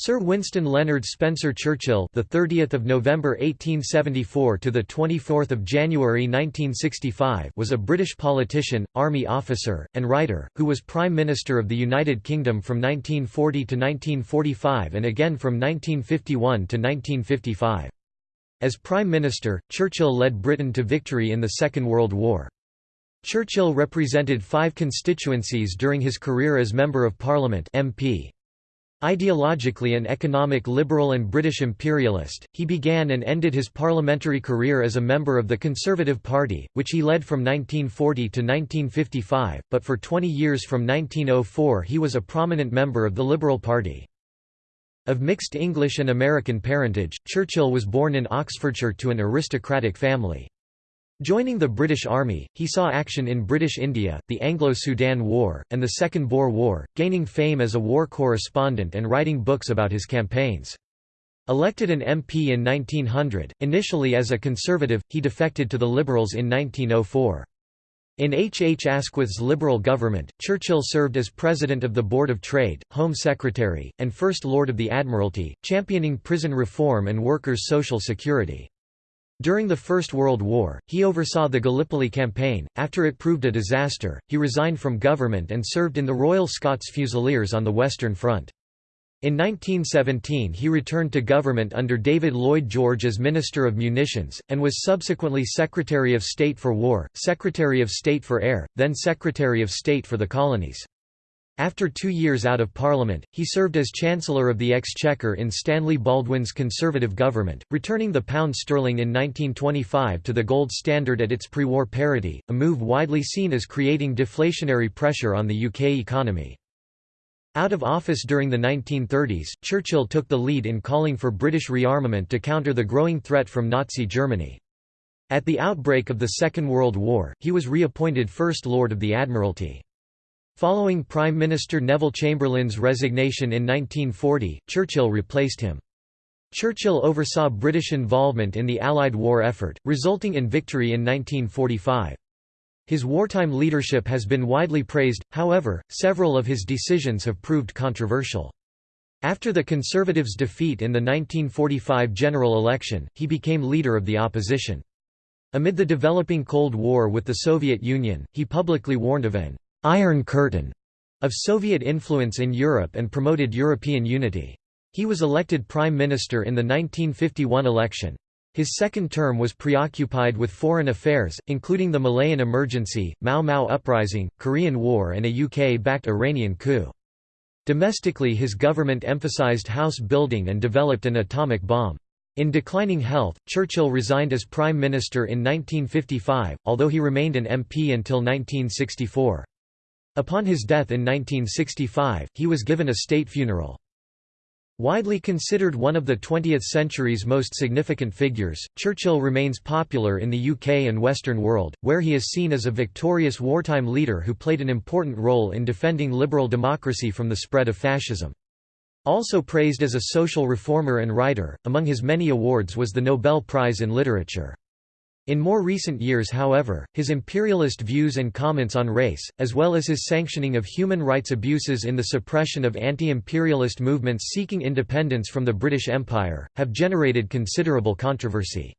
Sir Winston Leonard Spencer Churchill, the 30th of November 1874 to the 24th of January 1965, was a British politician, army officer, and writer who was Prime Minister of the United Kingdom from 1940 to 1945 and again from 1951 to 1955. As Prime Minister, Churchill led Britain to victory in the Second World War. Churchill represented five constituencies during his career as Member of Parliament MP. Ideologically an economic liberal and British imperialist, he began and ended his parliamentary career as a member of the Conservative Party, which he led from 1940 to 1955, but for 20 years from 1904 he was a prominent member of the Liberal Party. Of mixed English and American parentage, Churchill was born in Oxfordshire to an aristocratic family. Joining the British Army, he saw action in British India, the Anglo-Sudan War, and the Second Boer War, gaining fame as a war correspondent and writing books about his campaigns. Elected an MP in 1900, initially as a Conservative, he defected to the Liberals in 1904. In H. H. Asquith's Liberal government, Churchill served as President of the Board of Trade, Home Secretary, and First Lord of the Admiralty, championing prison reform and workers' social security. During the First World War, he oversaw the Gallipoli campaign. After it proved a disaster, he resigned from government and served in the Royal Scots Fusiliers on the Western Front. In 1917 he returned to government under David Lloyd George as Minister of Munitions, and was subsequently Secretary of State for War, Secretary of State for Air, then Secretary of State for the Colonies. After two years out of Parliament, he served as Chancellor of the Exchequer in Stanley Baldwin's Conservative government, returning the pound sterling in 1925 to the gold standard at its pre-war parity, a move widely seen as creating deflationary pressure on the UK economy. Out of office during the 1930s, Churchill took the lead in calling for British rearmament to counter the growing threat from Nazi Germany. At the outbreak of the Second World War, he was reappointed First Lord of the Admiralty. Following Prime Minister Neville Chamberlain's resignation in 1940, Churchill replaced him. Churchill oversaw British involvement in the Allied war effort, resulting in victory in 1945. His wartime leadership has been widely praised, however, several of his decisions have proved controversial. After the Conservatives' defeat in the 1945 general election, he became leader of the opposition. Amid the developing Cold War with the Soviet Union, he publicly warned of an «Iron Curtain» of Soviet influence in Europe and promoted European unity. He was elected Prime Minister in the 1951 election. His second term was preoccupied with foreign affairs, including the Malayan Emergency, Mau Mau Uprising, Korean War and a UK-backed Iranian coup. Domestically his government emphasised house building and developed an atomic bomb. In declining health, Churchill resigned as Prime Minister in 1955, although he remained an MP until 1964. Upon his death in 1965, he was given a state funeral. Widely considered one of the 20th century's most significant figures, Churchill remains popular in the UK and Western world, where he is seen as a victorious wartime leader who played an important role in defending liberal democracy from the spread of fascism. Also praised as a social reformer and writer, among his many awards was the Nobel Prize in Literature. In more recent years however, his imperialist views and comments on race, as well as his sanctioning of human rights abuses in the suppression of anti-imperialist movements seeking independence from the British Empire, have generated considerable controversy.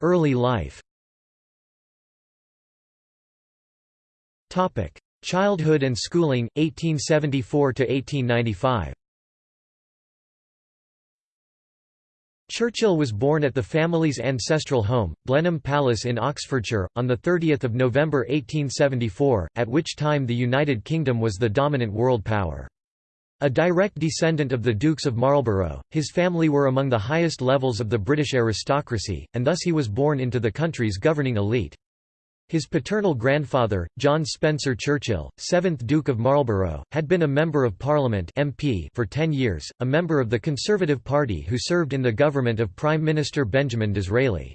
Early life Childhood and schooling, 1874–1895 Churchill was born at the family's ancestral home, Blenheim Palace in Oxfordshire, on 30 November 1874, at which time the United Kingdom was the dominant world power. A direct descendant of the Dukes of Marlborough, his family were among the highest levels of the British aristocracy, and thus he was born into the country's governing elite. His paternal grandfather, John Spencer Churchill, 7th Duke of Marlborough, had been a Member of Parliament MP for ten years, a member of the Conservative Party who served in the government of Prime Minister Benjamin Disraeli.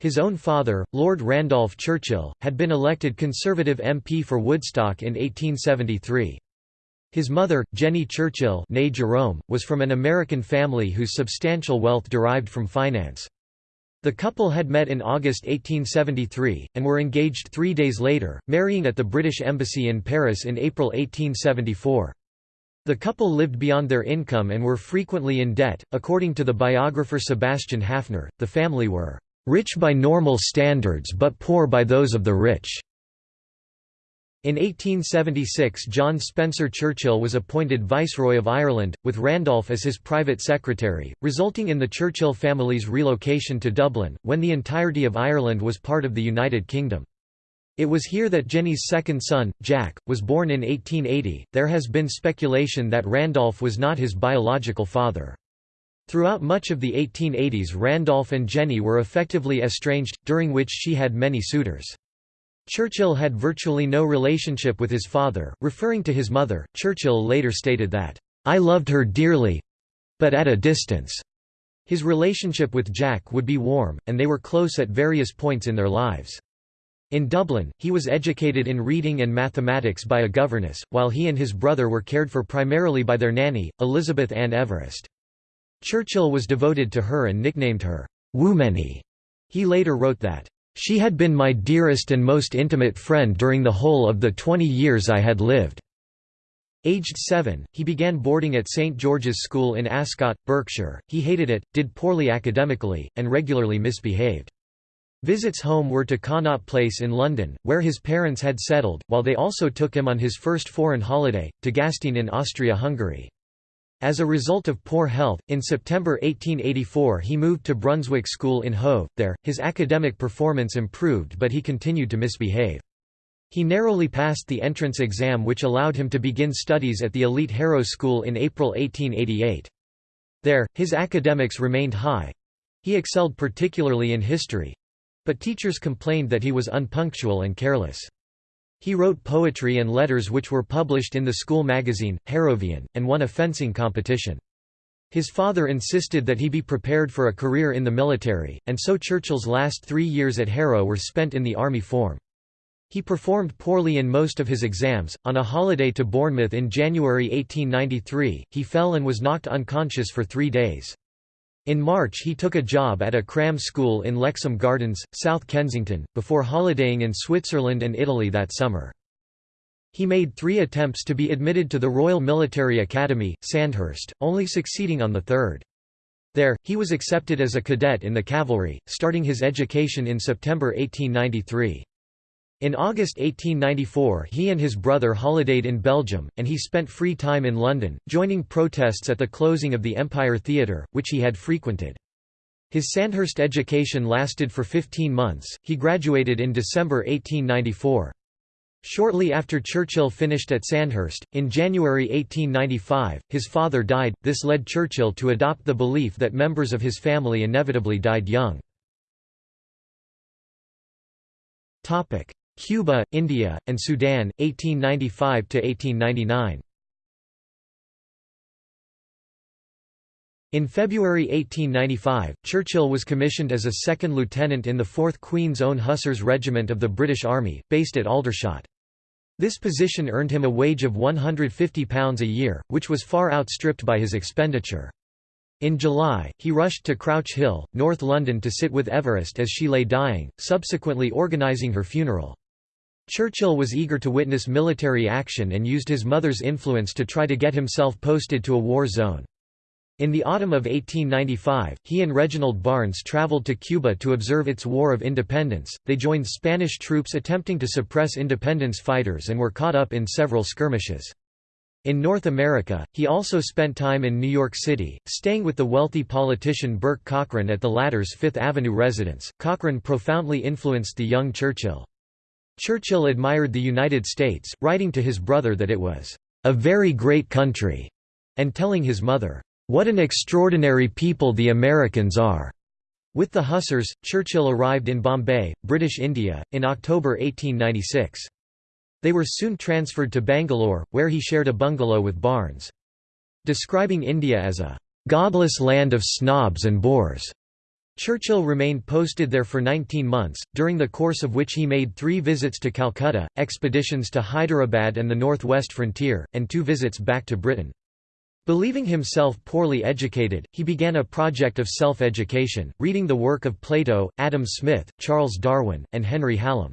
His own father, Lord Randolph Churchill, had been elected Conservative MP for Woodstock in 1873. His mother, Jennie Churchill née Jerome, was from an American family whose substantial wealth derived from finance. The couple had met in August 1873, and were engaged three days later, marrying at the British Embassy in Paris in April 1874. The couple lived beyond their income and were frequently in debt. According to the biographer Sebastian Haffner, the family were rich by normal standards but poor by those of the rich. In 1876 John Spencer Churchill was appointed Viceroy of Ireland, with Randolph as his private secretary, resulting in the Churchill family's relocation to Dublin, when the entirety of Ireland was part of the United Kingdom. It was here that Jennie's second son, Jack, was born in 1880. There has been speculation that Randolph was not his biological father. Throughout much of the 1880s Randolph and Jennie were effectively estranged, during which she had many suitors. Churchill had virtually no relationship with his father. Referring to his mother, Churchill later stated that, I loved her dearly but at a distance. His relationship with Jack would be warm, and they were close at various points in their lives. In Dublin, he was educated in reading and mathematics by a governess, while he and his brother were cared for primarily by their nanny, Elizabeth Ann Everest. Churchill was devoted to her and nicknamed her, Woomany. He later wrote that, she had been my dearest and most intimate friend during the whole of the twenty years I had lived." Aged seven, he began boarding at St George's School in Ascot, Berkshire. He hated it, did poorly academically, and regularly misbehaved. Visits home were to Connaught Place in London, where his parents had settled, while they also took him on his first foreign holiday, to Gastein in Austria-Hungary. As a result of poor health, in September 1884 he moved to Brunswick School in Hove. There, his academic performance improved but he continued to misbehave. He narrowly passed the entrance exam which allowed him to begin studies at the elite Harrow School in April 1888. There, his academics remained high. He excelled particularly in history. But teachers complained that he was unpunctual and careless. He wrote poetry and letters which were published in the school magazine, Harrovian, and won a fencing competition. His father insisted that he be prepared for a career in the military, and so Churchill's last three years at Harrow were spent in the army form. He performed poorly in most of his exams. On a holiday to Bournemouth in January 1893, he fell and was knocked unconscious for three days. In March he took a job at a cram school in Lexham Gardens, South Kensington, before holidaying in Switzerland and Italy that summer. He made three attempts to be admitted to the Royal Military Academy, Sandhurst, only succeeding on the third. There, he was accepted as a cadet in the cavalry, starting his education in September 1893. In August 1894 he and his brother holidayed in Belgium, and he spent free time in London, joining protests at the closing of the Empire Theatre, which he had frequented. His Sandhurst education lasted for 15 months, he graduated in December 1894. Shortly after Churchill finished at Sandhurst, in January 1895, his father died, this led Churchill to adopt the belief that members of his family inevitably died young. Cuba, India, and Sudan, 1895–1899 In February 1895, Churchill was commissioned as a second lieutenant in the 4th Queen's Own Hussars Regiment of the British Army, based at Aldershot. This position earned him a wage of £150 a year, which was far outstripped by his expenditure. In July, he rushed to Crouch Hill, North London to sit with Everest as she lay dying, subsequently organising her funeral. Churchill was eager to witness military action and used his mother's influence to try to get himself posted to a war zone. In the autumn of 1895, he and Reginald Barnes traveled to Cuba to observe its War of Independence. They joined Spanish troops attempting to suppress independence fighters and were caught up in several skirmishes. In North America, he also spent time in New York City, staying with the wealthy politician Bourke Cockran at the latter's Fifth Avenue residence. Cockran profoundly influenced the young Churchill. Churchill admired the United States, writing to his brother that it was, "...a very great country", and telling his mother, "...what an extraordinary people the Americans are." With the Hussars, Churchill arrived in Bombay, British India, in October 1896. They were soon transferred to Bangalore, where he shared a bungalow with Barnes. Describing India as a "...godless land of snobs and bores." Churchill remained posted there for 19 months, during the course of which he made three visits to Calcutta, expeditions to Hyderabad and the northwest frontier, and two visits back to Britain. Believing himself poorly educated, he began a project of self-education, reading the work of Plato, Adam Smith, Charles Darwin, and Henry Hallam.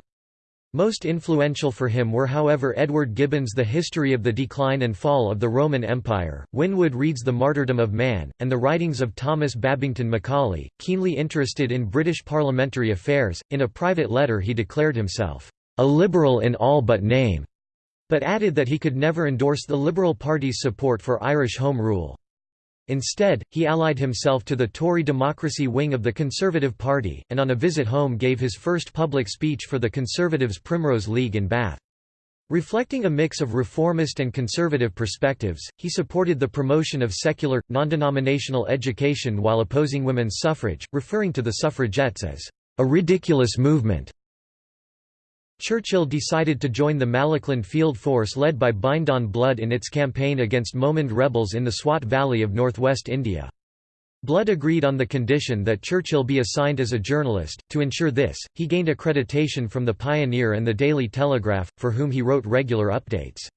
Most influential for him were however Edward Gibbon's The History of the Decline and Fall of the Roman Empire, Winwood Reade's The Martyrdom of Man, and the writings of Thomas Babington Macaulay. Keenly interested in British parliamentary affairs, in a private letter he declared himself, "...a liberal in all but name", but added that he could never endorse the Liberal Party's support for Irish Home Rule. Instead, he allied himself to the Tory democracy wing of the Conservative Party, and on a visit home gave his first public speech for the Conservatives' Primrose League in Bath. Reflecting a mix of reformist and conservative perspectives, he supported the promotion of secular, non-denominational education while opposing women's suffrage, referring to the suffragettes as a ridiculous movement. Churchill decided to join the Malakand Field Force led by Bindon Blood in its campaign against Mohmand rebels in the Swat Valley of northwest India. Blood agreed on the condition that Churchill be assigned as a journalist. To ensure this, he gained accreditation from the Pioneer and the Daily Telegraph, for whom he wrote regular updates.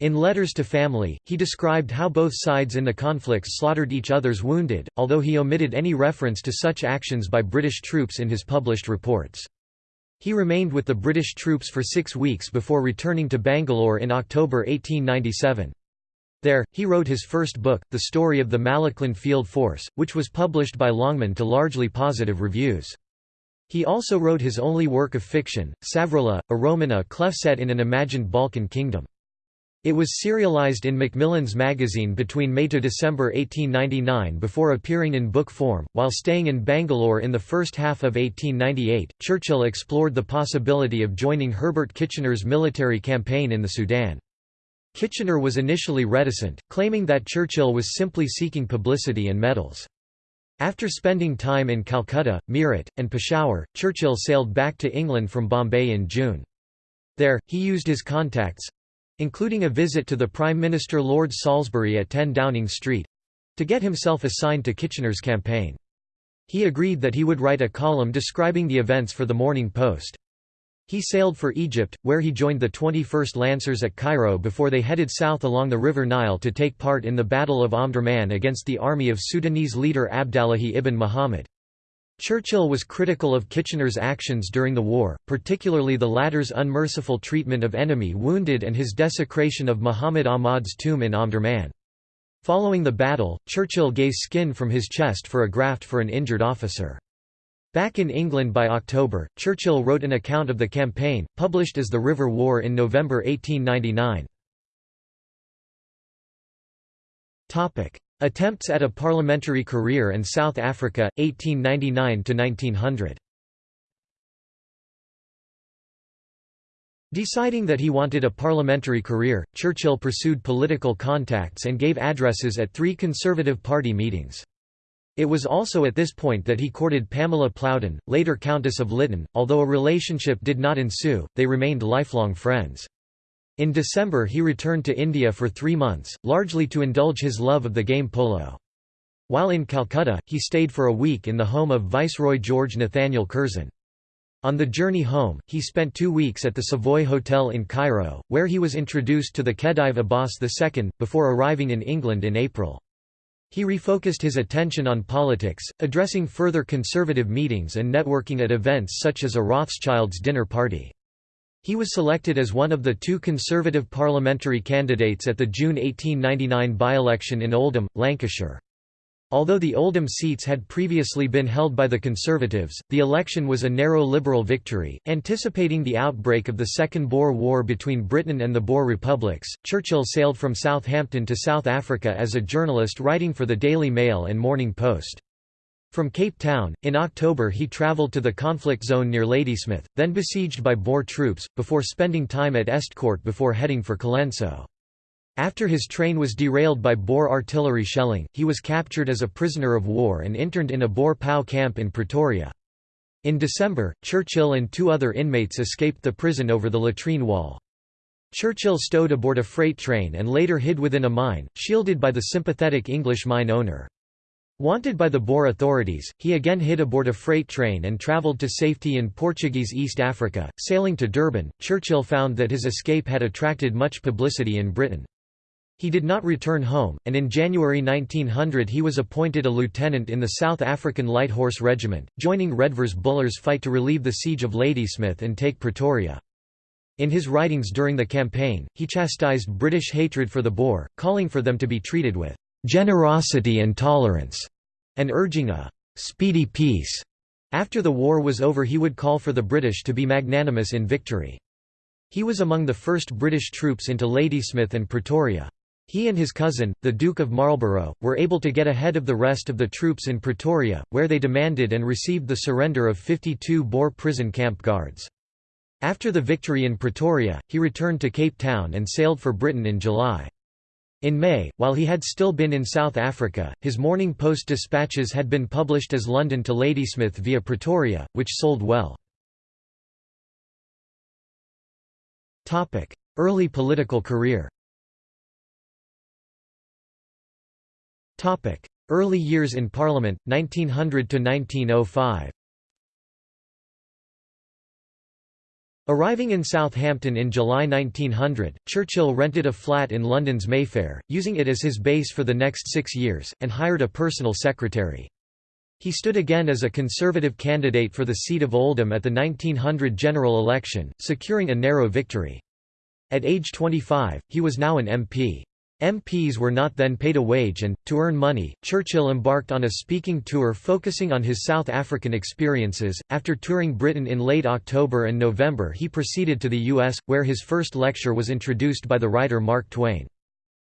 In letters to family, he described how both sides in the conflicts slaughtered each other's wounded, although he omitted any reference to such actions by British troops in his published reports. He remained with the British troops for six weeks before returning to Bangalore in October 1897. There, he wrote his first book, The Story of the Malakand Field Force, which was published by Longman to largely positive reviews. He also wrote his only work of fiction, Savrola, a roman à clef set in an imagined Balkan kingdom. It was serialized in Macmillan's magazine between May to December 1899 before appearing in book form. While staying in Bangalore in the first half of 1898, Churchill explored the possibility of joining Herbert Kitchener's military campaign in the Sudan. Kitchener was initially reticent, claiming that Churchill was simply seeking publicity and medals. After spending time in Calcutta, Meerut, and Peshawar, Churchill sailed back to England from Bombay in June. There, he used his contacts, including a visit to the Prime Minister Lord Salisbury at 10 Downing Street to get himself assigned to Kitchener's campaign. He agreed that he would write a column describing the events for the Morning Post. He sailed for Egypt, where he joined the 21st Lancers at Cairo before they headed south along the River Nile to take part in the Battle of Omdurman against the army of Sudanese leader Abdallahi ibn Muhammad. Churchill was critical of Kitchener's actions during the war, particularly the latter's unmerciful treatment of enemy wounded and his desecration of Muhammad Ahmad's tomb in Omdurman. Following the battle, Churchill gave skin from his chest for a graft for an injured officer. Back in England by October, Churchill wrote an account of the campaign, published as The River War in November 1899. Attempts at a parliamentary career in South Africa, 1899–1900 Deciding that he wanted a parliamentary career, Churchill pursued political contacts and gave addresses at three Conservative Party meetings. It was also at this point that he courted Pamela Plowden, later Countess of Lytton, although a relationship did not ensue, they remained lifelong friends. In December he returned to India for three months, largely to indulge his love of the game polo. While in Calcutta, he stayed for a week in the home of Viceroy George Nathaniel Curzon. On the journey home, he spent two weeks at the Savoy Hotel in Cairo, where he was introduced to the Khedive Abbas II, before arriving in England in April. He refocused his attention on politics, addressing further conservative meetings and networking at events such as a Rothschild's dinner party. He was selected as one of the two Conservative parliamentary candidates at the June 1899 by-election in Oldham, Lancashire. Although the Oldham seats had previously been held by the Conservatives, the election was a narrow Liberal victory. Anticipating the outbreak of the Second Boer War between Britain and the Boer republics, Churchill sailed from Southampton to South Africa as a journalist writing for the Daily Mail and Morning Post. From Cape Town, in October he travelled to the conflict zone near Ladysmith, then besieged by Boer troops, before spending time at Estcourt before heading for Colenso. After his train was derailed by Boer artillery shelling, he was captured as a prisoner of war and interned in a Boer POW camp in Pretoria. In December, Churchill and two other inmates escaped the prison over the latrine wall. Churchill stowed aboard a freight train and later hid within a mine, shielded by the sympathetic English mine owner. Wanted by the Boer authorities, he again hid aboard a freight train and travelled to safety in Portuguese East Africa. Sailing to Durban, Churchill found that his escape had attracted much publicity in Britain. He did not return home, and in January 1900 he was appointed a lieutenant in the South African Light Horse Regiment, joining Redvers Buller's fight to relieve the siege of Ladysmith and take Pretoria. In his writings during the campaign, he chastised British hatred for the Boer, calling for them to be treated with "...generosity and tolerance", and urging a "...speedy peace." After the war was over he would call for the British to be magnanimous in victory. He was among the first British troops into Ladysmith and Pretoria. He and his cousin, the Duke of Marlborough, were able to get ahead of the rest of the troops in Pretoria, where they demanded and received the surrender of 52 Boer prison camp guards. After the victory in Pretoria, he returned to Cape Town and sailed for Britain in July. In May, while he had still been in South Africa, his Morning Post dispatches had been published as London to Ladysmith via Pretoria, which sold well. Early political career Early years in Parliament, 1900–1905 Arriving in Southampton in July 1900, Churchill rented a flat in London's Mayfair, using it as his base for the next six years, and hired a personal secretary. He stood again as a Conservative candidate for the seat of Oldham at the 1900 general election, securing a narrow victory. At age 25, he was now an MP. MPs were not then paid a wage and, to earn money, Churchill embarked on a speaking tour focusing on his South African experiences. After touring Britain in late October and November, he proceeded to the U.S., where his first lecture was introduced by the writer Mark Twain.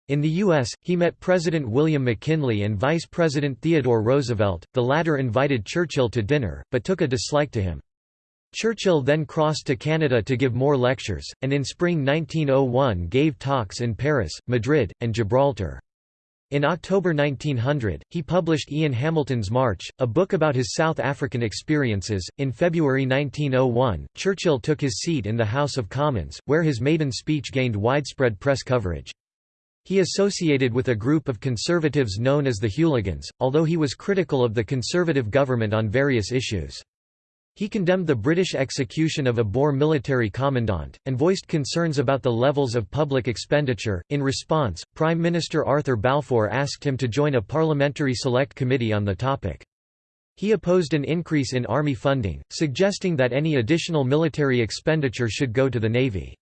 In the U.S., he met President William McKinley and Vice President Theodore Roosevelt, the latter invited Churchill to dinner, but took a dislike to him. Churchill then crossed to Canada to give more lectures, and in spring 1901 gave talks in Paris, Madrid, and Gibraltar. In October 1900, he published Ian Hamilton's March, a book about his South African experiences. In February 1901, Churchill took his seat in the House of Commons, where his maiden speech gained widespread press coverage. He associated with a group of conservatives known as the Hooligans, although he was critical of the conservative government on various issues. He condemned the British execution of a Boer military commandant, and voiced concerns about the levels of public expenditure. In response, Prime Minister Arthur Balfour asked him to join a parliamentary select committee on the topic. He opposed an increase in army funding, suggesting that any additional military expenditure should go to the navy.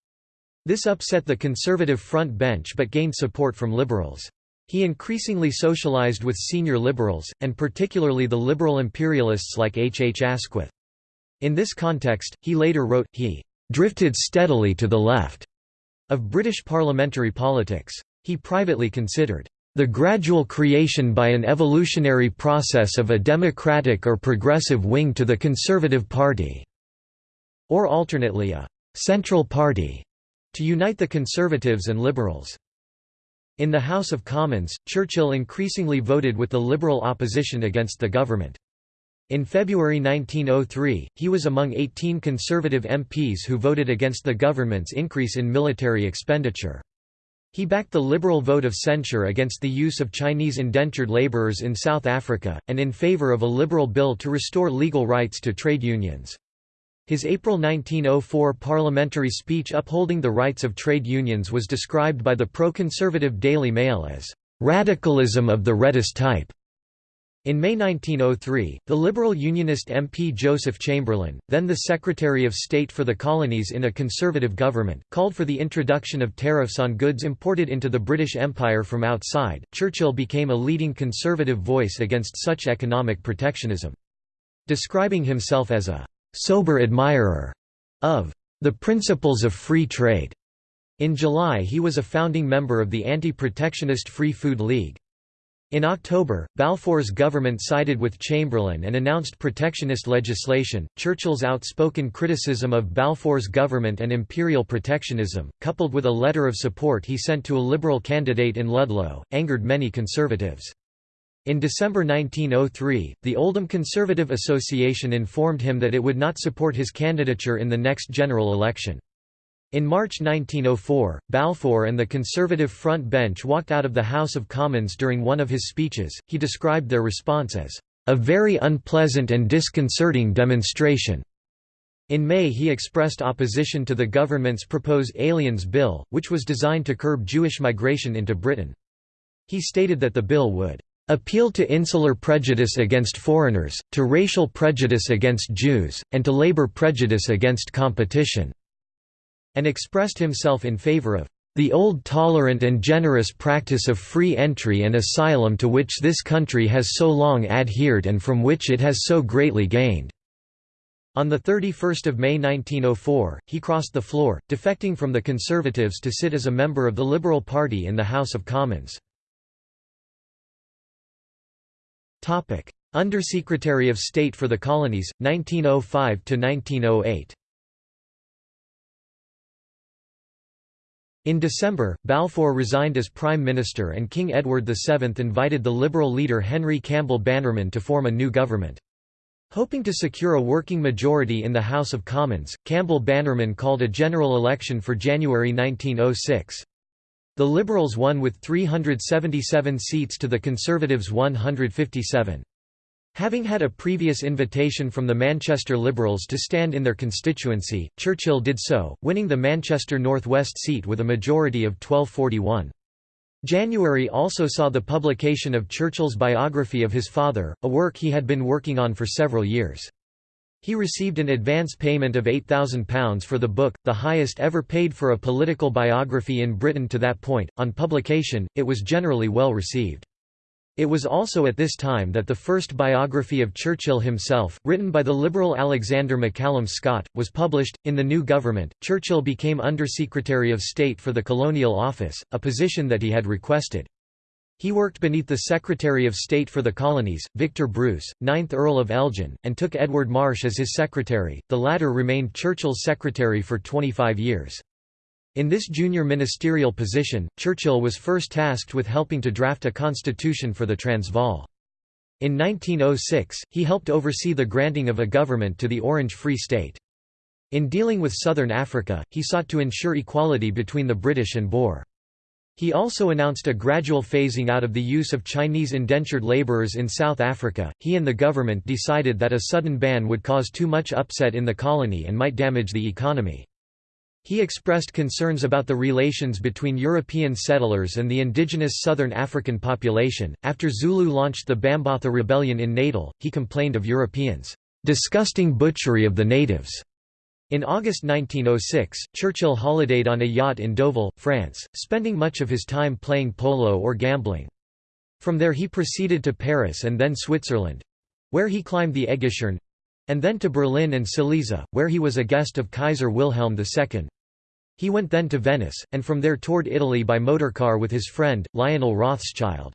This upset the conservative front bench but gained support from liberals. He increasingly socialized with senior liberals, and particularly the liberal imperialists like H. H. Asquith. In this context, he later wrote, he "...drifted steadily to the left." of British parliamentary politics. He privately considered the gradual creation by an evolutionary process of a democratic or progressive wing to the Conservative Party", or alternately a «central party» to unite the Conservatives and Liberals. In the House of Commons, Churchill increasingly voted with the Liberal opposition against the government. In February 1903, he was among 18 Conservative MPs who voted against the government's increase in military expenditure. He backed the liberal vote of censure against the use of Chinese indentured laborers in South Africa, and in favor of a liberal bill to restore legal rights to trade unions. His April 1904 parliamentary speech upholding the rights of trade unions was described by the pro-conservative Daily Mail as, "...radicalism of the reddest type." In May 1903, the Liberal Unionist MP Joseph Chamberlain, then the Secretary of State for the Colonies in a Conservative government, called for the introduction of tariffs on goods imported into the British Empire from outside. Churchill became a leading Conservative voice against such economic protectionism. Describing himself as a sober admirer of the principles of free trade. In July he was a founding member of the Anti-Protectionist Free Food League. In October, Balfour's government sided with Chamberlain and announced protectionist legislation. Churchill's outspoken criticism of Balfour's government and imperial protectionism, coupled with a letter of support he sent to a Liberal candidate in Ludlow, angered many Conservatives. In December 1903, the Oldham Conservative Association informed him that it would not support his candidature in the next general election. In March 1904, Balfour and the Conservative front bench walked out of the House of Commons during one of his speeches. He described their response as a very unpleasant and disconcerting demonstration. In May he expressed opposition to the government's proposed Aliens Bill, which was designed to curb Jewish migration into Britain. He stated that the bill would appeal to insular prejudice against foreigners, to racial prejudice against Jews, and to labor prejudice against competition", and expressed himself in favor of the old tolerant and generous practice of free entry and asylum to which this country has so long adhered and from which it has so greatly gained." On 31 May 1904, he crossed the floor, defecting from the Conservatives to sit as a member of the Liberal Party in the House of Commons. Undersecretary of State for the Colonies, 1905–1908 In December, Balfour resigned as Prime Minister and King Edward VII invited the Liberal leader Henry Campbell Bannerman to form a new government. Hoping to secure a working majority in the House of Commons, Campbell Bannerman called a general election for January 1906. The Liberals won with 377 seats to the Conservatives' 157. Having had a previous invitation from the Manchester Liberals to stand in their constituency, Churchill did so, winning the Manchester North West seat with a majority of 1241. January also saw the publication of Churchill's biography of his father, a work he had been working on for several years. He received an advance payment of £8,000 for the book, the highest ever paid for a political biography in Britain to that point. On publication, it was generally well received. It was also at this time that the first biography of Churchill himself, written by the Liberal Alexander McCallum Scott, was published. In the new government, Churchill became Under Secretary of State for the Colonial Office, a position that he had requested. He worked beneath the Secretary of State for the Colonies, Victor Bruce, 9th Earl of Elgin, and took Edward Marsh as his secretary, the latter remained Churchill's secretary for 25 years. In this junior ministerial position, Churchill was first tasked with helping to draft a constitution for the Transvaal. In 1906, he helped oversee the granting of a government to the Orange Free State. In dealing with southern Africa, he sought to ensure equality between the British and Boer. He also announced a gradual phasing out of the use of Chinese indentured laborers in South Africa. He and the government decided that a sudden ban would cause too much upset in the colony and might damage the economy. He expressed concerns about the relations between European settlers and the indigenous Southern African population. After Zulu launched the Bambatha Rebellion in Natal, he complained of Europeans' disgusting butchery of the natives. In August 1906, Churchill holidayed on a yacht in Deauville, France, spending much of his time playing polo or gambling. From there he proceeded to Paris and then Switzerland—where he climbed the Äggischorn—and then to Berlin and Silesia, where he was a guest of Kaiser Wilhelm II. He went then to Venice, and from there toured Italy by motorcar with his friend, Lionel Rothschild.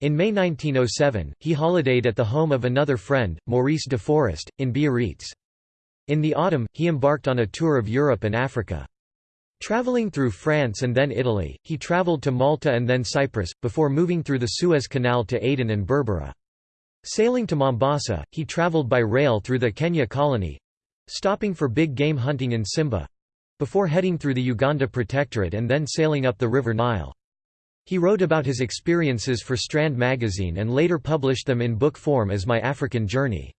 In May 1907, he holidayed at the home of another friend, Maurice de Forest, in Biarritz. In the autumn, he embarked on a tour of Europe and Africa. Traveling through France and then Italy, he traveled to Malta and then Cyprus, before moving through the Suez Canal to Aden and Berbera. Sailing to Mombasa, he traveled by rail through the Kenya colony—stopping for big game hunting in Simba—before heading through the Uganda Protectorate and then sailing up the River Nile. He wrote about his experiences for Strand magazine and later published them in book form as My African Journey.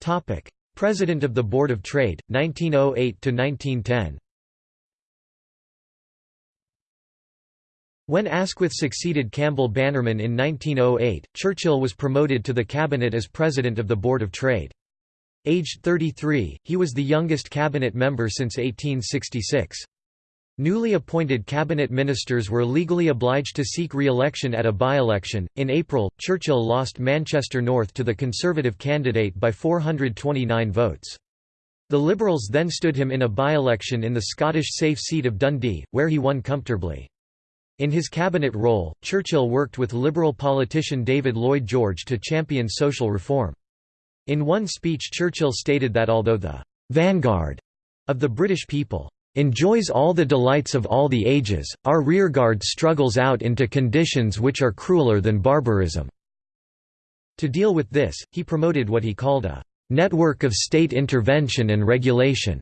Topic: President of the Board of Trade, 1908 to 1910. When Asquith succeeded Campbell Bannerman in 1908, Churchill was promoted to the cabinet as president of the Board of Trade. Aged 33, he was the youngest cabinet member since 1866. Newly appointed cabinet ministers were legally obliged to seek re-election at a by-election. In April, Churchill lost Manchester North to the Conservative candidate by 429 votes. The Liberals then stood him in a by-election in the Scottish safe seat of Dundee, where he won comfortably. In his cabinet role, Churchill worked with Liberal politician David Lloyd George to champion social reform. In one speech Churchill stated that although the «vanguard» of the British people enjoys all the delights of all the ages, our rearguard struggles out into conditions which are crueler than barbarism." To deal with this, he promoted what he called a «network of state intervention and regulation»,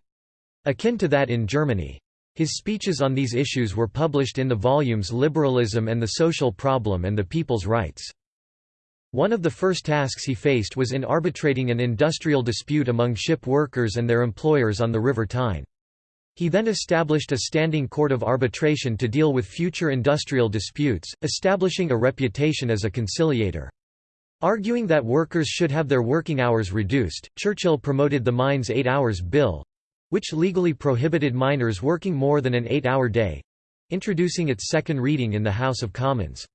akin to that in Germany. His speeches on these issues were published in the volumes Liberalism and the Social Problem and the People's Rights. One of the first tasks he faced was in arbitrating an industrial dispute among ship workers and their employers on the River Tyne. He then established a standing court of arbitration to deal with future industrial disputes, establishing a reputation as a conciliator. Arguing that workers should have their working hours reduced, Churchill promoted the Mines Eight Hours Bill—which legally prohibited miners working more than an eight-hour day—introducing its second reading in the House of Commons.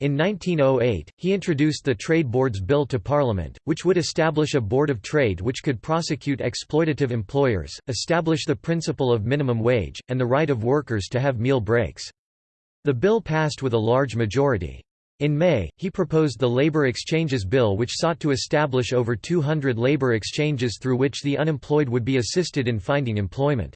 In 1908, he introduced the Trade Boards Bill to Parliament, which would establish a Board of Trade which could prosecute exploitative employers, establish the principle of minimum wage, and the right of workers to have meal breaks. The bill passed with a large majority. In May, he proposed the Labor Exchanges Bill which sought to establish over 200 labor exchanges through which the unemployed would be assisted in finding employment.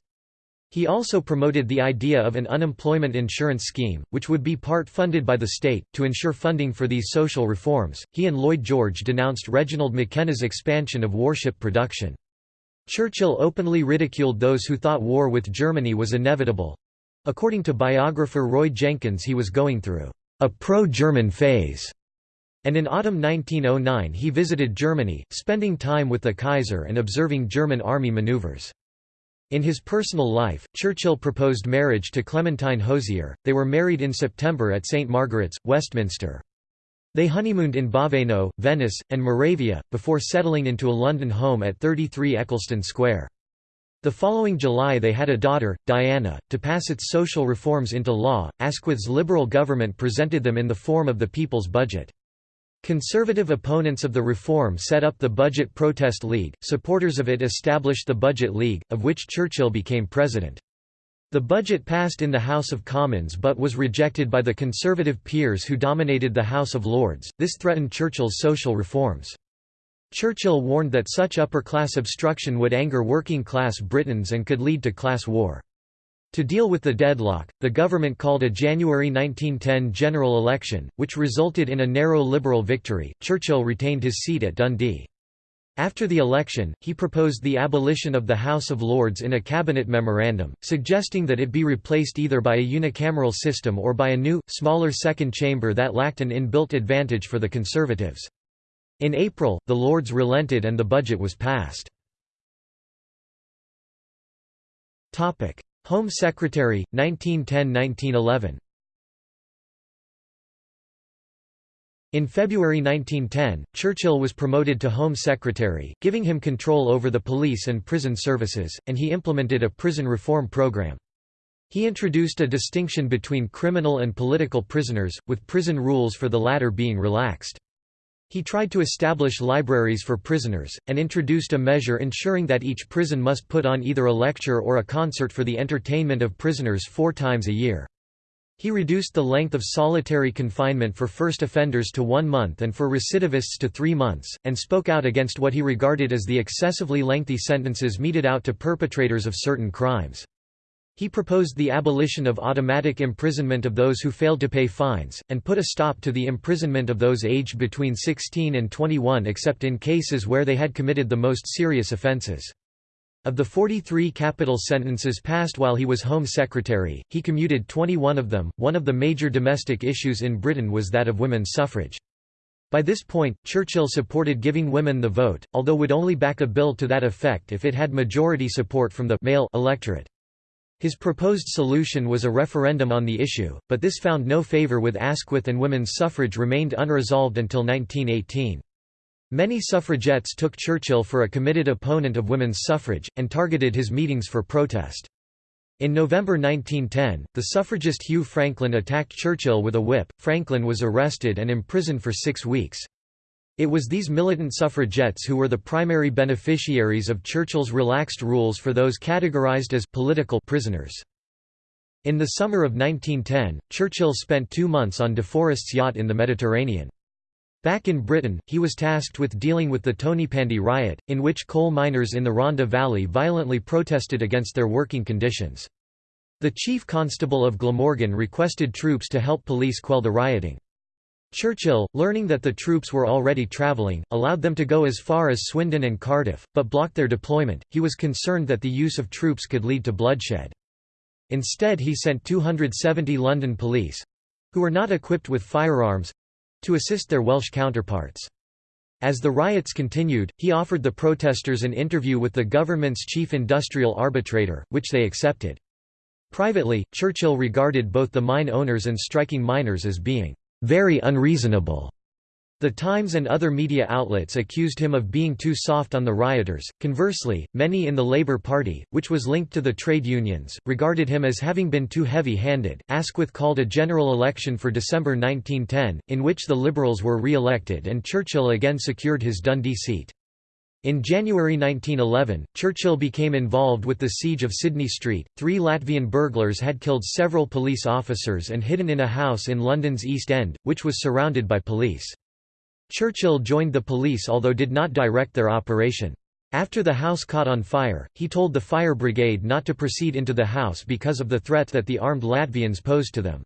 He also promoted the idea of an unemployment insurance scheme, which would be part funded by the state. To ensure funding for these social reforms, he and Lloyd George denounced Reginald McKenna's expansion of warship production. Churchill openly ridiculed those who thought war with Germany was inevitable. According to biographer Roy Jenkins, he was going through a pro-German phase. And in autumn 1909 he visited Germany, spending time with the Kaiser and observing German army maneuvers. In his personal life, Churchill proposed marriage to Clementine Hozier, they were married in September at St Margaret's, Westminster. They honeymooned in Baveno, Venice, and Moravia, before settling into a London home at 33 Eccleston Square. The following July they had a daughter, Diana. To pass its social reforms into law, Asquith's Liberal government presented them in the form of the People's Budget. Conservative opponents of the reform set up the Budget Protest League, supporters of it established the Budget League, of which Churchill became president. The budget passed in the House of Commons but was rejected by the Conservative peers who dominated the House of Lords, this threatened Churchill's social reforms. Churchill warned that such upper-class obstruction would anger working-class Britons and could lead to class war. To deal with the deadlock, the government called a January 1910 general election, which resulted in a narrow Liberal victory. Churchill retained his seat at Dundee. After the election, he proposed the abolition of the House of Lords in a cabinet memorandum, suggesting that it be replaced either by a unicameral system or by a new, smaller second chamber that lacked an inbuilt advantage for the Conservatives. In April, the Lords relented and the budget was passed. Home Secretary, 1910–1911 In February 1910, Churchill was promoted to Home Secretary, giving him control over the police and prison services, and he implemented a prison reform program. He introduced a distinction between criminal and political prisoners, with prison rules for the latter being relaxed. He tried to establish libraries for prisoners, and introduced a measure ensuring that each prison must put on either a lecture or a concert for the entertainment of prisoners four times a year. He reduced the length of solitary confinement for first offenders to one month and for recidivists to three months, and spoke out against what he regarded as the excessively lengthy sentences meted out to perpetrators of certain crimes. He proposed the abolition of automatic imprisonment of those who failed to pay fines, and put a stop to the imprisonment of those aged between 16 and 21 except in cases where they had committed the most serious offences. Of the 43 capital sentences passed while he was Home Secretary, he commuted 21 of them. One of the major domestic issues in Britain was that of women's suffrage. By this point, Churchill supported giving women the vote, although would only back a bill to that effect if it had majority support from the male electorate. His proposed solution was a referendum on the issue, but this found no favour with Asquith and women's suffrage remained unresolved until 1918. Many suffragettes took Churchill for a committed opponent of women's suffrage, and targeted his meetings for protest. In November 1910, the suffragist Hugh Franklin attacked Churchill with a whip. Franklin was arrested and imprisoned for six weeks. It was these militant suffragettes who were the primary beneficiaries of Churchill's relaxed rules for those categorized as political prisoners. In the summer of 1910, Churchill spent two months on De Forest's yacht in the Mediterranean. Back in Britain, he was tasked with dealing with the Tonypandy riot, in which coal miners in the Rhondda Valley violently protested against their working conditions. The chief constable of Glamorgan requested troops to help police quell the rioting. Churchill, learning that the troops were already travelling, allowed them to go as far as Swindon and Cardiff, but blocked their deployment. He was concerned that the use of troops could lead to bloodshed. Instead he sent 270 London police—who were not equipped with firearms, to assist their Welsh counterparts. As the riots continued, he offered the protesters an interview with the government's chief industrial arbitrator, which they accepted. Privately, Churchill regarded both the mine owners and striking miners as being very unreasonable the Times and other media outlets accused him of being too soft on the rioters. Conversely, many in the Labour Party, which was linked to the trade unions, regarded him as having been too heavy handed. Asquith called a general election for December 1910, in which the Liberals were re elected and Churchill again secured his Dundee seat. In January 1911, Churchill became involved with the siege of Sydney Street. Three Latvian burglars had killed several police officers and hidden in a house in London's East End, which was surrounded by police. Churchill joined the police although did not direct their operation. After the house caught on fire, he told the fire brigade not to proceed into the house because of the threat that the armed Latvians posed to them.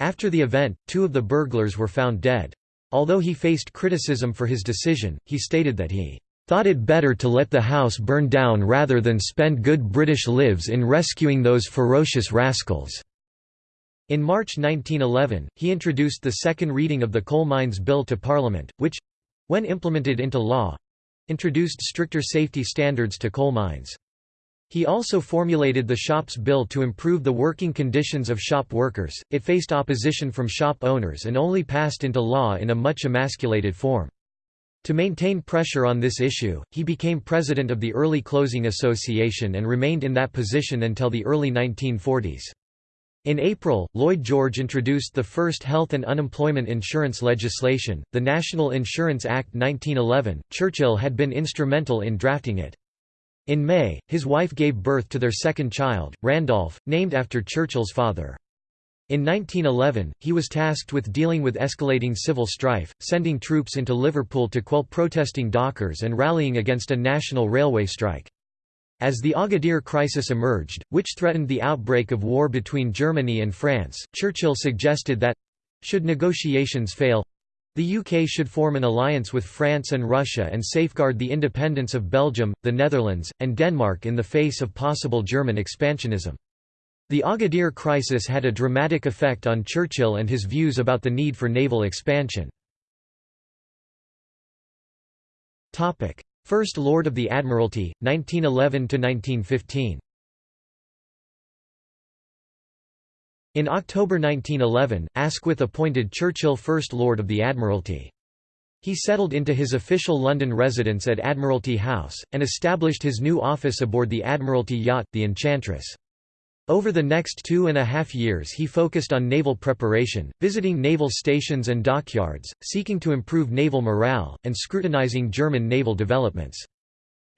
After the event, two of the burglars were found dead. Although he faced criticism for his decision, he stated that he thought it better to let the house burn down rather than spend good British lives in rescuing those ferocious rascals. In March 1911, he introduced the second reading of the Coal Mines Bill to Parliament, which—when implemented into law—introduced stricter safety standards to coal mines. He also formulated the Shops Bill to improve the working conditions of shop workers. It faced opposition from shop owners and only passed into law in a much emasculated form. To maintain pressure on this issue, he became president of the Early Closing Association and remained in that position until the early 1940s. In April, Lloyd George introduced the first health and unemployment insurance legislation, the National Insurance Act 1911. Churchill had been instrumental in drafting it. In May, his wife gave birth to their second child, Randolph, named after Churchill's father. In 1911, he was tasked with dealing with escalating civil strife, sending troops into Liverpool to quell protesting dockers and rallying against a national railway strike. As the Agadir crisis emerged, which threatened the outbreak of war between Germany and France, Churchill suggested that—should negotiations fail—the UK should form an alliance with France and Russia and safeguard the independence of Belgium, the Netherlands, and Denmark in the face of possible German expansionism. The Agadir crisis had a dramatic effect on Churchill and his views about the need for naval expansion. First Lord of the Admiralty, 1911–1915 In October 1911, Asquith appointed Churchill First Lord of the Admiralty. He settled into his official London residence at Admiralty House, and established his new office aboard the Admiralty yacht, the Enchantress. Over the next two and a half years he focused on naval preparation, visiting naval stations and dockyards, seeking to improve naval morale, and scrutinizing German naval developments.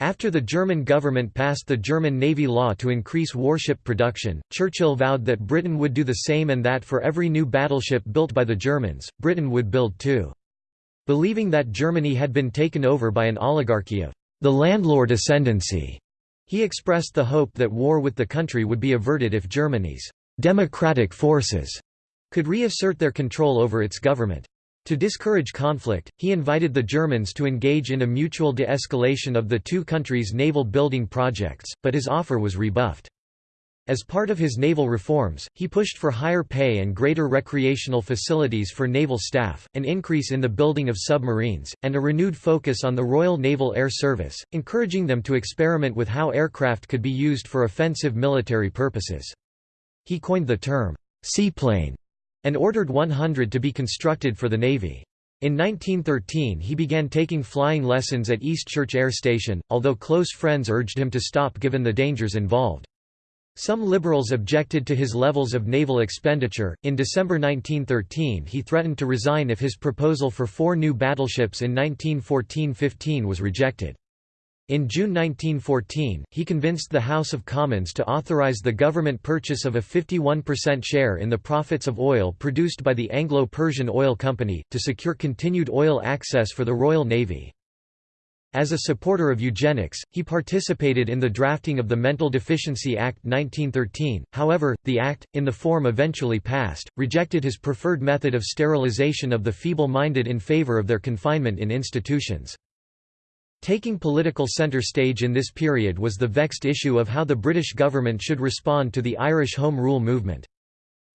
After the German government passed the German Navy law to increase warship production, Churchill vowed that Britain would do the same and that for every new battleship built by the Germans, Britain would build two. Believing that Germany had been taken over by an oligarchy of the landlord ascendancy, he expressed the hope that war with the country would be averted if Germany's «democratic forces» could reassert their control over its government. To discourage conflict, he invited the Germans to engage in a mutual de-escalation of the two countries' naval building projects, but his offer was rebuffed. As part of his naval reforms, he pushed for higher pay and greater recreational facilities for naval staff, an increase in the building of submarines, and a renewed focus on the Royal Naval Air Service, encouraging them to experiment with how aircraft could be used for offensive military purposes. He coined the term, seaplane, and ordered 100 to be constructed for the Navy. In 1913 he began taking flying lessons at Eastchurch Air Station, although close friends urged him to stop given the dangers involved. Some liberals objected to his levels of naval expenditure. In December 1913, he threatened to resign if his proposal for four new battleships in 1914 15 was rejected. In June 1914, he convinced the House of Commons to authorize the government purchase of a 51% share in the profits of oil produced by the Anglo-Persian Oil Company, to secure continued oil access for the Royal Navy. As a supporter of eugenics, he participated in the drafting of the Mental Deficiency Act 1913, however, the act, in the form eventually passed, rejected his preferred method of sterilization of the feeble-minded in favour of their confinement in institutions. Taking political centre stage in this period was the vexed issue of how the British government should respond to the Irish Home Rule movement.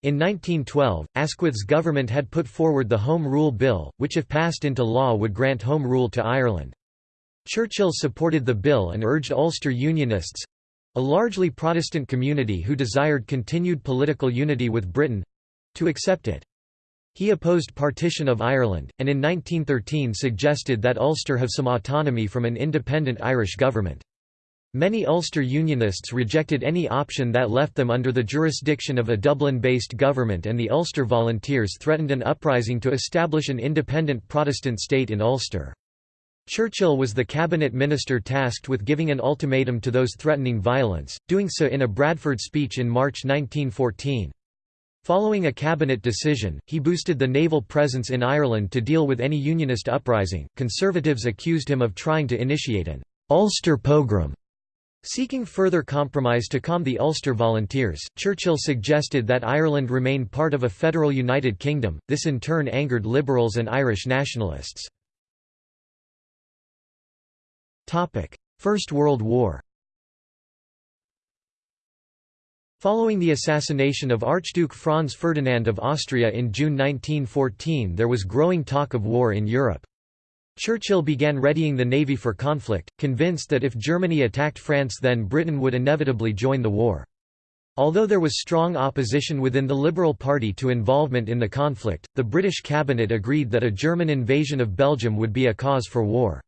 In 1912, Asquith's government had put forward the Home Rule Bill, which if passed into law would grant home rule to Ireland. Churchill supported the bill and urged Ulster Unionists—a largely Protestant community who desired continued political unity with Britain—to accept it. He opposed partition of Ireland, and in 1913 suggested that Ulster have some autonomy from an independent Irish government. Many Ulster Unionists rejected any option that left them under the jurisdiction of a Dublin-based government and the Ulster Volunteers threatened an uprising to establish an independent Protestant state in Ulster. Churchill was the cabinet minister tasked with giving an ultimatum to those threatening violence, doing so in a Bradford speech in March 1914. Following a cabinet decision, he boosted the naval presence in Ireland to deal with any Unionist uprising. Conservatives accused him of trying to initiate an Ulster pogrom. Seeking further compromise to calm the Ulster Volunteers, Churchill suggested that Ireland remain part of a federal United Kingdom, this in turn angered Liberals and Irish nationalists. First World War Following the assassination of Archduke Franz Ferdinand of Austria in June 1914 there was growing talk of war in Europe. Churchill began readying the navy for conflict, convinced that if Germany attacked France then Britain would inevitably join the war. Although there was strong opposition within the Liberal Party to involvement in the conflict, the British cabinet agreed that a German invasion of Belgium would be a cause for war.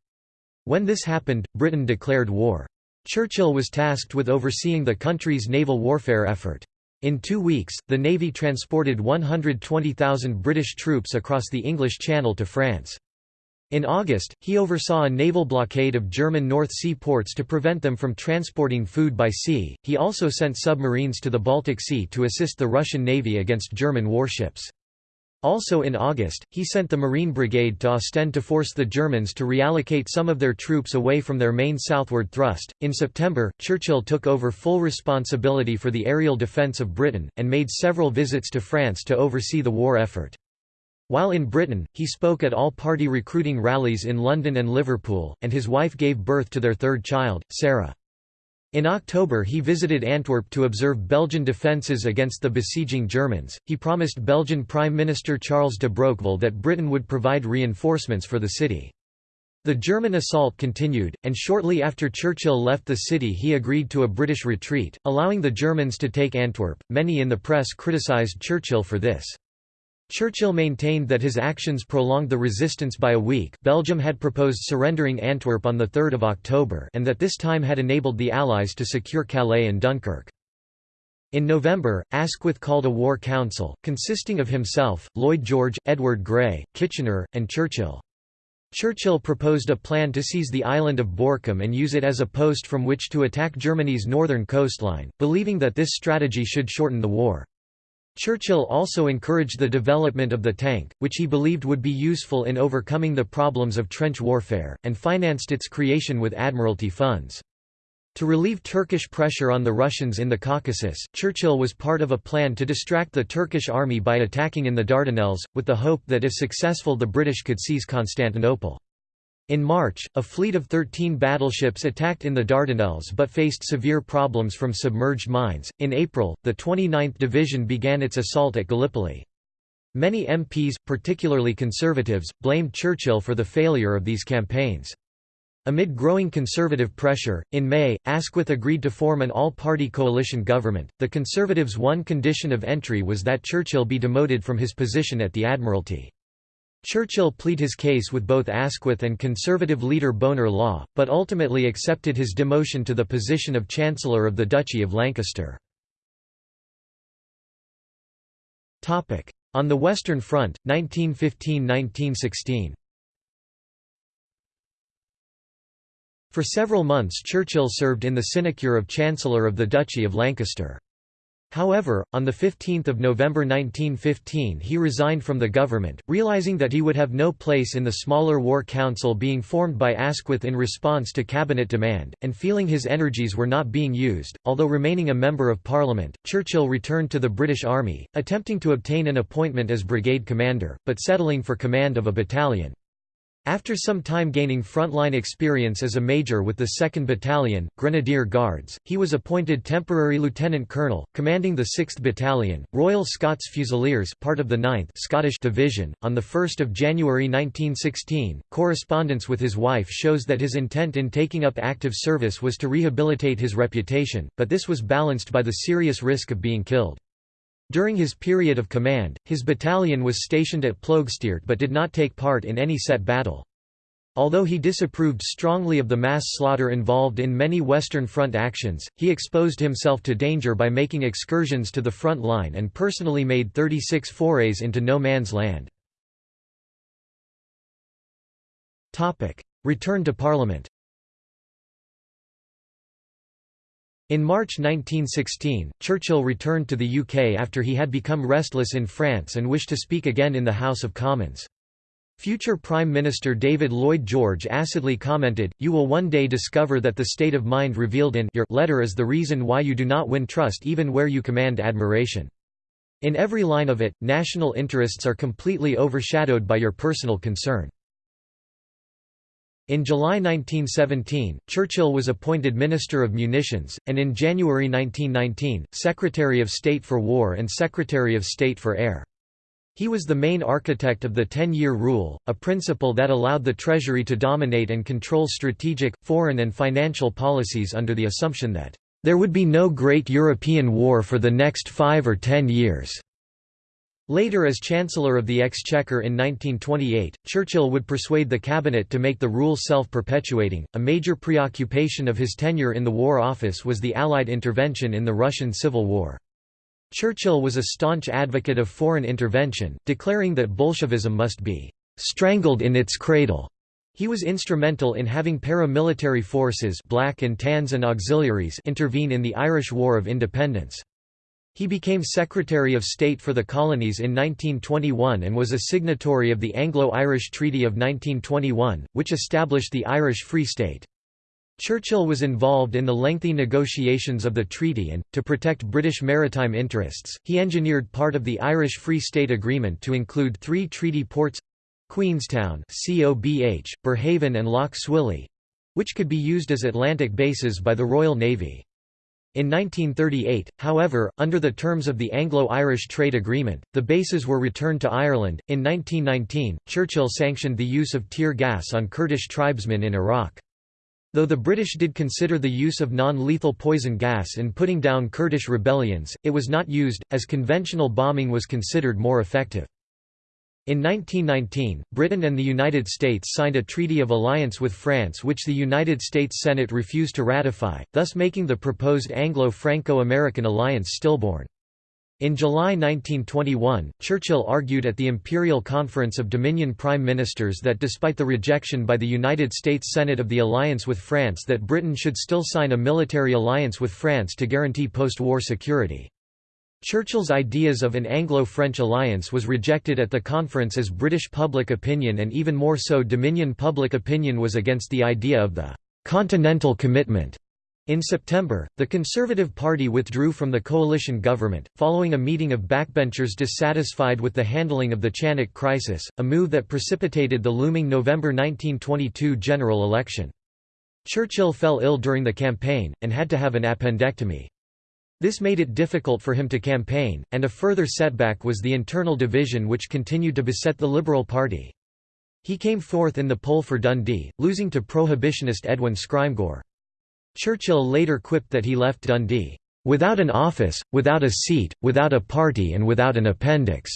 When this happened, Britain declared war. Churchill was tasked with overseeing the country's naval warfare effort. In two weeks, the Navy transported 120,000 British troops across the English Channel to France. In August, he oversaw a naval blockade of German North Sea ports to prevent them from transporting food by sea. He also sent submarines to the Baltic Sea to assist the Russian Navy against German warships. Also in August, he sent the Marine Brigade to Ostend to force the Germans to reallocate some of their troops away from their main southward thrust. In September, Churchill took over full responsibility for the aerial defence of Britain, and made several visits to France to oversee the war effort. While in Britain, he spoke at all-party recruiting rallies in London and Liverpool, and his wife gave birth to their third child, Sarah. In October he visited Antwerp to observe Belgian defences against the besieging Germans. He promised Belgian Prime Minister Charles de Broqueville that Britain would provide reinforcements for the city. The German assault continued, and shortly after Churchill left the city he agreed to a British retreat, allowing the Germans to take Antwerp. Many in the press criticised Churchill for this. Churchill maintained that his actions prolonged the resistance by a week Belgium had proposed surrendering Antwerp on 3 October and that this time had enabled the Allies to secure Calais and Dunkirk. In November, Asquith called a war council, consisting of himself, Lloyd George, Edward Grey, Kitchener, and Churchill. Churchill proposed a plan to seize the island of Borkum and use it as a post from which to attack Germany's northern coastline, believing that this strategy should shorten the war. Churchill also encouraged the development of the tank, which he believed would be useful in overcoming the problems of trench warfare, and financed its creation with Admiralty funds. To relieve Turkish pressure on the Russians in the Caucasus, Churchill was part of a plan to distract the Turkish army by attacking in the Dardanelles, with the hope that if successful the British could seize Constantinople. In March, a fleet of 13 battleships attacked in the Dardanelles but faced severe problems from submerged mines. In April, the 29th Division began its assault at Gallipoli. Many MPs, particularly Conservatives, blamed Churchill for the failure of these campaigns. Amid growing conservative pressure, in May, Asquith agreed to form an all-party coalition government. The Conservatives' one condition of entry was that Churchill be demoted from his position at the Admiralty. Churchill plead his case with both Asquith and Conservative leader Bonar Law, but ultimately accepted his demotion to the position of Chancellor of the Duchy of Lancaster. On the Western Front, 1915–1916 For several months Churchill served in the sinecure of Chancellor of the Duchy of Lancaster. However, on 15 November 1915 he resigned from the government, realizing that he would have no place in the smaller War Council being formed by Asquith in response to cabinet demand, and feeling his energies were not being used. Although remaining a Member of Parliament, Churchill returned to the British Army, attempting to obtain an appointment as brigade commander, but settling for command of a battalion. After some time gaining frontline experience as a major with the 2nd Battalion, Grenadier Guards, he was appointed temporary lieutenant colonel, commanding the 6th Battalion, Royal Scots Fusiliers part of the 9th Scottish Division. On 1 January 1916, correspondence with his wife shows that his intent in taking up active service was to rehabilitate his reputation, but this was balanced by the serious risk of being killed. During his period of command, his battalion was stationed at Ploegsteert but did not take part in any set battle. Although he disapproved strongly of the mass slaughter involved in many Western Front actions, he exposed himself to danger by making excursions to the front line and personally made 36 forays into no man's land. Return to Parliament In March 1916, Churchill returned to the UK after he had become restless in France and wished to speak again in the House of Commons. Future Prime Minister David Lloyd George acidly commented, You will one day discover that the state of mind revealed in your letter is the reason why you do not win trust even where you command admiration. In every line of it, national interests are completely overshadowed by your personal concern. In July 1917, Churchill was appointed Minister of Munitions, and in January 1919, Secretary of State for War and Secretary of State for Air. He was the main architect of the Ten-Year Rule, a principle that allowed the Treasury to dominate and control strategic, foreign and financial policies under the assumption that, "...there would be no great European war for the next five or ten years." Later as Chancellor of the Exchequer in 1928, Churchill would persuade the cabinet to make the rule self-perpetuating. A major preoccupation of his tenure in the War Office was the Allied intervention in the Russian Civil War. Churchill was a staunch advocate of foreign intervention, declaring that Bolshevism must be strangled in its cradle. He was instrumental in having paramilitary forces Black and Tans and auxiliaries intervene in the Irish War of Independence. He became Secretary of State for the Colonies in 1921 and was a signatory of the Anglo-Irish Treaty of 1921, which established the Irish Free State. Churchill was involved in the lengthy negotiations of the treaty and, to protect British maritime interests, he engineered part of the Irish Free State Agreement to include three treaty ports—Queenstown COBH, Berehaven and Lough Swilly—which could be used as Atlantic bases by the Royal Navy. In 1938, however, under the terms of the Anglo-Irish Trade Agreement, the bases were returned to Ireland. In 1919, Churchill sanctioned the use of tear gas on Kurdish tribesmen in Iraq. Though the British did consider the use of non-lethal poison gas in putting down Kurdish rebellions, it was not used, as conventional bombing was considered more effective. In 1919, Britain and the United States signed a treaty of alliance with France which the United States Senate refused to ratify, thus making the proposed Anglo-Franco-American alliance stillborn. In July 1921, Churchill argued at the Imperial Conference of Dominion Prime Ministers that despite the rejection by the United States Senate of the alliance with France that Britain should still sign a military alliance with France to guarantee post-war security. Churchill's ideas of an Anglo-French alliance was rejected at the conference as British public opinion and even more so Dominion public opinion was against the idea of the «continental commitment». In September, the Conservative Party withdrew from the coalition government, following a meeting of backbenchers dissatisfied with the handling of the Chanak crisis, a move that precipitated the looming November 1922 general election. Churchill fell ill during the campaign, and had to have an appendectomy. This made it difficult for him to campaign, and a further setback was the internal division which continued to beset the Liberal Party. He came fourth in the poll for Dundee, losing to prohibitionist Edwin Scrymgeour. Churchill later quipped that he left Dundee, "...without an office, without a seat, without a party and without an appendix."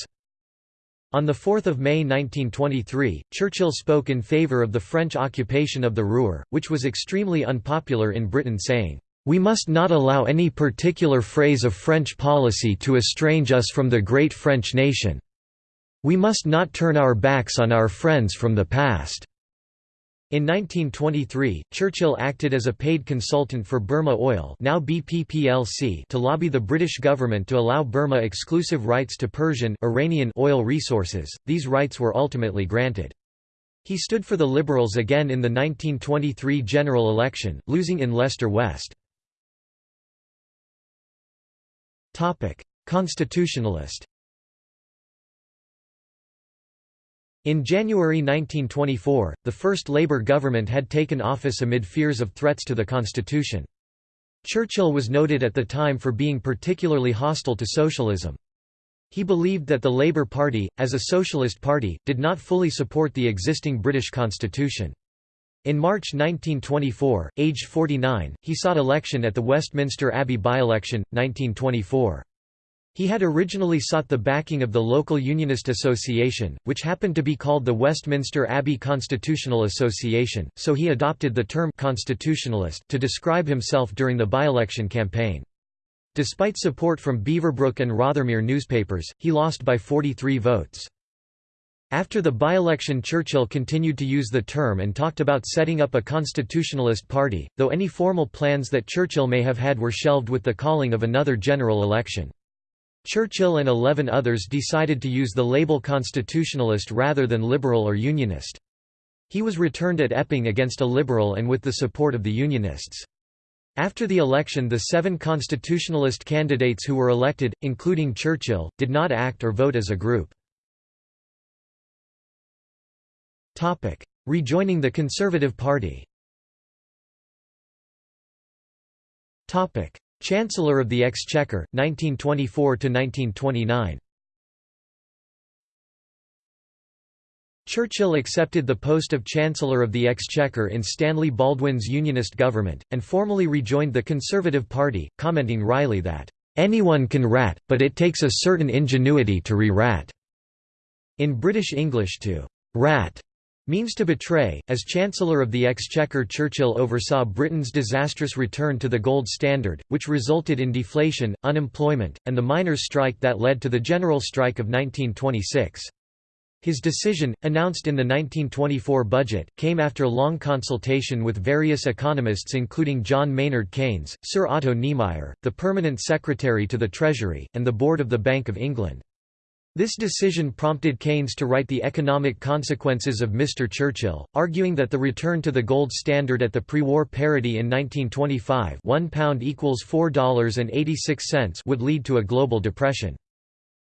On 4 May 1923, Churchill spoke in favour of the French occupation of the Ruhr, which was extremely unpopular in Britain saying, we must not allow any particular phrase of French policy to estrange us from the great French nation. We must not turn our backs on our friends from the past." In 1923, Churchill acted as a paid consultant for Burma Oil now BP plc to lobby the British government to allow Burma exclusive rights to Persian Iranian oil resources. These rights were ultimately granted. He stood for the Liberals again in the 1923 general election, losing in Leicester West. Constitutionalist In January 1924, the first Labour government had taken office amid fears of threats to the constitution. Churchill was noted at the time for being particularly hostile to socialism. He believed that the Labour Party, as a socialist party, did not fully support the existing British constitution. In March 1924, aged 49, he sought election at the Westminster Abbey by-election, 1924. He had originally sought the backing of the local Unionist Association, which happened to be called the Westminster Abbey Constitutional Association, so he adopted the term «constitutionalist» to describe himself during the by-election campaign. Despite support from Beaverbrook and Rothermere newspapers, he lost by 43 votes. After the by-election Churchill continued to use the term and talked about setting up a constitutionalist party, though any formal plans that Churchill may have had were shelved with the calling of another general election. Churchill and eleven others decided to use the label constitutionalist rather than liberal or unionist. He was returned at Epping against a liberal and with the support of the Unionists. After the election the seven constitutionalist candidates who were elected, including Churchill, did not act or vote as a group. Rejoining the Conservative Party Chancellor of the Exchequer, 1924–1929 Churchill accepted the post of Chancellor of the Exchequer in Stanley Baldwin's Unionist government, and formally rejoined the Conservative Party, commenting wryly that, "...anyone can rat, but it takes a certain ingenuity to re-rat." In British English to "...rat." means to betray. As Chancellor of the Exchequer, Churchill oversaw Britain's disastrous return to the gold standard, which resulted in deflation, unemployment, and the miners' strike that led to the general strike of 1926. His decision, announced in the 1924 budget, came after long consultation with various economists including John Maynard Keynes, Sir Otto Niemeyer, the Permanent Secretary to the Treasury, and the Board of the Bank of England. This decision prompted Keynes to write The Economic Consequences of Mr. Churchill, arguing that the return to the gold standard at the pre-war parity in 1925 £1 equals $4.86 would lead to a global depression.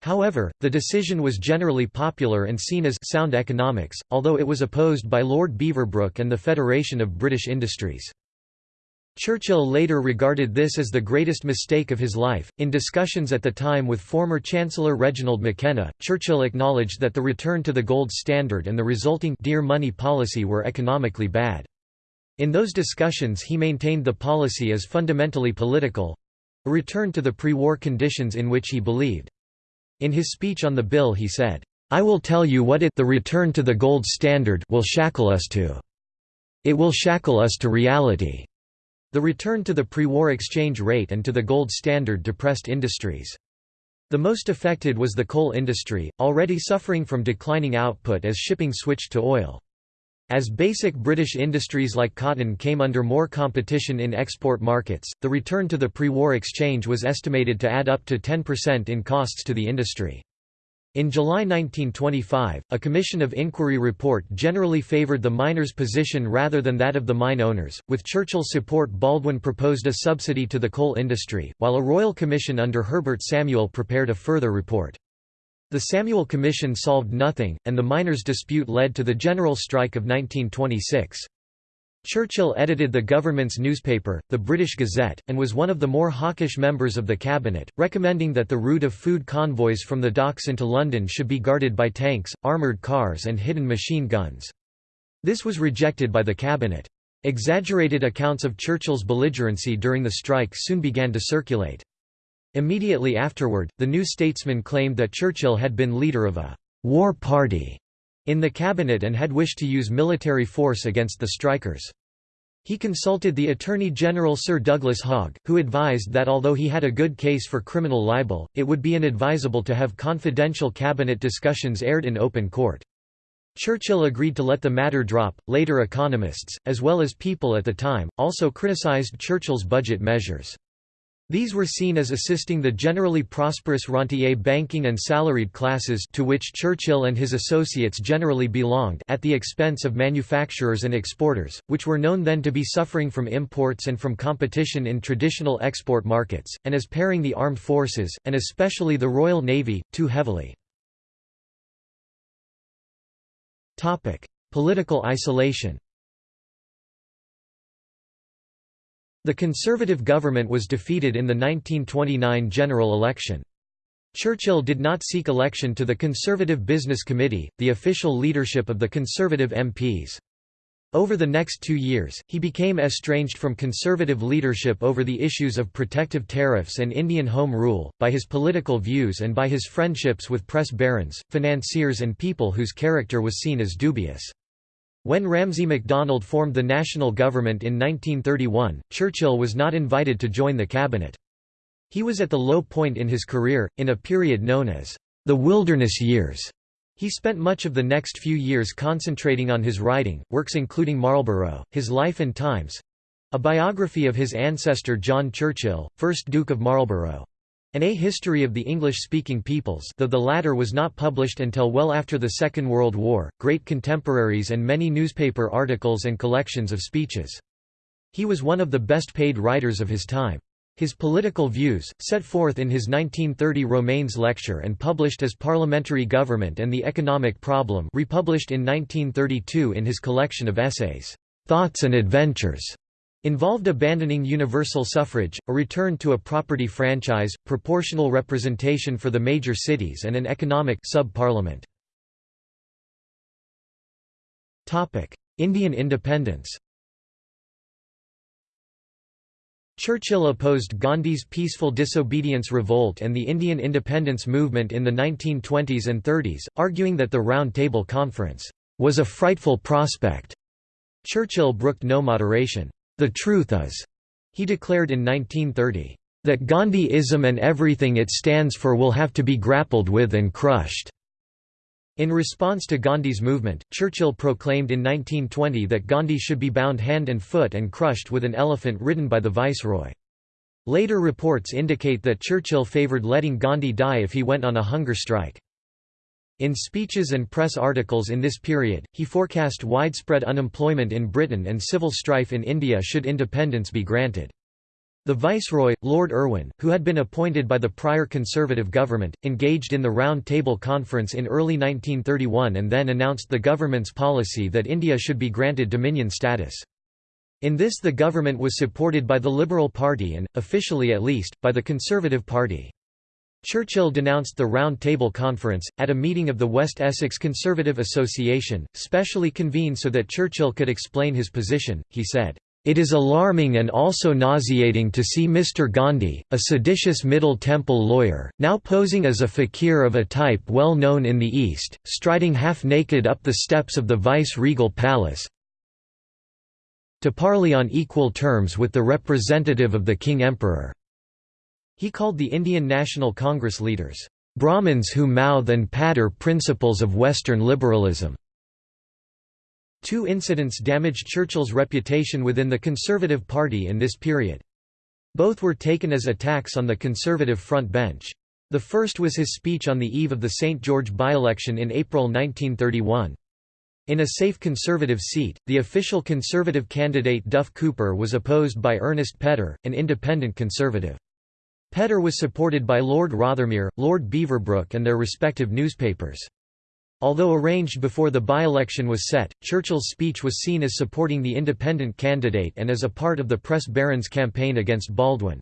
However, the decision was generally popular and seen as sound economics, although it was opposed by Lord Beaverbrook and the Federation of British Industries. Churchill later regarded this as the greatest mistake of his life. In discussions at the time with former Chancellor Reginald McKenna, Churchill acknowledged that the return to the gold standard and the resulting dear money policy were economically bad. In those discussions he maintained the policy as fundamentally political a return to the pre-war conditions in which he believed. In his speech on the bill he said, I will tell you what it the return to the gold standard will shackle us to. It will shackle us to reality. The return to the pre-war exchange rate and to the gold standard depressed industries. The most affected was the coal industry, already suffering from declining output as shipping switched to oil. As basic British industries like cotton came under more competition in export markets, the return to the pre-war exchange was estimated to add up to 10% in costs to the industry. In July 1925, a Commission of Inquiry report generally favoured the miners' position rather than that of the mine owners. With Churchill's support, Baldwin proposed a subsidy to the coal industry, while a royal commission under Herbert Samuel prepared a further report. The Samuel Commission solved nothing, and the miners' dispute led to the general strike of 1926. Churchill edited the government's newspaper, the British Gazette, and was one of the more hawkish members of the cabinet, recommending that the route of food convoys from the docks into London should be guarded by tanks, armoured cars and hidden machine guns. This was rejected by the cabinet. Exaggerated accounts of Churchill's belligerency during the strike soon began to circulate. Immediately afterward, the New Statesman claimed that Churchill had been leader of a «war party» in the cabinet and had wished to use military force against the strikers. He consulted the Attorney General Sir Douglas Hogg, who advised that although he had a good case for criminal libel, it would be inadvisable to have confidential cabinet discussions aired in open court. Churchill agreed to let the matter drop. Later economists, as well as people at the time, also criticized Churchill's budget measures. These were seen as assisting the generally prosperous rentier banking and salaried classes to which Churchill and his associates generally belonged at the expense of manufacturers and exporters, which were known then to be suffering from imports and from competition in traditional export markets, and as paring the armed forces, and especially the Royal Navy, too heavily. Political isolation The Conservative government was defeated in the 1929 general election. Churchill did not seek election to the Conservative Business Committee, the official leadership of the Conservative MPs. Over the next two years, he became estranged from conservative leadership over the issues of protective tariffs and Indian Home Rule, by his political views and by his friendships with press barons, financiers and people whose character was seen as dubious. When Ramsay MacDonald formed the national government in 1931, Churchill was not invited to join the cabinet. He was at the low point in his career, in a period known as the wilderness years. He spent much of the next few years concentrating on his writing, works including Marlborough, His Life and Times—a biography of his ancestor John Churchill, 1st Duke of Marlborough, and A History of the English-speaking Peoples though the latter was not published until well after the Second World War, great contemporaries and many newspaper articles and collections of speeches. He was one of the best paid writers of his time. His political views, set forth in his 1930 Romanes lecture and published as Parliamentary Government and the Economic Problem republished in 1932 in his collection of essays, "'Thoughts and Adventures' involved abandoning universal suffrage, a return to a property franchise, proportional representation for the major cities and an economic sub-parliament. Indian independence Churchill opposed Gandhi's peaceful disobedience revolt and the Indian independence movement in the 1920s and 30s, arguing that the Round Table Conference was a frightful prospect. Churchill brooked no moderation. The truth is, he declared in 1930, that Gandhiism and everything it stands for will have to be grappled with and crushed. In response to Gandhi's movement, Churchill proclaimed in 1920 that Gandhi should be bound hand and foot and crushed with an elephant ridden by the viceroy. Later reports indicate that Churchill favoured letting Gandhi die if he went on a hunger strike. In speeches and press articles in this period, he forecast widespread unemployment in Britain and civil strife in India should independence be granted. The Viceroy, Lord Irwin, who had been appointed by the prior Conservative government, engaged in the Round Table Conference in early 1931 and then announced the government's policy that India should be granted Dominion status. In this the government was supported by the Liberal Party and, officially at least, by the Conservative Party. Churchill denounced the Round Table Conference, at a meeting of the West Essex Conservative Association, specially convened so that Churchill could explain his position, he said, it is alarming and also nauseating to see Mr. Gandhi, a seditious Middle Temple lawyer, now posing as a fakir of a type well known in the East, striding half-naked up the steps of the vice-regal palace to parley on equal terms with the representative of the King-Emperor." He called the Indian National Congress leaders, "...Brahmins who mouth and patter principles of Western liberalism." Two incidents damaged Churchill's reputation within the Conservative Party in this period. Both were taken as attacks on the Conservative front bench. The first was his speech on the eve of the St. George by-election in April 1931. In a safe Conservative seat, the official Conservative candidate Duff Cooper was opposed by Ernest Petter, an independent Conservative. Petter was supported by Lord Rothermere, Lord Beaverbrook and their respective newspapers. Although arranged before the by-election was set, Churchill's speech was seen as supporting the independent candidate and as a part of the press barons' campaign against Baldwin.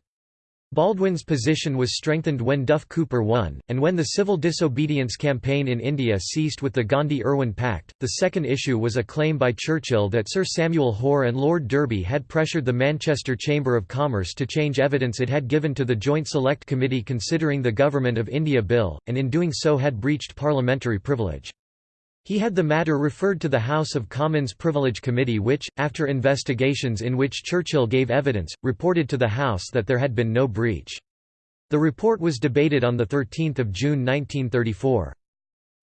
Baldwin's position was strengthened when Duff Cooper won, and when the civil disobedience campaign in India ceased with the Gandhi-Irwin Pact. The second issue was a claim by Churchill that Sir Samuel Hoare and Lord Derby had pressured the Manchester Chamber of Commerce to change evidence it had given to the Joint Select Committee considering the Government of India Bill, and in doing so had breached parliamentary privilege. He had the matter referred to the House of Commons Privilege Committee which, after investigations in which Churchill gave evidence, reported to the House that there had been no breach. The report was debated on 13 June 1934.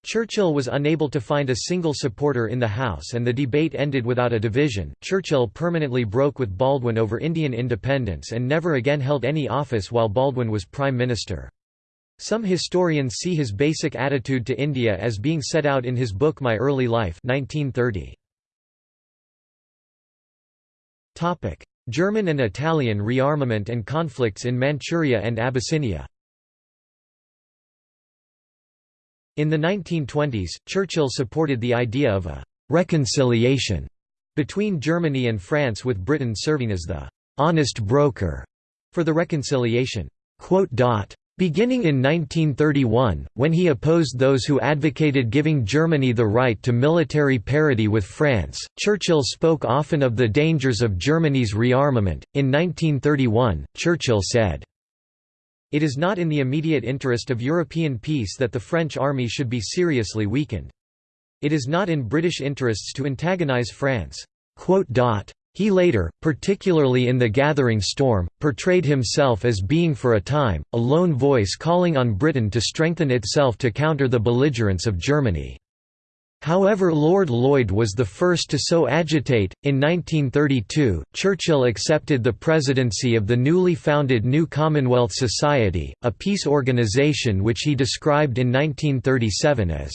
Churchill was unable to find a single supporter in the House and the debate ended without a division. Churchill permanently broke with Baldwin over Indian independence and never again held any office while Baldwin was Prime Minister. Some historians see his basic attitude to India as being set out in his book My Early Life 1930. German and Italian rearmament and conflicts in Manchuria and Abyssinia In the 1920s, Churchill supported the idea of a «reconciliation» between Germany and France with Britain serving as the «honest broker» for the reconciliation. Beginning in 1931, when he opposed those who advocated giving Germany the right to military parity with France, Churchill spoke often of the dangers of Germany's rearmament. In 1931, Churchill said, It is not in the immediate interest of European peace that the French army should be seriously weakened. It is not in British interests to antagonize France. He later, particularly in The Gathering Storm, portrayed himself as being for a time, a lone voice calling on Britain to strengthen itself to counter the belligerence of Germany. However Lord Lloyd was the first to so agitate. In 1932, Churchill accepted the presidency of the newly founded New Commonwealth Society, a peace organisation which he described in 1937 as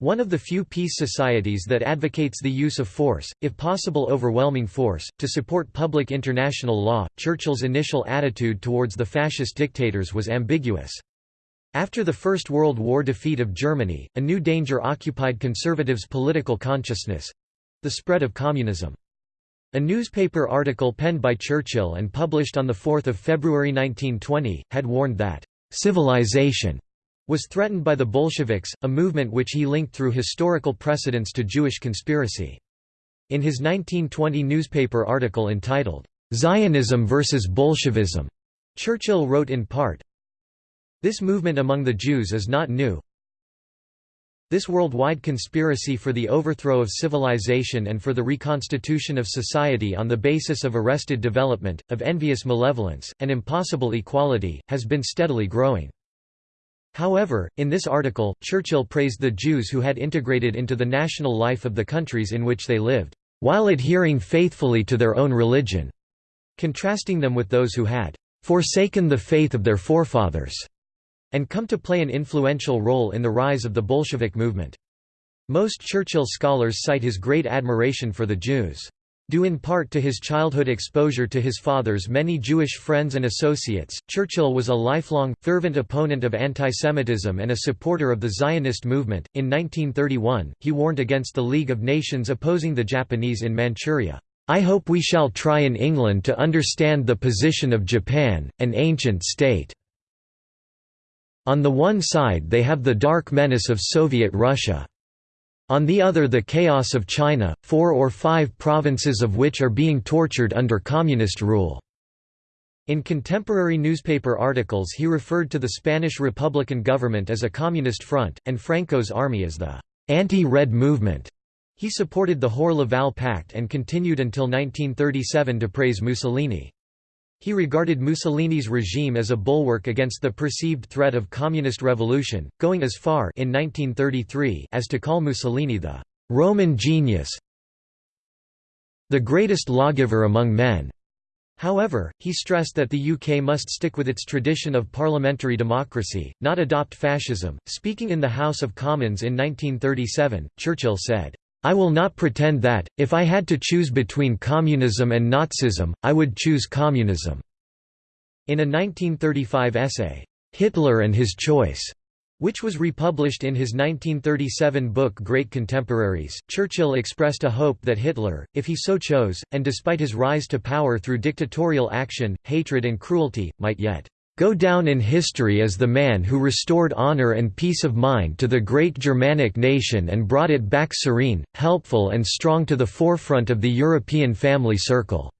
one of the few peace societies that advocates the use of force, if possible overwhelming force, to support public international law, Churchill's initial attitude towards the fascist dictators was ambiguous. After the First World War defeat of Germany, a new danger occupied conservatives' political consciousness—the spread of communism. A newspaper article penned by Churchill and published on 4 February 1920, had warned that, "...civilization," was threatened by the Bolsheviks, a movement which he linked through historical precedents to Jewish conspiracy. In his 1920 newspaper article entitled, "'Zionism versus Bolshevism' Churchill wrote in part, This movement among the Jews is not new. This worldwide conspiracy for the overthrow of civilization and for the reconstitution of society on the basis of arrested development, of envious malevolence, and impossible equality, has been steadily growing. However, in this article, Churchill praised the Jews who had integrated into the national life of the countries in which they lived, while adhering faithfully to their own religion, contrasting them with those who had forsaken the faith of their forefathers and come to play an influential role in the rise of the Bolshevik movement. Most Churchill scholars cite his great admiration for the Jews. Due in part to his childhood exposure to his father's many Jewish friends and associates, Churchill was a lifelong, fervent opponent of antisemitism and a supporter of the Zionist movement. In 1931, he warned against the League of Nations opposing the Japanese in Manchuria. I hope we shall try in England to understand the position of Japan, an ancient state. On the one side they have the dark menace of Soviet Russia. On the other the chaos of China, four or five provinces of which are being tortured under communist rule. In contemporary newspaper articles he referred to the Spanish Republican government as a communist front, and Franco's army as the anti-Red movement. He supported the Hoare-Laval Pact and continued until 1937 to praise Mussolini. He regarded Mussolini's regime as a bulwark against the perceived threat of communist revolution, going as far in 1933 as to call Mussolini the «Roman genius», the greatest lawgiver among men. However, he stressed that the UK must stick with its tradition of parliamentary democracy, not adopt fascism. Speaking in the House of Commons in 1937, Churchill said, I will not pretend that, if I had to choose between communism and Nazism, I would choose communism." In a 1935 essay, "'Hitler and His Choice' which was republished in his 1937 book Great Contemporaries, Churchill expressed a hope that Hitler, if he so chose, and despite his rise to power through dictatorial action, hatred and cruelty, might yet go down in history as the man who restored honor and peace of mind to the great Germanic nation and brought it back serene, helpful and strong to the forefront of the European family circle."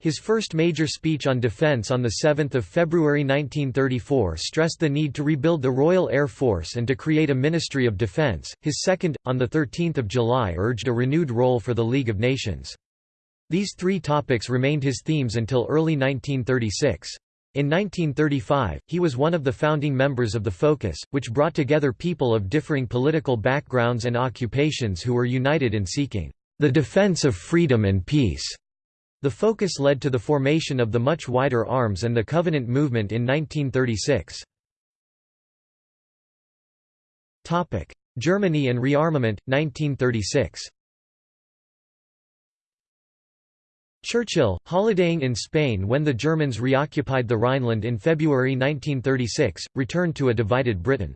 His first major speech on defense on 7 February 1934 stressed the need to rebuild the Royal Air Force and to create a Ministry of Defense. His second, on 13 July urged a renewed role for the League of Nations. These three topics remained his themes until early 1936. In 1935, he was one of the founding members of the Focus, which brought together people of differing political backgrounds and occupations who were united in seeking the defense of freedom and peace. The Focus led to the formation of the much wider Arms and the Covenant movement in 1936. Germany and rearmament, 1936 Churchill, holidaying in Spain when the Germans reoccupied the Rhineland in February 1936, returned to a divided Britain.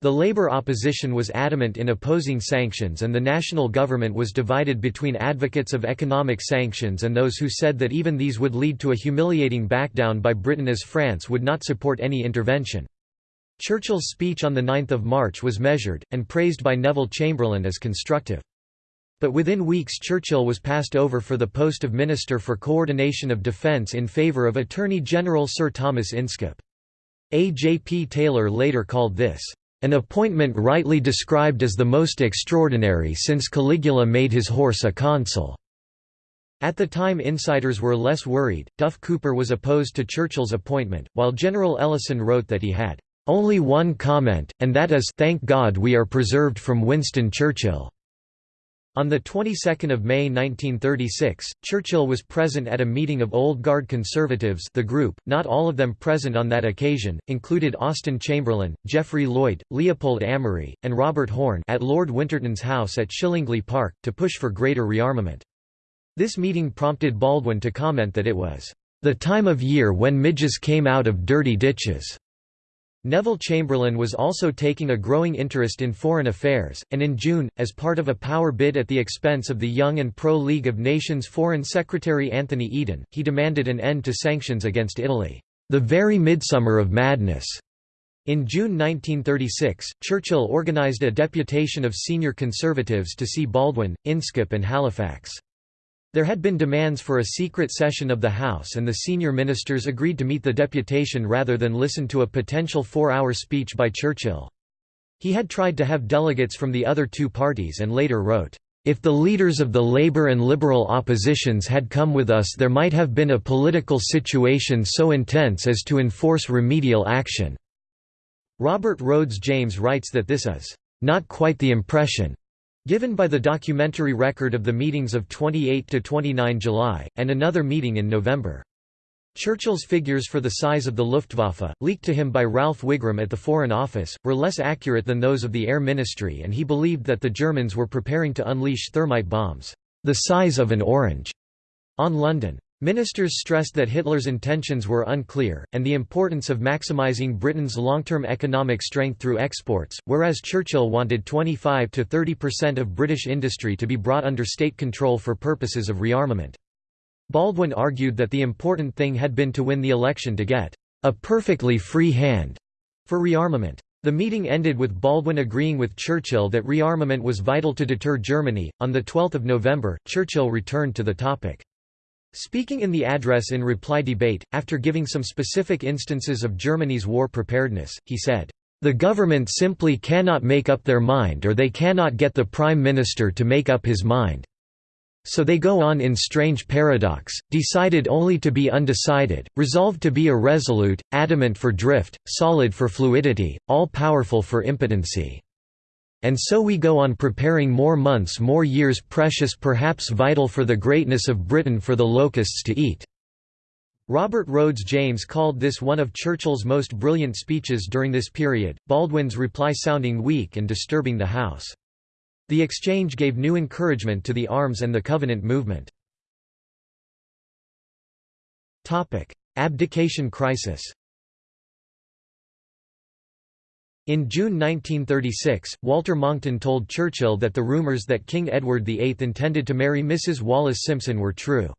The Labour opposition was adamant in opposing sanctions and the national government was divided between advocates of economic sanctions and those who said that even these would lead to a humiliating backdown by Britain as France would not support any intervention. Churchill's speech on 9 March was measured, and praised by Neville Chamberlain as constructive. But within weeks Churchill was passed over for the post of Minister for Coordination of Defence in favour of Attorney General Sir Thomas Inskip. A. J. P. Taylor later called this, "...an appointment rightly described as the most extraordinary since Caligula made his horse a consul." At the time insiders were less worried, Duff Cooper was opposed to Churchill's appointment, while General Ellison wrote that he had only one comment, and that is thank God we are preserved from Winston Churchill. On the 22nd of May 1936, Churchill was present at a meeting of Old Guard Conservatives the group, not all of them present on that occasion, included Austen Chamberlain, Geoffrey Lloyd, Leopold Amery, and Robert Horne at Lord Winterton's house at Shillinglee Park, to push for greater rearmament. This meeting prompted Baldwin to comment that it was, "...the time of year when midges came out of dirty ditches." Neville Chamberlain was also taking a growing interest in foreign affairs, and in June, as part of a power bid at the expense of the young and pro-League of Nations Foreign Secretary Anthony Eden, he demanded an end to sanctions against Italy, "...the very midsummer of madness." In June 1936, Churchill organised a deputation of senior Conservatives to see Baldwin, Inskip and Halifax. There had been demands for a secret session of the House and the senior ministers agreed to meet the deputation rather than listen to a potential four-hour speech by Churchill. He had tried to have delegates from the other two parties and later wrote, "...if the leaders of the Labour and Liberal oppositions had come with us there might have been a political situation so intense as to enforce remedial action." Robert Rhodes James writes that this is, "...not quite the impression." Given by the documentary record of the meetings of 28 to 29 July, and another meeting in November. Churchill's figures for the size of the Luftwaffe, leaked to him by Ralph Wigram at the Foreign Office, were less accurate than those of the Air Ministry and he believed that the Germans were preparing to unleash thermite bombs, the size of an orange, on London. Ministers stressed that Hitler's intentions were unclear, and the importance of maximizing Britain's long-term economic strength through exports, whereas Churchill wanted 25 to 30 percent of British industry to be brought under state control for purposes of rearmament. Baldwin argued that the important thing had been to win the election to get a perfectly free hand for rearmament. The meeting ended with Baldwin agreeing with Churchill that rearmament was vital to deter Germany. On the 12th of November, Churchill returned to the topic. Speaking in the address in reply debate, after giving some specific instances of Germany's war preparedness, he said, "...the government simply cannot make up their mind or they cannot get the Prime Minister to make up his mind. So they go on in strange paradox, decided only to be undecided, resolved to be irresolute, adamant for drift, solid for fluidity, all-powerful for impotency." And so we go on preparing more months more years precious perhaps vital for the greatness of Britain for the locusts to eat." Robert Rhodes James called this one of Churchill's most brilliant speeches during this period, Baldwin's reply sounding weak and disturbing the House. The exchange gave new encouragement to the arms and the Covenant movement. Abdication crisis In June 1936, Walter Monckton told Churchill that the rumours that King Edward VIII intended to marry Mrs. Wallis Simpson were true.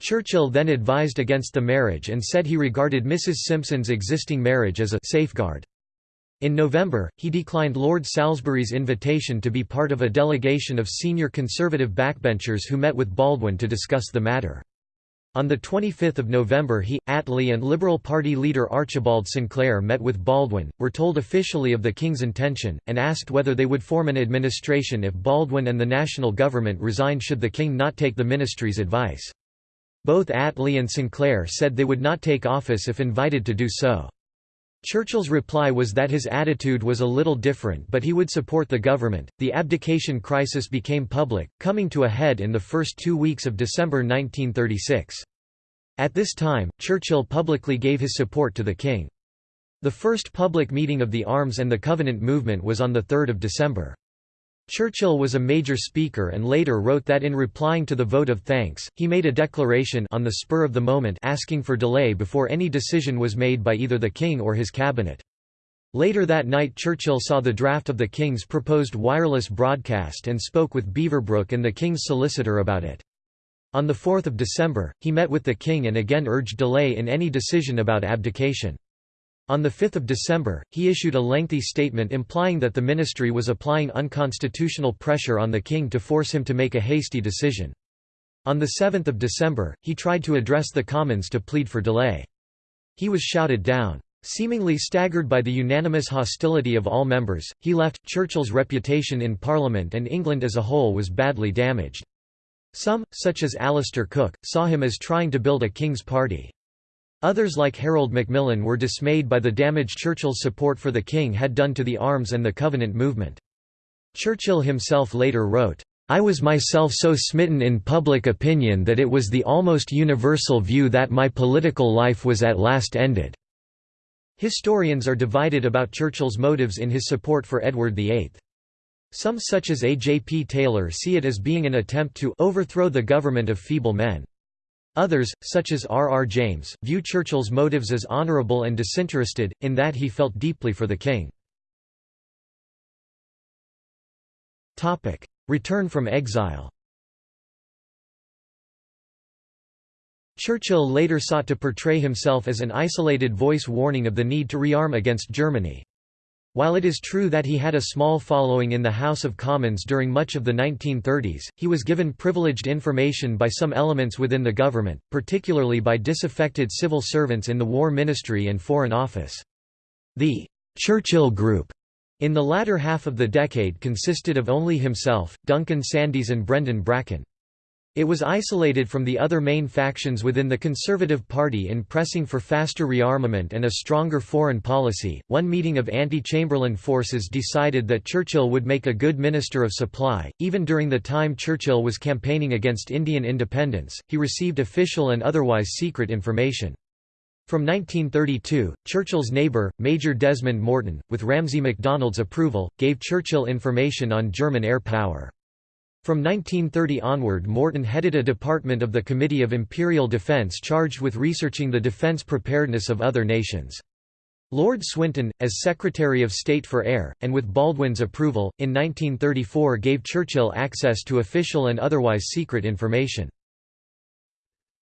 Churchill then advised against the marriage and said he regarded Mrs. Simpson's existing marriage as a «safeguard». In November, he declined Lord Salisbury's invitation to be part of a delegation of senior Conservative backbenchers who met with Baldwin to discuss the matter. On 25 November he, Attlee and Liberal Party leader Archibald Sinclair met with Baldwin, were told officially of the King's intention, and asked whether they would form an administration if Baldwin and the national government resigned should the King not take the ministry's advice. Both Attlee and Sinclair said they would not take office if invited to do so. Churchill's reply was that his attitude was a little different but he would support the government. The abdication crisis became public, coming to a head in the first two weeks of December 1936. At this time, Churchill publicly gave his support to the king. The first public meeting of the Arms and the Covenant movement was on 3 December. Churchill was a major speaker and later wrote that in replying to the vote of thanks, he made a declaration on the spur of the moment asking for delay before any decision was made by either the king or his cabinet. Later that night Churchill saw the draft of the King's proposed wireless broadcast and spoke with Beaverbrook and the King's solicitor about it. On 4 December, he met with the King and again urged delay in any decision about abdication. On 5 December, he issued a lengthy statement implying that the ministry was applying unconstitutional pressure on the king to force him to make a hasty decision. On 7 December, he tried to address the Commons to plead for delay. He was shouted down. Seemingly staggered by the unanimous hostility of all members, he left. Churchill's reputation in Parliament and England as a whole was badly damaged. Some, such as Alistair Cooke, saw him as trying to build a King's party. Others like Harold Macmillan were dismayed by the damage Churchill's support for the king had done to the arms and the Covenant movement. Churchill himself later wrote, I was myself so smitten in public opinion that it was the almost universal view that my political life was at last ended." Historians are divided about Churchill's motives in his support for Edward VIII. Some such as A. J. P. Taylor see it as being an attempt to overthrow the government of feeble men. Others, such as R. R. James, view Churchill's motives as honourable and disinterested, in that he felt deeply for the king. Return from exile Churchill later sought to portray himself as an isolated voice warning of the need to rearm against Germany. While it is true that he had a small following in the House of Commons during much of the 1930s, he was given privileged information by some elements within the government, particularly by disaffected civil servants in the War Ministry and Foreign Office. The Churchill Group in the latter half of the decade consisted of only himself, Duncan Sandys and Brendan Bracken. It was isolated from the other main factions within the Conservative Party in pressing for faster rearmament and a stronger foreign policy. One meeting of anti Chamberlain forces decided that Churchill would make a good Minister of Supply. Even during the time Churchill was campaigning against Indian independence, he received official and otherwise secret information. From 1932, Churchill's neighbour, Major Desmond Morton, with Ramsay MacDonald's approval, gave Churchill information on German air power. From 1930 onward Morton headed a department of the Committee of Imperial Defence charged with researching the defence preparedness of other nations. Lord Swinton, as Secretary of State for Air, and with Baldwin's approval, in 1934 gave Churchill access to official and otherwise secret information.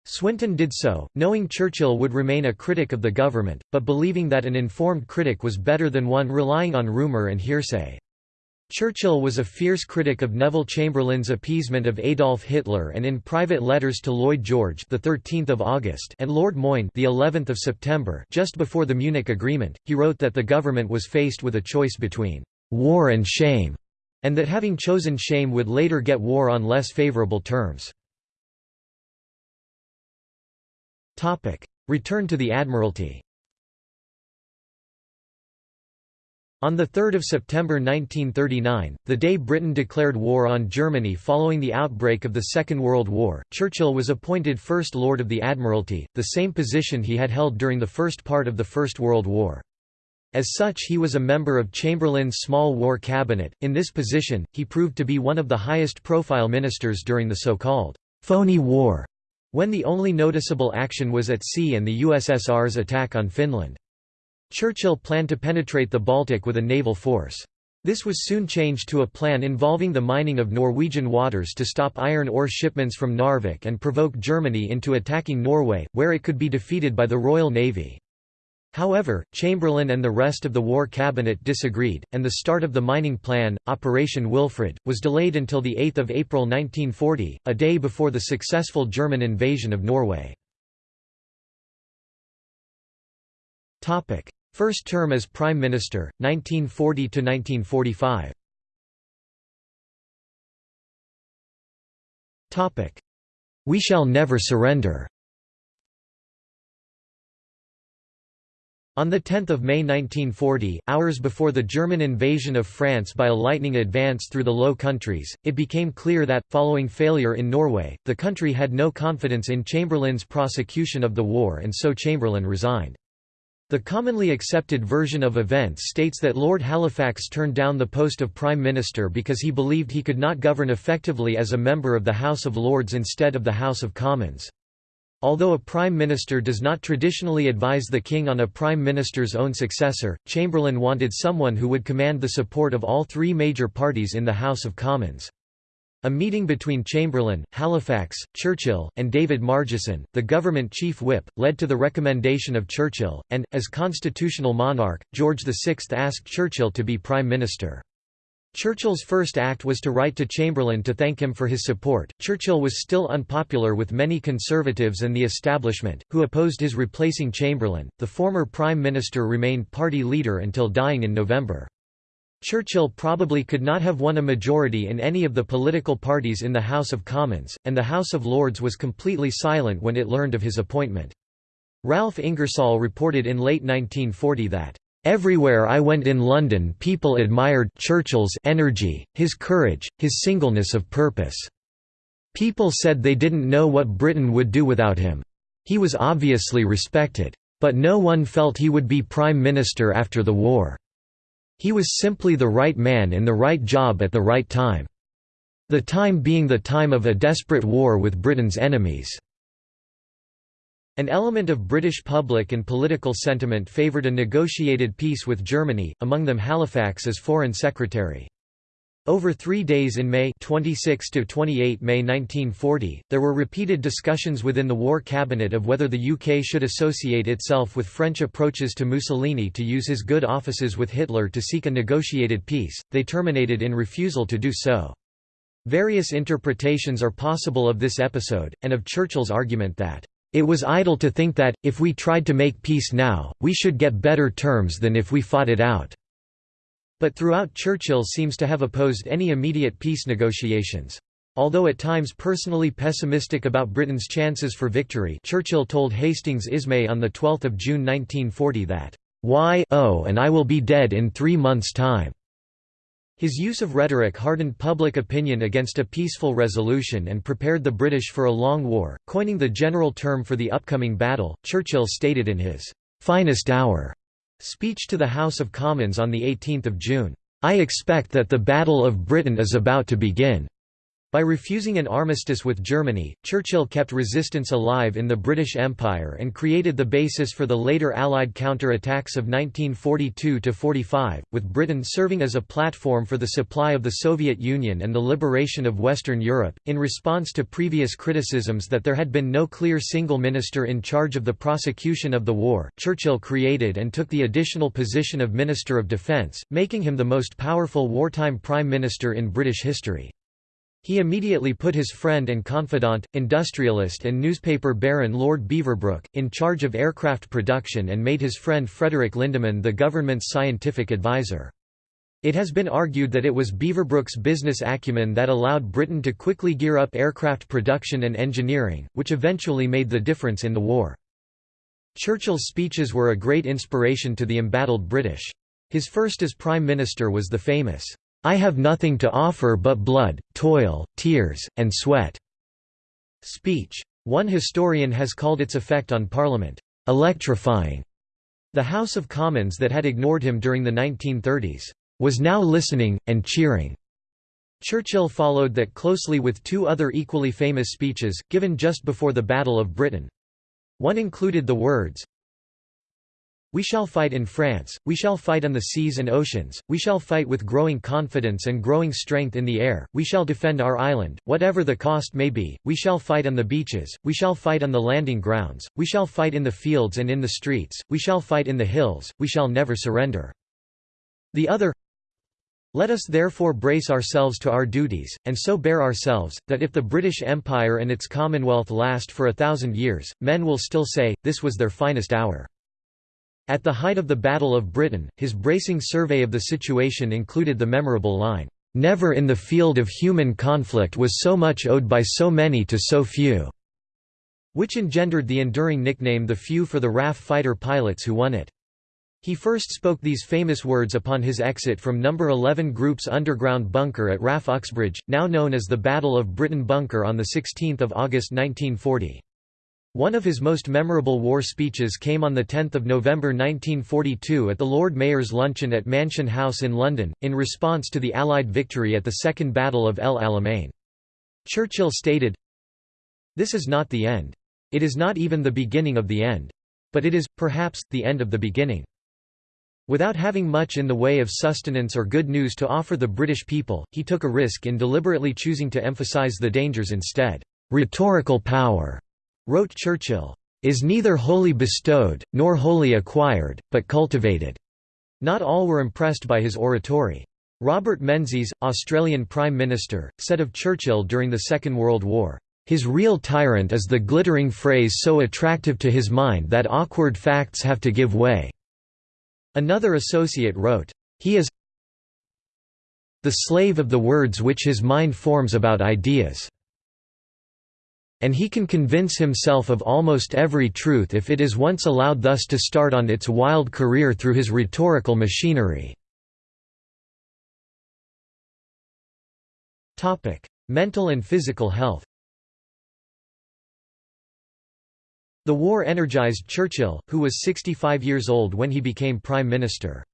Swinton did so, knowing Churchill would remain a critic of the government, but believing that an informed critic was better than one relying on rumour and hearsay. Churchill was a fierce critic of Neville Chamberlain's appeasement of Adolf Hitler and in private letters to Lloyd George the 13th of August and Lord Moyne the 11th of September just before the Munich agreement he wrote that the government was faced with a choice between war and shame and that having chosen shame would later get war on less favorable terms. Topic. Return to the admiralty On 3 September 1939, the day Britain declared war on Germany following the outbreak of the Second World War, Churchill was appointed First Lord of the Admiralty, the same position he had held during the first part of the First World War. As such he was a member of Chamberlain's small war cabinet. In this position, he proved to be one of the highest profile ministers during the so-called phony war, when the only noticeable action was at sea and the USSR's attack on Finland. Churchill planned to penetrate the Baltic with a naval force. This was soon changed to a plan involving the mining of Norwegian waters to stop iron ore shipments from Narvik and provoke Germany into attacking Norway, where it could be defeated by the Royal Navy. However, Chamberlain and the rest of the War Cabinet disagreed, and the start of the mining plan, Operation Wilfred, was delayed until 8 April 1940, a day before the successful German invasion of Norway. First term as Prime Minister, 1940–1945 We shall never surrender. On 10 May 1940, hours before the German invasion of France by a lightning advance through the Low Countries, it became clear that, following failure in Norway, the country had no confidence in Chamberlain's prosecution of the war and so Chamberlain resigned. The commonly accepted version of events states that Lord Halifax turned down the post of Prime Minister because he believed he could not govern effectively as a member of the House of Lords instead of the House of Commons. Although a prime minister does not traditionally advise the king on a prime minister's own successor, Chamberlain wanted someone who would command the support of all three major parties in the House of Commons. A meeting between Chamberlain, Halifax, Churchill, and David Margesson, the government chief whip, led to the recommendation of Churchill, and, as constitutional monarch, George VI asked Churchill to be prime minister. Churchill's first act was to write to Chamberlain to thank him for his support. Churchill was still unpopular with many conservatives and the establishment, who opposed his replacing Chamberlain. The former prime minister remained party leader until dying in November. Churchill probably could not have won a majority in any of the political parties in the House of Commons, and the House of Lords was completely silent when it learned of his appointment. Ralph Ingersoll reported in late 1940 that Everywhere I went in London people admired Churchill's energy, his courage, his singleness of purpose. People said they didn't know what Britain would do without him. He was obviously respected. But no one felt he would be Prime Minister after the war. He was simply the right man in the right job at the right time. The time being the time of a desperate war with Britain's enemies. An element of British public and political sentiment favoured a negotiated peace with Germany, among them Halifax as Foreign Secretary. Over three days in May 26 to 28 May 1940, there were repeated discussions within the War Cabinet of whether the UK should associate itself with French approaches to Mussolini to use his good offices with Hitler to seek a negotiated peace, they terminated in refusal to do so. Various interpretations are possible of this episode, and of Churchill's argument that it was idle to think that, if we tried to make peace now, we should get better terms than if we fought it out. But throughout Churchill seems to have opposed any immediate peace negotiations. Although at times personally pessimistic about Britain's chances for victory Churchill told Hastings Ismay on 12 June 1940 that, "'Why oh and I will be dead in three months' time." His use of rhetoric hardened public opinion against a peaceful resolution and prepared the British for a long war. Coining the general term for the upcoming battle, Churchill stated in his finest hour speech to the House of Commons on 18 June, I expect that the Battle of Britain is about to begin. By refusing an armistice with Germany, Churchill kept resistance alive in the British Empire and created the basis for the later Allied counter-attacks of 1942–45, with Britain serving as a platform for the supply of the Soviet Union and the liberation of Western Europe. In response to previous criticisms that there had been no clear single minister in charge of the prosecution of the war, Churchill created and took the additional position of Minister of Defence, making him the most powerful wartime Prime Minister in British history. He immediately put his friend and confidant, industrialist and newspaper baron Lord Beaverbrook, in charge of aircraft production and made his friend Frederick Lindemann the government's scientific advisor. It has been argued that it was Beaverbrook's business acumen that allowed Britain to quickly gear up aircraft production and engineering, which eventually made the difference in the war. Churchill's speeches were a great inspiration to the embattled British. His first as Prime Minister was the famous, I have nothing to offer but blood, toil, tears, and sweat." Speech. One historian has called its effect on Parliament, "...electrifying." The House of Commons that had ignored him during the 1930s, "...was now listening, and cheering." Churchill followed that closely with two other equally famous speeches, given just before the Battle of Britain. One included the words, we shall fight in France, we shall fight on the seas and oceans, we shall fight with growing confidence and growing strength in the air, we shall defend our island, whatever the cost may be, we shall fight on the beaches, we shall fight on the landing grounds, we shall fight in the fields and in the streets, we shall fight in the hills, we shall never surrender. The other let us therefore brace ourselves to our duties, and so bear ourselves, that if the British Empire and its Commonwealth last for a thousand years, men will still say, this was their finest hour. At the height of the Battle of Britain, his bracing survey of the situation included the memorable line, "'Never in the field of human conflict was so much owed by so many to so few' which engendered the enduring nickname the few for the RAF fighter pilots who won it. He first spoke these famous words upon his exit from No. 11 Group's underground bunker at RAF Uxbridge, now known as the Battle of Britain Bunker on 16 August 1940. One of his most memorable war speeches came on 10 November 1942 at the Lord Mayor's luncheon at Mansion House in London, in response to the Allied victory at the Second Battle of El Alamein. Churchill stated, This is not the end. It is not even the beginning of the end. But it is, perhaps, the end of the beginning. Without having much in the way of sustenance or good news to offer the British people, he took a risk in deliberately choosing to emphasise the dangers instead. "'Rhetorical power,' wrote Churchill, "'is neither wholly bestowed, nor wholly acquired, but cultivated.' Not all were impressed by his oratory. Robert Menzies, Australian Prime Minister, said of Churchill during the Second World War, "'His real tyrant is the glittering phrase so attractive to his mind that awkward facts have to give way.' Another associate wrote, "...he is the slave of the words which his mind forms about ideas." And he can convince himself of almost every truth if it is once allowed thus to start on its wild career through his rhetorical machinery. Mental and physical health The war energized Churchill, who was 65 years old when he became Prime Minister.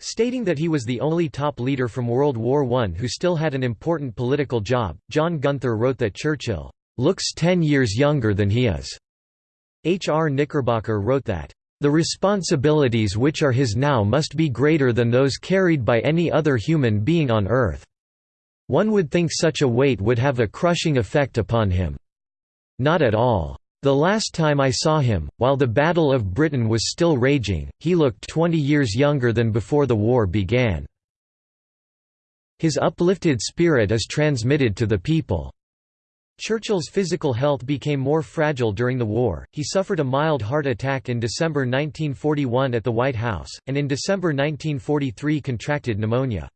Stating that he was the only top leader from World War I who still had an important political job, John Gunther wrote that Churchill, "...looks ten years younger than he is." H. R. Knickerbocker wrote that, "...the responsibilities which are his now must be greater than those carried by any other human being on earth. One would think such a weight would have a crushing effect upon him. Not at all. The last time I saw him, while the Battle of Britain was still raging, he looked 20 years younger than before the war began. His uplifted spirit is transmitted to the people." Churchill's physical health became more fragile during the war, he suffered a mild heart attack in December 1941 at the White House, and in December 1943 contracted pneumonia.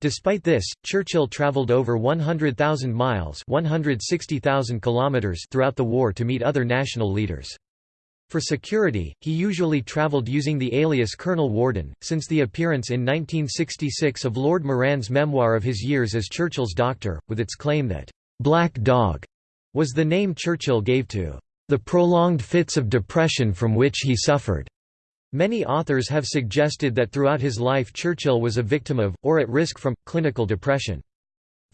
Despite this, Churchill travelled over 100,000 miles 160,000 kilometers throughout the war to meet other national leaders. For security, he usually travelled using the alias Colonel Warden, since the appearance in 1966 of Lord Moran's memoir of his years as Churchill's doctor, with its claim that, "'Black Dog' was the name Churchill gave to the prolonged fits of depression from which he suffered. Many authors have suggested that throughout his life Churchill was a victim of, or at risk from, clinical depression.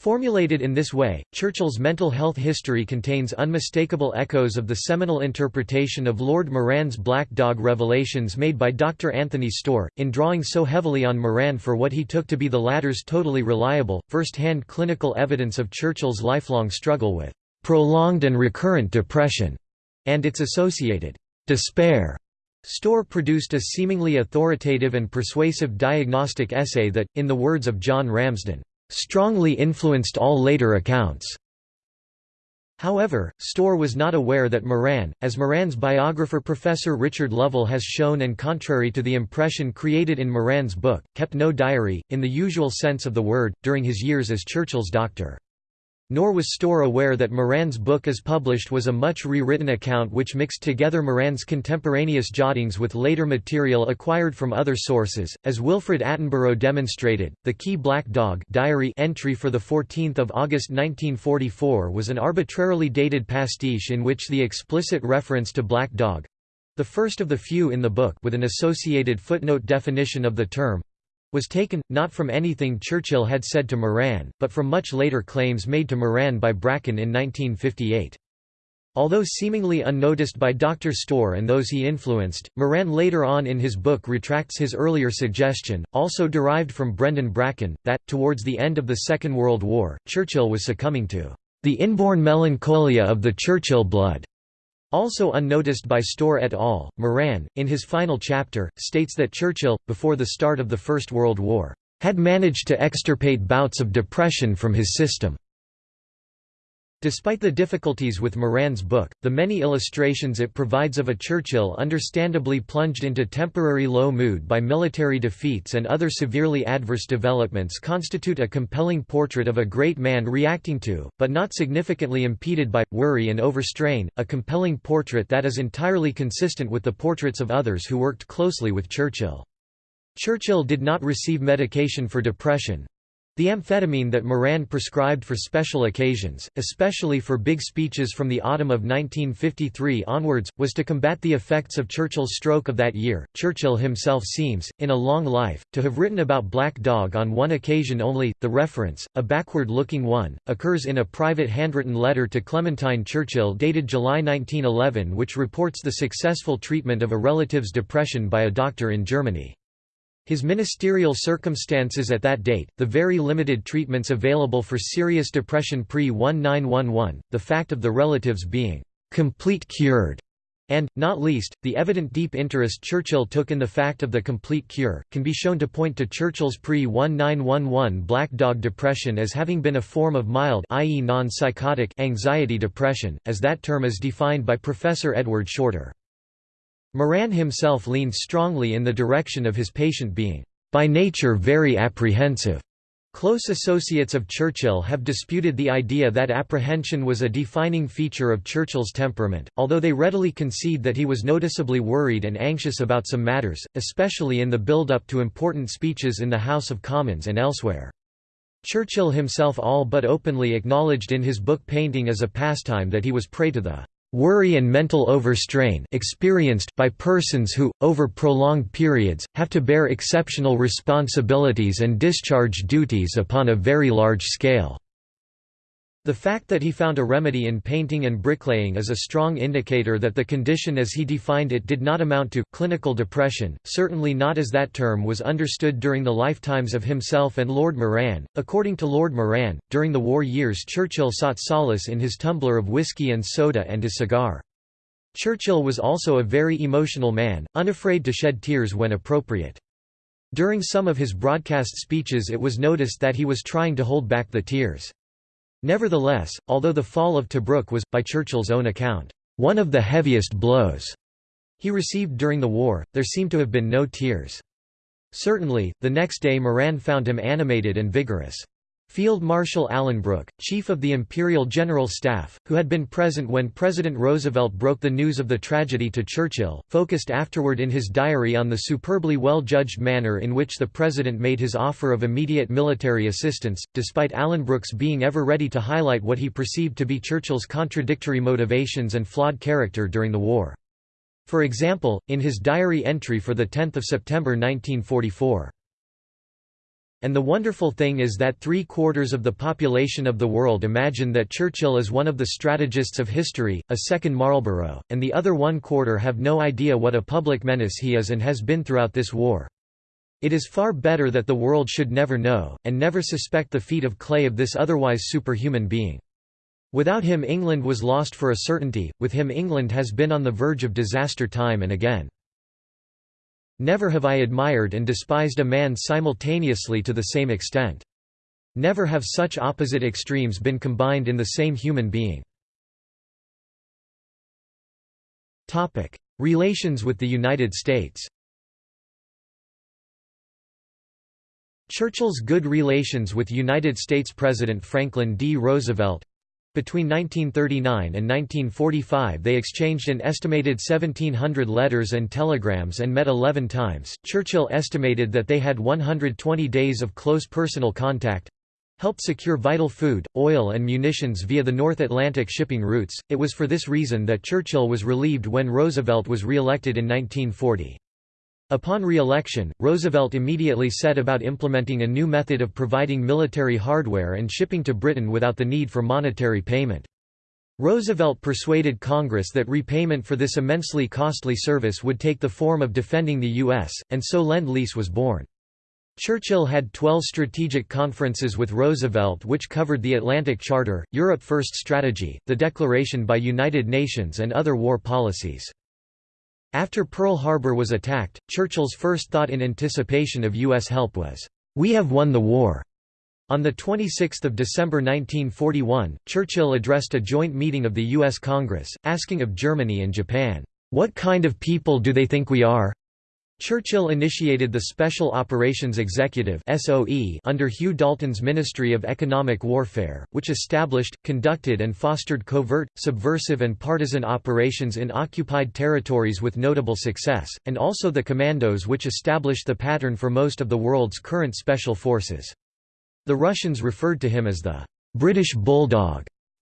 Formulated in this way, Churchill's mental health history contains unmistakable echoes of the seminal interpretation of Lord Moran's Black Dog revelations made by Dr. Anthony Storr, in drawing so heavily on Moran for what he took to be the latter's totally reliable, first-hand clinical evidence of Churchill's lifelong struggle with "...prolonged and recurrent depression", and its associated "...despair." Storr produced a seemingly authoritative and persuasive diagnostic essay that, in the words of John Ramsden, "...strongly influenced all later accounts." However, Storr was not aware that Moran, as Moran's biographer Professor Richard Lovell has shown and contrary to the impression created in Moran's book, kept no diary, in the usual sense of the word, during his years as Churchill's doctor. Nor was Storr aware that Moran's book as published was a much rewritten account which mixed together Moran's contemporaneous jottings with later material acquired from other sources. As Wilfred Attenborough demonstrated, the Key Black Dog diary entry for 14 August 1944 was an arbitrarily dated pastiche in which the explicit reference to Black Dog the first of the few in the book with an associated footnote definition of the term was taken, not from anything Churchill had said to Moran, but from much later claims made to Moran by Bracken in 1958. Although seemingly unnoticed by Dr. Storr and those he influenced, Moran later on in his book retracts his earlier suggestion, also derived from Brendan Bracken, that, towards the end of the Second World War, Churchill was succumbing to the inborn melancholia of the Churchill blood. Also unnoticed by Storr et al., Moran, in his final chapter, states that Churchill, before the start of the First World War, had managed to extirpate bouts of depression from his system. Despite the difficulties with Moran's book, the many illustrations it provides of a Churchill understandably plunged into temporary low mood by military defeats and other severely adverse developments constitute a compelling portrait of a great man reacting to, but not significantly impeded by, worry and overstrain, a compelling portrait that is entirely consistent with the portraits of others who worked closely with Churchill. Churchill did not receive medication for depression, The amphetamine that Moran prescribed for special occasions, especially for big speeches from the autumn of 1953 onwards, was to combat the effects of Churchill's stroke of that year. Churchill himself seems, in a long life, to have written about Black Dog on one occasion only. The reference, a backward looking one, occurs in a private handwritten letter to Clementine Churchill dated July 1911, which reports the successful treatment of a relative's depression by a doctor in Germany. His ministerial circumstances at that date, the very limited treatments available for serious depression pre-1911, the fact of the relatives being «complete cured», and, not least, the evident deep interest Churchill took in the fact of the complete cure, can be shown to point to Churchill's pre-1911 Black Dog depression as having been a form of mild i.e. non-psychotic anxiety depression, as that term is defined by Professor Edward Shorter. Moran himself leaned strongly in the direction of his patient being, by nature very apprehensive. Close associates of Churchill have disputed the idea that apprehension was a defining feature of Churchill's temperament, although they readily concede that he was noticeably worried and anxious about some matters, especially in the build-up to important speeches in the House of Commons and elsewhere. Churchill himself all but openly acknowledged in his book Painting as a Pastime that he was prey to the worry and mental overstrain experienced by persons who, over prolonged periods, have to bear exceptional responsibilities and discharge duties upon a very large scale. The fact that he found a remedy in painting and bricklaying is a strong indicator that the condition as he defined it did not amount to clinical depression, certainly not as that term was understood during the lifetimes of himself and Lord Moran. According to Lord Moran, during the war years Churchill sought solace in his tumbler of whisky and soda and his cigar. Churchill was also a very emotional man, unafraid to shed tears when appropriate. During some of his broadcast speeches it was noticed that he was trying to hold back the tears. Nevertheless, although the fall of Tobruk was, by Churchill's own account, one of the heaviest blows he received during the war, there seemed to have been no tears. Certainly, the next day Moran found him animated and vigorous. Field Marshal Alan Brooke, chief of the Imperial General Staff, who had been present when President Roosevelt broke the news of the tragedy to Churchill, focused afterward in his diary on the superbly well-judged manner in which the president made his offer of immediate military assistance, despite Alan Brooke's being ever ready to highlight what he perceived to be Churchill's contradictory motivations and flawed character during the war. For example, in his diary entry for 10 September 1944, and the wonderful thing is that three-quarters of the population of the world imagine that Churchill is one of the strategists of history, a second Marlborough, and the other one-quarter have no idea what a public menace he is and has been throughout this war. It is far better that the world should never know, and never suspect the feet of clay of this otherwise superhuman being. Without him England was lost for a certainty, with him England has been on the verge of disaster time and again. Never have I admired and despised a man simultaneously to the same extent. Never have such opposite extremes been combined in the same human being. Relations with the United States Churchill's good relations with United States President Franklin D. Roosevelt between 1939 and 1945 they exchanged an estimated 1700 letters and telegrams and met 11 times. Churchill estimated that they had 120 days of close personal contact helped secure vital food, oil and munitions via the North Atlantic shipping routes. It was for this reason that Churchill was relieved when Roosevelt was re-elected in 1940. Upon re-election, Roosevelt immediately set about implementing a new method of providing military hardware and shipping to Britain without the need for monetary payment. Roosevelt persuaded Congress that repayment for this immensely costly service would take the form of defending the U.S., and so Lend-Lease was born. Churchill had 12 strategic conferences with Roosevelt which covered the Atlantic Charter, Europe First strategy, the Declaration by United Nations and other war policies. After Pearl Harbor was attacked, Churchill's first thought in anticipation of U.S. help was, "'We have won the war'". On 26 December 1941, Churchill addressed a joint meeting of the U.S. Congress, asking of Germany and Japan, "'What kind of people do they think we are?' Churchill initiated the Special Operations Executive under Hugh Dalton's Ministry of Economic Warfare, which established, conducted and fostered covert, subversive and partisan operations in occupied territories with notable success, and also the Commandos which established the pattern for most of the world's current special forces. The Russians referred to him as the British Bulldog.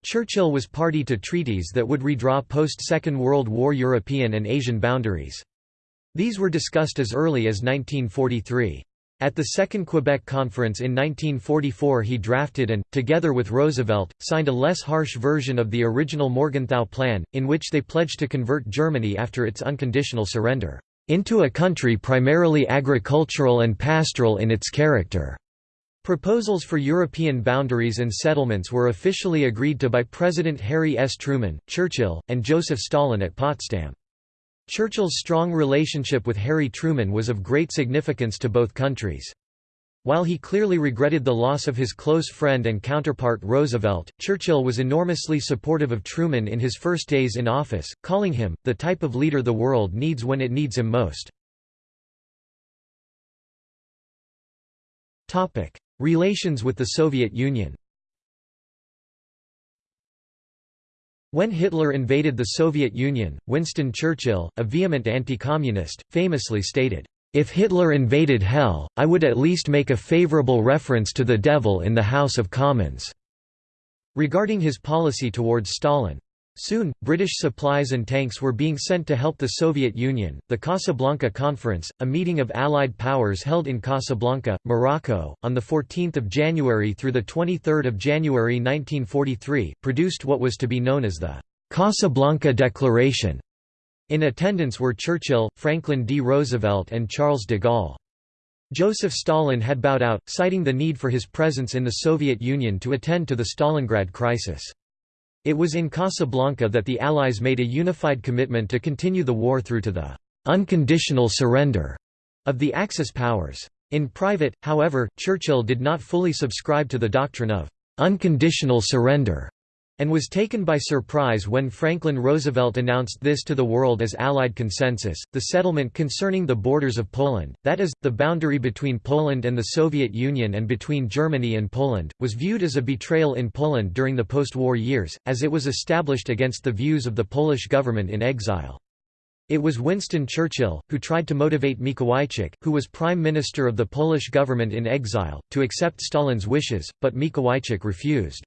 Churchill was party to treaties that would redraw post-Second World War European and Asian boundaries. These were discussed as early as 1943. At the Second Quebec Conference in 1944 he drafted and, together with Roosevelt, signed a less harsh version of the original Morgenthau Plan, in which they pledged to convert Germany after its unconditional surrender, "...into a country primarily agricultural and pastoral in its character." Proposals for European boundaries and settlements were officially agreed to by President Harry S. Truman, Churchill, and Joseph Stalin at Potsdam. Churchill's strong relationship with Harry Truman was of great significance to both countries. While he clearly regretted the loss of his close friend and counterpart Roosevelt, Churchill was enormously supportive of Truman in his first days in office, calling him, the type of leader the world needs when it needs him most. Relations with the Soviet Union When Hitler invaded the Soviet Union, Winston Churchill, a vehement anti-communist, famously stated, "...if Hitler invaded hell, I would at least make a favorable reference to the devil in the House of Commons." Regarding his policy towards Stalin, Soon, British supplies and tanks were being sent to help the Soviet Union. The Casablanca Conference, a meeting of Allied powers held in Casablanca, Morocco, on 14 January through 23 January 1943, produced what was to be known as the Casablanca Declaration. In attendance were Churchill, Franklin D. Roosevelt and Charles de Gaulle. Joseph Stalin had bowed out, citing the need for his presence in the Soviet Union to attend to the Stalingrad crisis. It was in Casablanca that the Allies made a unified commitment to continue the war through to the unconditional surrender of the Axis powers. In private, however, Churchill did not fully subscribe to the doctrine of unconditional surrender and was taken by surprise when Franklin Roosevelt announced this to the world as Allied consensus. The settlement concerning the borders of Poland, that is, the boundary between Poland and the Soviet Union and between Germany and Poland, was viewed as a betrayal in Poland during the post-war years, as it was established against the views of the Polish government in exile. It was Winston Churchill, who tried to motivate Mikołajczyk, who was Prime Minister of the Polish government in exile, to accept Stalin's wishes, but Mikołajczyk refused.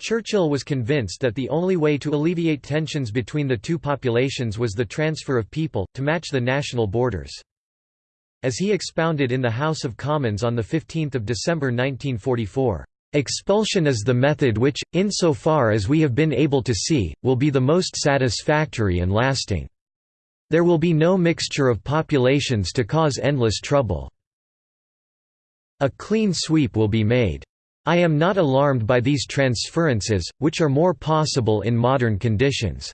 Churchill was convinced that the only way to alleviate tensions between the two populations was the transfer of people, to match the national borders. As he expounded in the House of Commons on 15 December 1944, "...expulsion is the method which, insofar as we have been able to see, will be the most satisfactory and lasting. There will be no mixture of populations to cause endless trouble. A clean sweep will be made." I am not alarmed by these transferences, which are more possible in modern conditions.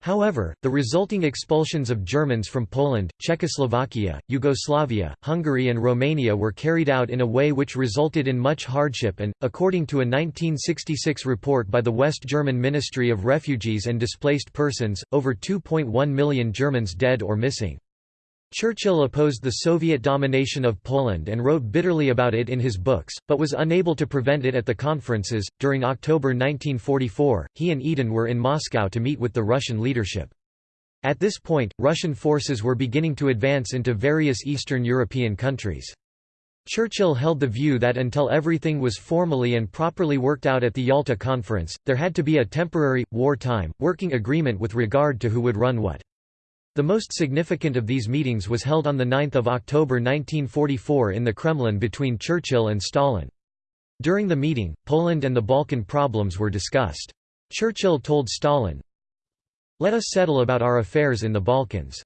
However, the resulting expulsions of Germans from Poland, Czechoslovakia, Yugoslavia, Hungary and Romania were carried out in a way which resulted in much hardship and, according to a 1966 report by the West German Ministry of Refugees and Displaced Persons, over 2.1 million Germans dead or missing. Churchill opposed the Soviet domination of Poland and wrote bitterly about it in his books, but was unable to prevent it at the conferences. During October 1944, he and Eden were in Moscow to meet with the Russian leadership. At this point, Russian forces were beginning to advance into various Eastern European countries. Churchill held the view that until everything was formally and properly worked out at the Yalta Conference, there had to be a temporary, war-time, working agreement with regard to who would run what. The most significant of these meetings was held on 9 October 1944 in the Kremlin between Churchill and Stalin. During the meeting, Poland and the Balkan problems were discussed. Churchill told Stalin, Let us settle about our affairs in the Balkans.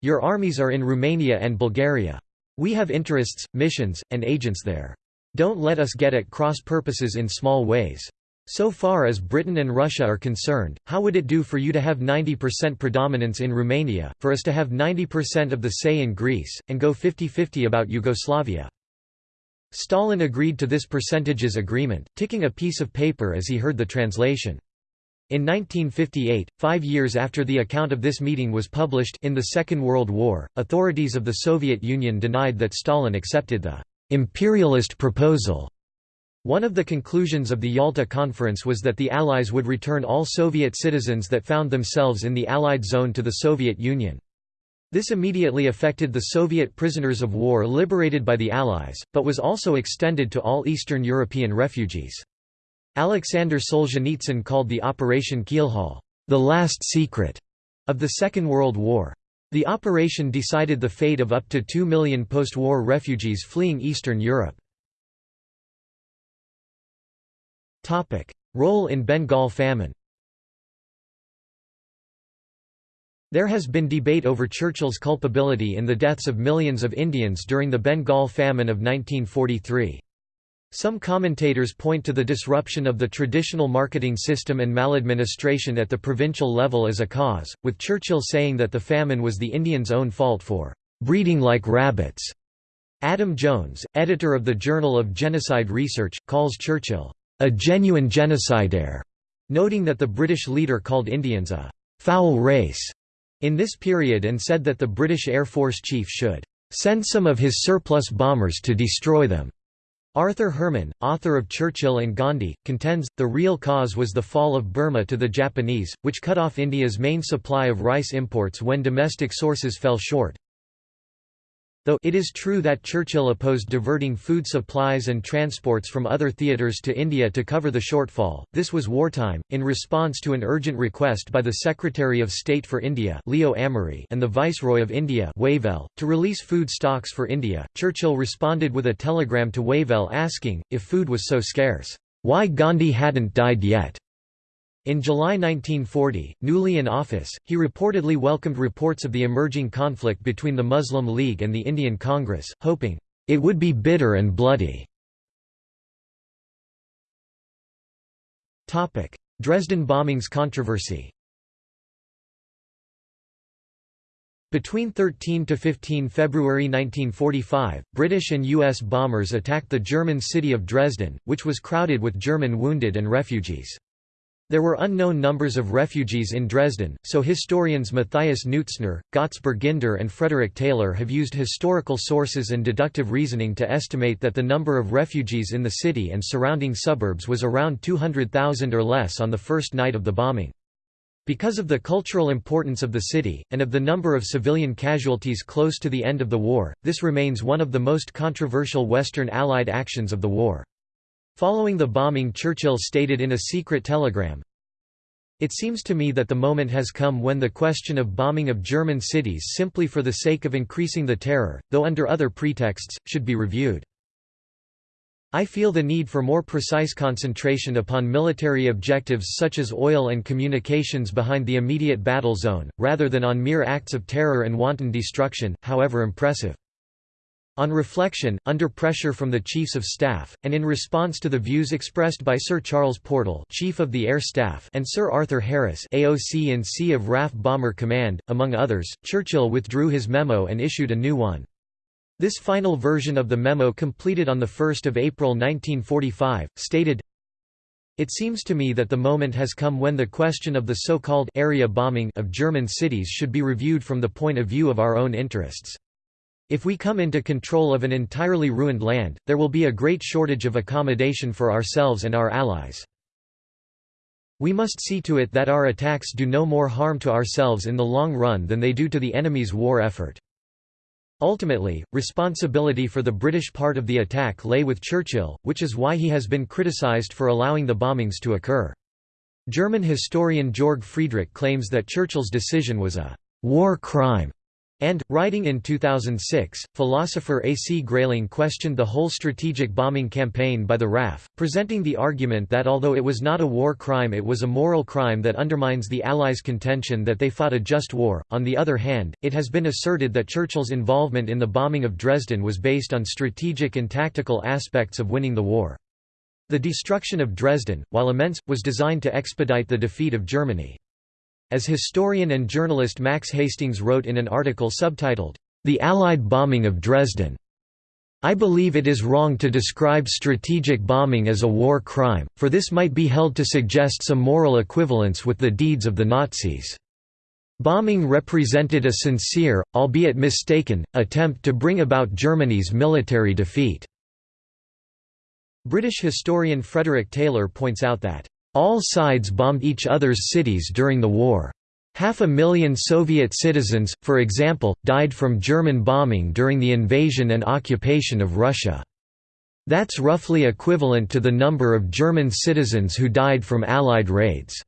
Your armies are in Romania and Bulgaria. We have interests, missions, and agents there. Don't let us get at cross purposes in small ways. So far as Britain and Russia are concerned, how would it do for you to have 90% predominance in Romania, for us to have 90% of the say in Greece, and go 50-50 about Yugoslavia? Stalin agreed to this percentages agreement, ticking a piece of paper as he heard the translation. In 1958, five years after the account of this meeting was published in the Second World War, authorities of the Soviet Union denied that Stalin accepted the «imperialist proposal» One of the conclusions of the Yalta Conference was that the Allies would return all Soviet citizens that found themselves in the Allied zone to the Soviet Union. This immediately affected the Soviet prisoners of war liberated by the Allies, but was also extended to all Eastern European refugees. Alexander Solzhenitsyn called the Operation Keelhaul, the last secret of the Second World War. The operation decided the fate of up to 2 million post-war refugees fleeing Eastern Europe. Role in Bengal famine There has been debate over Churchill's culpability in the deaths of millions of Indians during the Bengal famine of 1943. Some commentators point to the disruption of the traditional marketing system and maladministration at the provincial level as a cause, with Churchill saying that the famine was the Indians' own fault for "...breeding like rabbits." Adam Jones, editor of the Journal of Genocide Research, calls Churchill, "...a genuine genocidaire", noting that the British leader called Indians a "...foul race." in this period and said that the British Air Force chief should "...send some of his surplus bombers to destroy them." Arthur Herman, author of Churchill and Gandhi, contends, the real cause was the fall of Burma to the Japanese, which cut off India's main supply of rice imports when domestic sources fell short. Though it is true that Churchill opposed diverting food supplies and transports from other theatres to India to cover the shortfall, this was wartime. In response to an urgent request by the Secretary of State for India Leo Amery and the Viceroy of India Wavell, to release food stocks for India, Churchill responded with a telegram to Wavell asking, if food was so scarce, why Gandhi hadn't died yet. In July 1940, newly in office, he reportedly welcomed reports of the emerging conflict between the Muslim League and the Indian Congress, hoping, "...it would be bitter and bloody." Dresden bombings controversy Between 13 to 15 February 1945, British and U.S. bombers attacked the German city of Dresden, which was crowded with German wounded and refugees. There were unknown numbers of refugees in Dresden, so historians Matthias Neutzner, Götz Bergander and Frederick Taylor have used historical sources and deductive reasoning to estimate that the number of refugees in the city and surrounding suburbs was around 200,000 or less on the first night of the bombing. Because of the cultural importance of the city, and of the number of civilian casualties close to the end of the war, this remains one of the most controversial Western Allied actions of the war. Following the bombing Churchill stated in a secret telegram, It seems to me that the moment has come when the question of bombing of German cities simply for the sake of increasing the terror, though under other pretexts, should be reviewed. I feel the need for more precise concentration upon military objectives such as oil and communications behind the immediate battle zone, rather than on mere acts of terror and wanton destruction, however impressive. On reflection, under pressure from the Chiefs of Staff, and in response to the views expressed by Sir Charles Portal Chief of the Air Staff and Sir Arthur Harris AOC in C of RAF Bomber Command, among others, Churchill withdrew his memo and issued a new one. This final version of the memo completed on 1 April 1945, stated, It seems to me that the moment has come when the question of the so-called area bombing of German cities should be reviewed from the point of view of our own interests. If we come into control of an entirely ruined land, there will be a great shortage of accommodation for ourselves and our allies. We must see to it that our attacks do no more harm to ourselves in the long run than they do to the enemy's war effort. Ultimately, responsibility for the British part of the attack lay with Churchill, which is why he has been criticised for allowing the bombings to occur. German historian Jörg Friedrich claims that Churchill's decision was a «war crime» And, writing in 2006, philosopher A. C. Grayling questioned the whole strategic bombing campaign by the RAF, presenting the argument that although it was not a war crime it was a moral crime that undermines the Allies' contention that they fought a just war. On the other hand, it has been asserted that Churchill's involvement in the bombing of Dresden was based on strategic and tactical aspects of winning the war. The destruction of Dresden, while immense, was designed to expedite the defeat of Germany. As historian and journalist Max Hastings wrote in an article subtitled, The Allied Bombing of Dresden, I believe it is wrong to describe strategic bombing as a war crime, for this might be held to suggest some moral equivalence with the deeds of the Nazis. Bombing represented a sincere, albeit mistaken, attempt to bring about Germany's military defeat. British historian Frederick Taylor points out that all sides bombed each other's cities during the war. Half a million Soviet citizens, for example, died from German bombing during the invasion and occupation of Russia. That's roughly equivalent to the number of German citizens who died from Allied raids.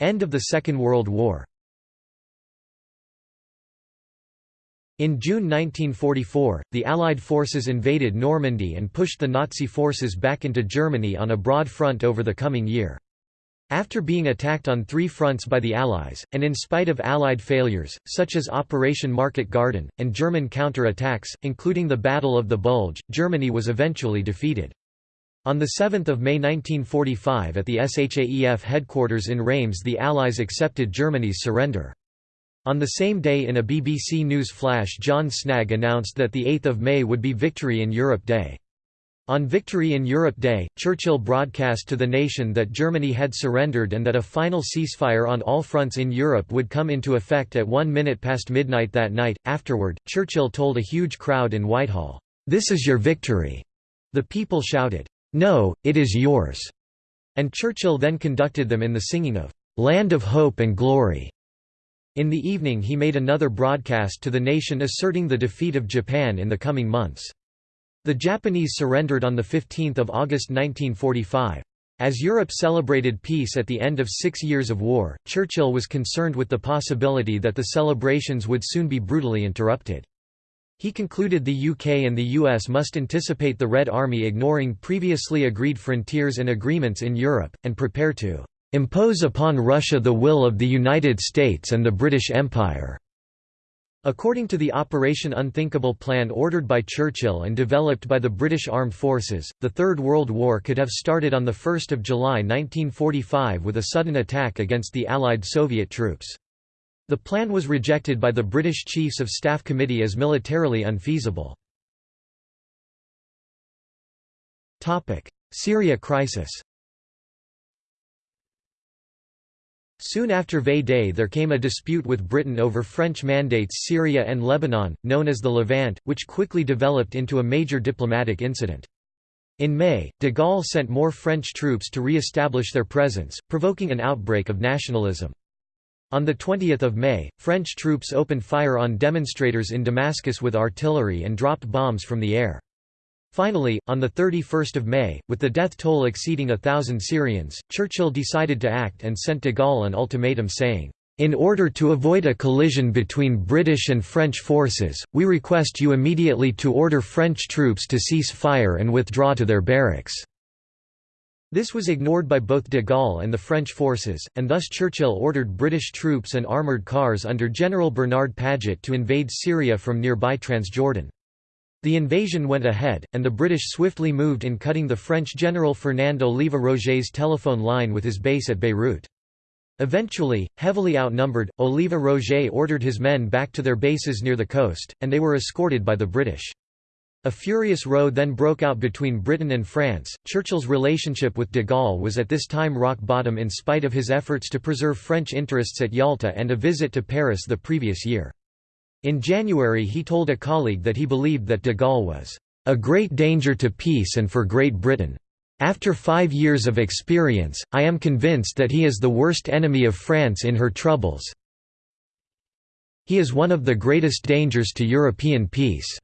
End of the Second World War In June 1944, the Allied forces invaded Normandy and pushed the Nazi forces back into Germany on a broad front over the coming year. After being attacked on three fronts by the Allies, and in spite of Allied failures, such as Operation Market Garden, and German counter-attacks, including the Battle of the Bulge, Germany was eventually defeated. On 7 May 1945 at the SHAEF headquarters in Reims the Allies accepted Germany's surrender. On the same day in a BBC News flash John Snagge announced that 8 May would be Victory in Europe Day. On Victory in Europe Day, Churchill broadcast to the nation that Germany had surrendered and that a final ceasefire on all fronts in Europe would come into effect at one minute past midnight that night. Afterward, Churchill told a huge crowd in Whitehall, This is your victory. The people shouted, No, it is yours. And Churchill then conducted them in the singing of Land of Hope and Glory. In the evening he made another broadcast to the nation asserting the defeat of Japan in the coming months. The Japanese surrendered on 15 August 1945. As Europe celebrated peace at the end of six years of war, Churchill was concerned with the possibility that the celebrations would soon be brutally interrupted. He concluded the UK and the US must anticipate the Red Army ignoring previously agreed frontiers and agreements in Europe, and prepare to impose upon Russia the will of the United States and the British Empire." According to the Operation Unthinkable plan ordered by Churchill and developed by the British Armed Forces, the Third World War could have started on 1 July 1945 with a sudden attack against the Allied Soviet troops. The plan was rejected by the British Chiefs of Staff Committee as militarily unfeasible. Syria crisis Soon after VE-Day there came a dispute with Britain over French mandates Syria and Lebanon, known as the Levant, which quickly developed into a major diplomatic incident. In May, de Gaulle sent more French troops to re-establish their presence, provoking an outbreak of nationalism. On 20 May, French troops opened fire on demonstrators in Damascus with artillery and dropped bombs from the air. Finally, on 31 May, with the death toll exceeding a thousand Syrians, Churchill decided to act and sent de Gaulle an ultimatum saying, "...in order to avoid a collision between British and French forces, we request you immediately to order French troops to cease fire and withdraw to their barracks." This was ignored by both de Gaulle and the French forces, and thus Churchill ordered British troops and armoured cars under General Bernard Paget to invade Syria from nearby Transjordan. The invasion went ahead, and the British swiftly moved in cutting the French General Fernand Oliva Roget's telephone line with his base at Beirut. Eventually, heavily outnumbered, Oliva Roget ordered his men back to their bases near the coast, and they were escorted by the British. A furious row then broke out between Britain and France. Churchill's relationship with de Gaulle was at this time rock bottom in spite of his efforts to preserve French interests at Yalta and a visit to Paris the previous year. In January he told a colleague that he believed that de Gaulle was a great danger to peace and for Great Britain. After five years of experience, I am convinced that he is the worst enemy of France in her troubles. He is one of the greatest dangers to European peace.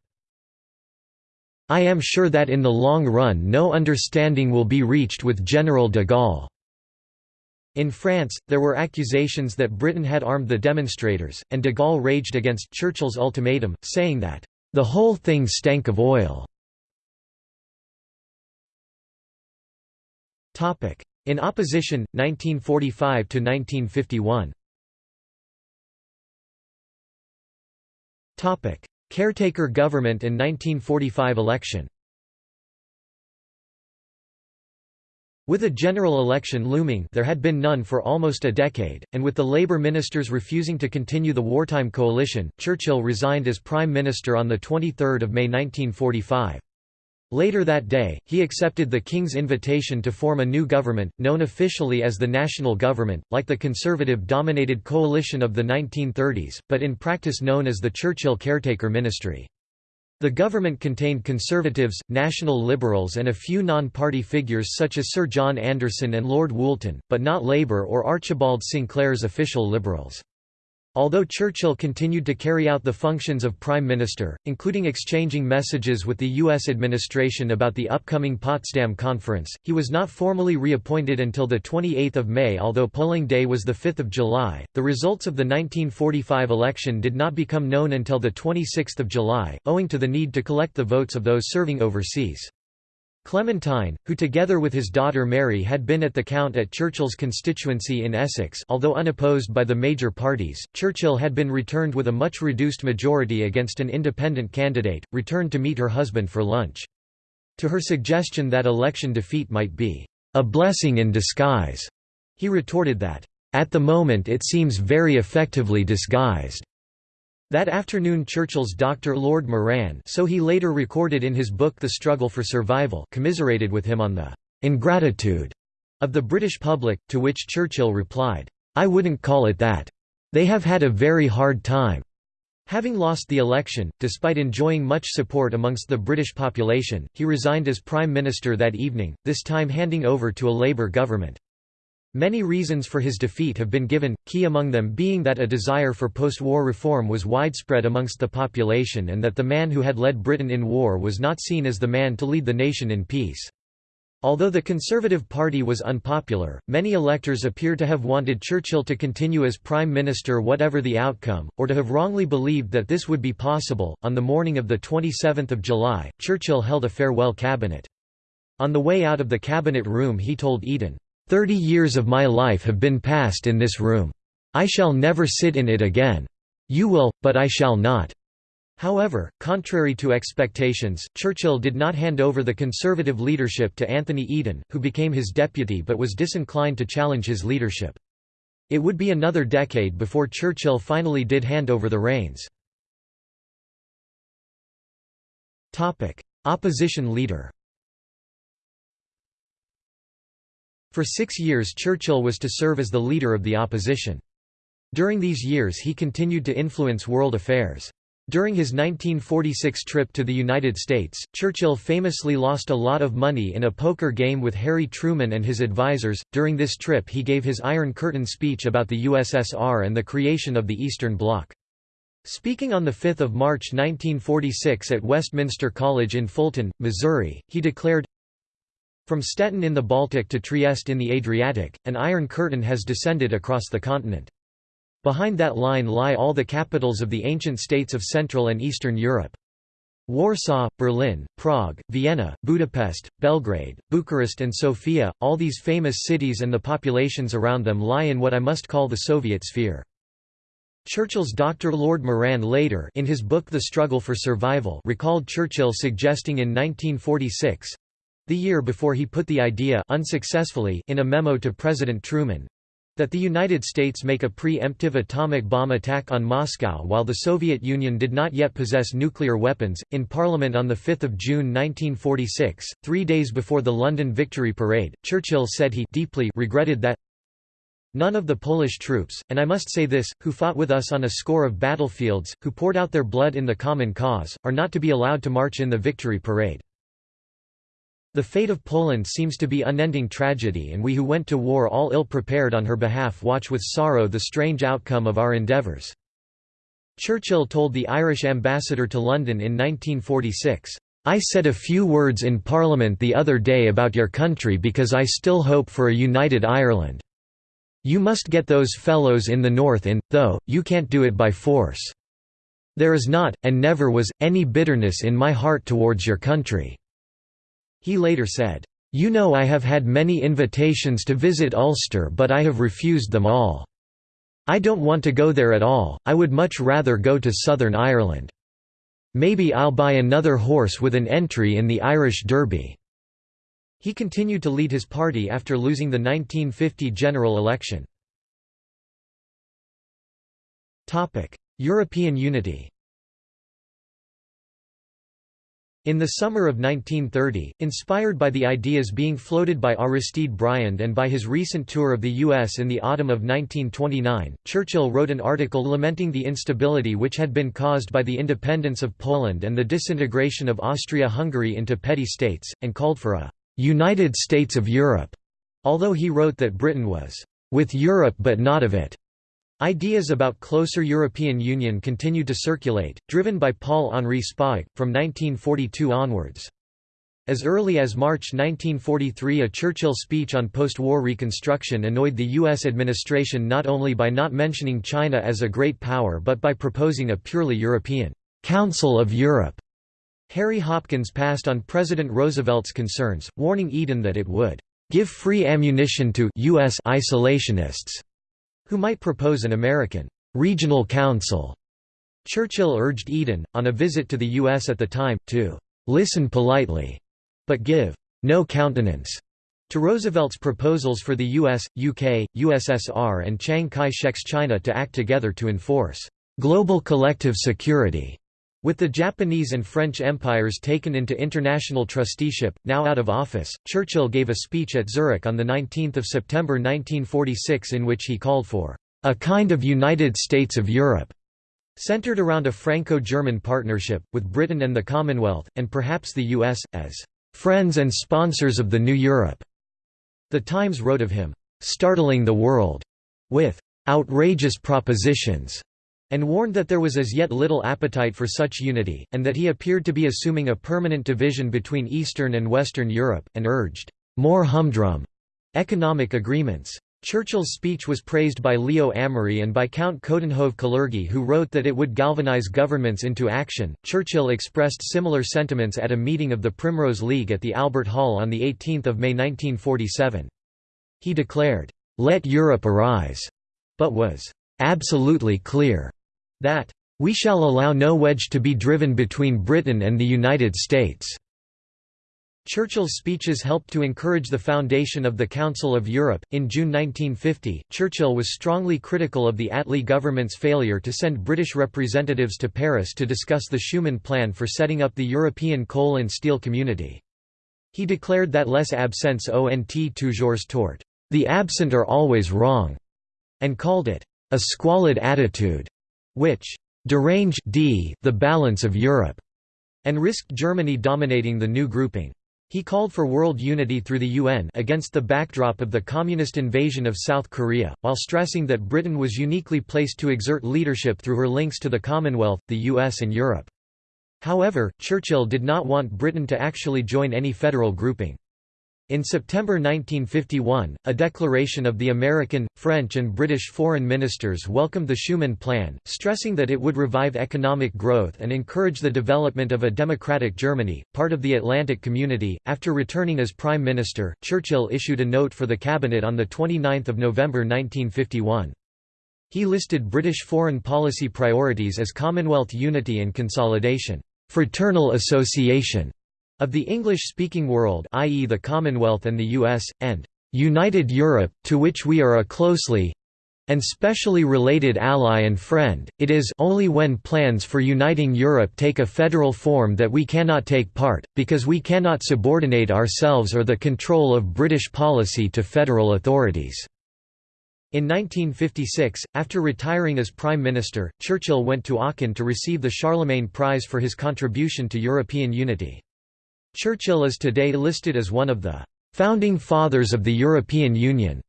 I am sure that in the long run no understanding will be reached with General de Gaulle. In France, there were accusations that Britain had armed the demonstrators, and de Gaulle raged against Churchill's ultimatum, saying that, "...the whole thing stank of oil." In opposition, 1945 to 1951. Caretaker government in 1945 election With a general election looming there had been none for almost a decade, and with the Labour ministers refusing to continue the wartime coalition, Churchill resigned as Prime Minister on 23 May 1945. Later that day, he accepted the King's invitation to form a new government, known officially as the National Government, like the Conservative-dominated coalition of the 1930s, but in practice known as the Churchill Caretaker Ministry. The government contained Conservatives, National Liberals and a few non-party figures such as Sir John Anderson and Lord Woolton, but not Labour or Archibald Sinclair's official Liberals. Although Churchill continued to carry out the functions of Prime Minister, including exchanging messages with the U.S. administration about the upcoming Potsdam Conference, he was not formally reappointed until 28 May although polling day was 5 July. The results of the 1945 election did not become known until 26 July, owing to the need to collect the votes of those serving overseas. Clementine, who together with his daughter Mary had been at the count at Churchill's constituency in Essex although unopposed by the major parties, Churchill had been returned with a much reduced majority against an independent candidate, returned to meet her husband for lunch. To her suggestion that election defeat might be, "...a blessing in disguise," he retorted that, "...at the moment it seems very effectively disguised." That afternoon Churchill's Dr. Lord Moran so he later recorded in his book The Struggle for Survival commiserated with him on the "'ingratitude' of the British public, to which Churchill replied, "'I wouldn't call it that. They have had a very hard time.' Having lost the election, despite enjoying much support amongst the British population, he resigned as Prime Minister that evening, this time handing over to a Labour government. Many reasons for his defeat have been given, key among them being that a desire for post-war reform was widespread amongst the population and that the man who had led Britain in war was not seen as the man to lead the nation in peace. Although the Conservative Party was unpopular, many electors appear to have wanted Churchill to continue as Prime Minister whatever the outcome, or to have wrongly believed that this would be possible. On the morning of 27 July, Churchill held a farewell cabinet. On the way out of the cabinet room he told Eden, Thirty years of my life have been passed in this room. I shall never sit in it again. You will, but I shall not." However, contrary to expectations, Churchill did not hand over the Conservative leadership to Anthony Eden, who became his deputy but was disinclined to challenge his leadership. It would be another decade before Churchill finally did hand over the reins. Opposition leader For six years Churchill was to serve as the leader of the opposition. During these years he continued to influence world affairs. During his 1946 trip to the United States, Churchill famously lost a lot of money in a poker game with Harry Truman and his advisors. During this trip, he gave his Iron Curtain speech about the USSR and the creation of the Eastern Bloc. Speaking on 5 March 1946 at Westminster College in Fulton, Missouri, he declared, from Stettin in the Baltic to Trieste in the Adriatic, an Iron Curtain has descended across the continent. Behind that line lie all the capitals of the ancient states of Central and Eastern Europe. Warsaw, Berlin, Prague, Vienna, Budapest, Belgrade, Bucharest and Sofia, all these famous cities and the populations around them lie in what I must call the Soviet sphere. Churchill's Dr. Lord Moran later in his book The Struggle for Survival recalled Churchill suggesting in 1946, the year before he put the idea unsuccessfully in a memo to President Truman that the United States make a pre-emptive atomic bomb attack on Moscow while the Soviet Union did not yet possess nuclear weapons. In Parliament on 5 June 1946, three days before the London Victory Parade, Churchill said he deeply regretted that None of the Polish troops, and I must say this, who fought with us on a score of battlefields, who poured out their blood in the common cause, are not to be allowed to march in the Victory Parade. The fate of Poland seems to be unending tragedy and we who went to war all ill-prepared on her behalf watch with sorrow the strange outcome of our endeavours." Churchill told the Irish ambassador to London in 1946, "'I said a few words in Parliament the other day about your country because I still hope for a united Ireland. You must get those fellows in the north in, though, you can't do it by force. There is not, and never was, any bitterness in my heart towards your country.' He later said, "'You know I have had many invitations to visit Ulster but I have refused them all. I don't want to go there at all, I would much rather go to Southern Ireland. Maybe I'll buy another horse with an entry in the Irish Derby.' He continued to lead his party after losing the 1950 general election. European unity In the summer of 1930, inspired by the ideas being floated by Aristide Briand and by his recent tour of the U.S. in the autumn of 1929, Churchill wrote an article lamenting the instability which had been caused by the independence of Poland and the disintegration of Austria-Hungary into petty states, and called for a «United States of Europe», although he wrote that Britain was «with Europe but not of it». Ideas about closer European Union continued to circulate, driven by Paul-Henri Spaak, from 1942 onwards. As early as March 1943 a Churchill speech on post-war reconstruction annoyed the U.S. administration not only by not mentioning China as a great power but by proposing a purely European «Council of Europe». Harry Hopkins passed on President Roosevelt's concerns, warning Eden that it would «give free ammunition to U.S. isolationists» who might propose an American regional council. Churchill urged Eden, on a visit to the U.S. at the time, to listen politely, but give no countenance to Roosevelt's proposals for the US, UK, USSR and Chiang Kai-shek's China to act together to enforce global collective security. With the Japanese and French empires taken into international trusteeship, now out of office, Churchill gave a speech at Zurich on 19 September 1946 in which he called for a kind of United States of Europe, centered around a Franco-German partnership, with Britain and the Commonwealth, and perhaps the US, as friends and sponsors of the new Europe. The Times wrote of him, startling the world with outrageous propositions and warned that there was as yet little appetite for such unity, and that he appeared to be assuming a permanent division between Eastern and Western Europe, and urged, "...more humdrum." economic agreements. Churchill's speech was praised by Leo Amery and by Count Coudenhove Kalergi, who wrote that it would galvanize governments into action. Churchill expressed similar sentiments at a meeting of the Primrose League at the Albert Hall on 18 May 1947. He declared, Let Europe arise, but was absolutely clear that we shall allow no wedge to be driven between Britain and the United States. Churchill's speeches helped to encourage the foundation of the Council of Europe. In June 1950, Churchill was strongly critical of the Attlee government's failure to send British representatives to Paris to discuss the Schuman Plan for setting up the European Coal and Steel Community. He declared that les absents ont toujours tort, the absent are always wrong, and called it a squalid attitude which deranged d the balance of Europe, and risked Germany dominating the new grouping. He called for world unity through the UN against the backdrop of the communist invasion of South Korea, while stressing that Britain was uniquely placed to exert leadership through her links to the Commonwealth, the US and Europe. However, Churchill did not want Britain to actually join any federal grouping. In September 1951, a declaration of the American, French and British foreign ministers welcomed the Schuman Plan, stressing that it would revive economic growth and encourage the development of a democratic Germany, part of the Atlantic Community. After returning as Prime Minister, Churchill issued a note for the Cabinet on the 29th of November 1951. He listed British foreign policy priorities as Commonwealth unity and consolidation, fraternal association, of the English-speaking world i.e. the Commonwealth and the US, and "...united Europe, to which we are a closely and specially related ally and friend, it is only when plans for uniting Europe take a federal form that we cannot take part, because we cannot subordinate ourselves or the control of British policy to federal authorities." In 1956, after retiring as Prime Minister, Churchill went to Aachen to receive the Charlemagne Prize for his contribution to European unity. Churchill is today listed as one of the «founding fathers of the European Union».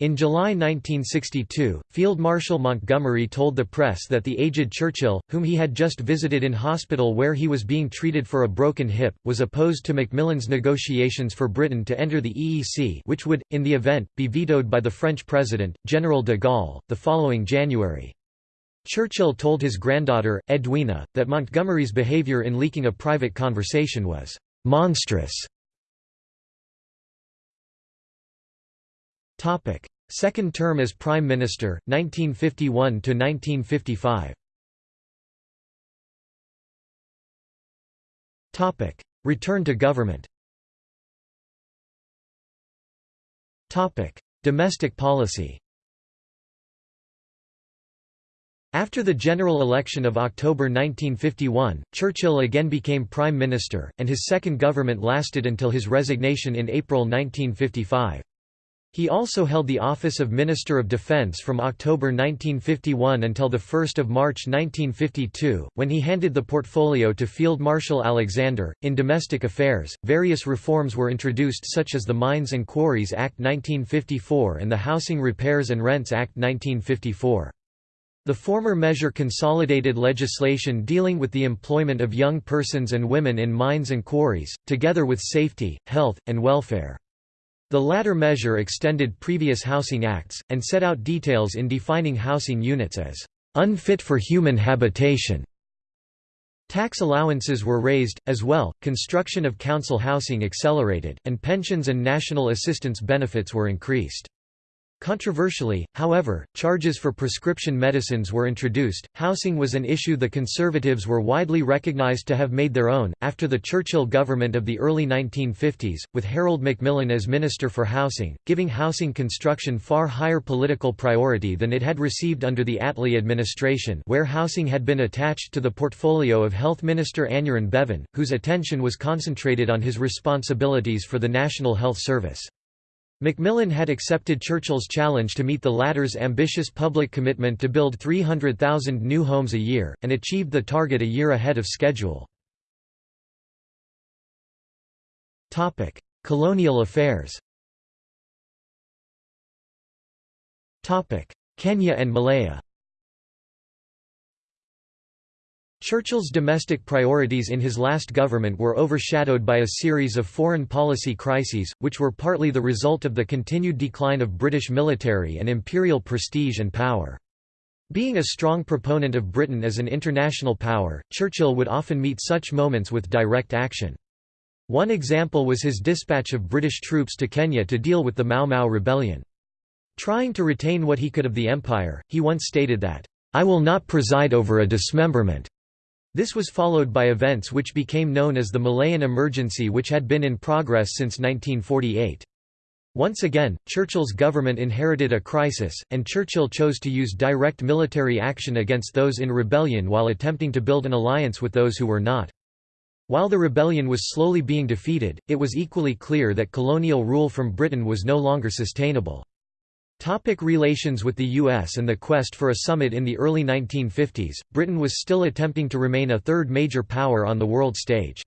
In July 1962, Field Marshal Montgomery told the press that the aged Churchill, whom he had just visited in hospital where he was being treated for a broken hip, was opposed to Macmillan's negotiations for Britain to enter the EEC which would, in the event, be vetoed by the French president, General de Gaulle, the following January. Churchill told his granddaughter, Edwina, that Montgomery's behaviour in leaking a private conversation was Monstrous Topic: Second term as Prime Minister, 1951 to 1955. Topic: Return to government. Topic: Domestic policy. After the general election of October 1951, Churchill again became Prime Minister, and his second government lasted until his resignation in April 1955. He also held the office of Minister of Defense from October 1951 until 1 March 1952, when he handed the portfolio to Field Marshal Alexander. In domestic affairs, various reforms were introduced such as the Mines and Quarries Act 1954 and the Housing Repairs and Rents Act 1954. The former measure consolidated legislation dealing with the employment of young persons and women in mines and quarries, together with safety, health, and welfare. The latter measure extended previous housing acts, and set out details in defining housing units as unfit for human habitation. Tax allowances were raised, as well, construction of council housing accelerated, and pensions and national assistance benefits were increased. Controversially, however, charges for prescription medicines were introduced. Housing was an issue the Conservatives were widely recognized to have made their own, after the Churchill government of the early 1950s, with Harold Macmillan as Minister for Housing, giving housing construction far higher political priority than it had received under the Attlee administration, where housing had been attached to the portfolio of Health Minister Aneurin Bevan, whose attention was concentrated on his responsibilities for the National Health Service. Macmillan had accepted Churchill's challenge to meet the latter's ambitious public commitment to build 300,000 new homes a year, and achieved the target a year ahead of schedule. Colonial affairs Kenya and Malaya Churchill's domestic priorities in his last government were overshadowed by a series of foreign policy crises, which were partly the result of the continued decline of British military and imperial prestige and power. Being a strong proponent of Britain as an international power, Churchill would often meet such moments with direct action. One example was his dispatch of British troops to Kenya to deal with the Mau Mau rebellion. Trying to retain what he could of the empire, he once stated that, "'I will not preside over a dismemberment. This was followed by events which became known as the Malayan Emergency which had been in progress since 1948. Once again, Churchill's government inherited a crisis, and Churchill chose to use direct military action against those in rebellion while attempting to build an alliance with those who were not. While the rebellion was slowly being defeated, it was equally clear that colonial rule from Britain was no longer sustainable. Topic relations with the U.S. and the quest for a summit In the early 1950s, Britain was still attempting to remain a third major power on the world stage.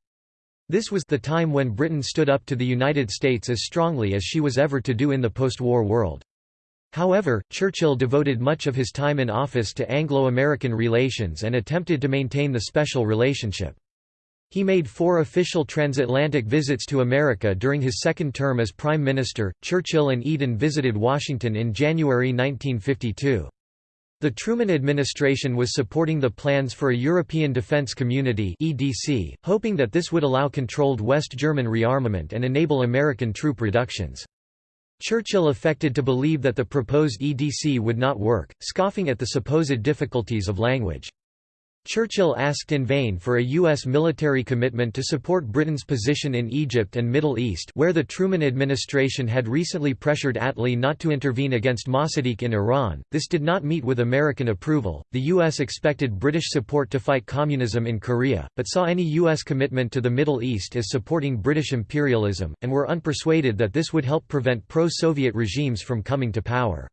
This was the time when Britain stood up to the United States as strongly as she was ever to do in the post-war world. However, Churchill devoted much of his time in office to Anglo-American relations and attempted to maintain the special relationship. He made four official transatlantic visits to America during his second term as Prime Minister. Churchill and Eden visited Washington in January 1952. The Truman administration was supporting the plans for a European Defense Community (EDC), hoping that this would allow controlled West German rearmament and enable American troop reductions. Churchill affected to believe that the proposed EDC would not work, scoffing at the supposed difficulties of language. Churchill asked in vain for a U.S. military commitment to support Britain's position in Egypt and Middle East where the Truman administration had recently pressured Attlee not to intervene against Mossadegh in Iran. This did not meet with American approval. The U.S. expected British support to fight communism in Korea, but saw any U.S. commitment to the Middle East as supporting British imperialism, and were unpersuaded that this would help prevent pro-Soviet regimes from coming to power.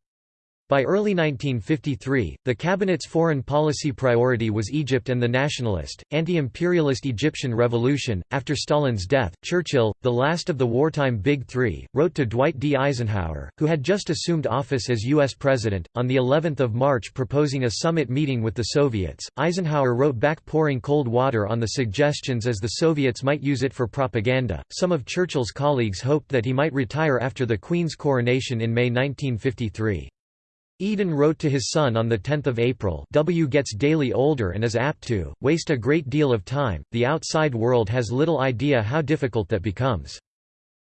By early 1953, the cabinet's foreign policy priority was Egypt and the nationalist, anti-imperialist Egyptian revolution. After Stalin's death, Churchill, the last of the wartime Big Three, wrote to Dwight D. Eisenhower, who had just assumed office as U.S. president, on the 11th of March proposing a summit meeting with the Soviets. Eisenhower wrote back pouring cold water on the suggestions as the Soviets might use it for propaganda. Some of Churchill's colleagues hoped that he might retire after the Queen's coronation in May 1953. Eden wrote to his son on 10 April W gets daily older and is apt to, waste a great deal of time, the outside world has little idea how difficult that becomes.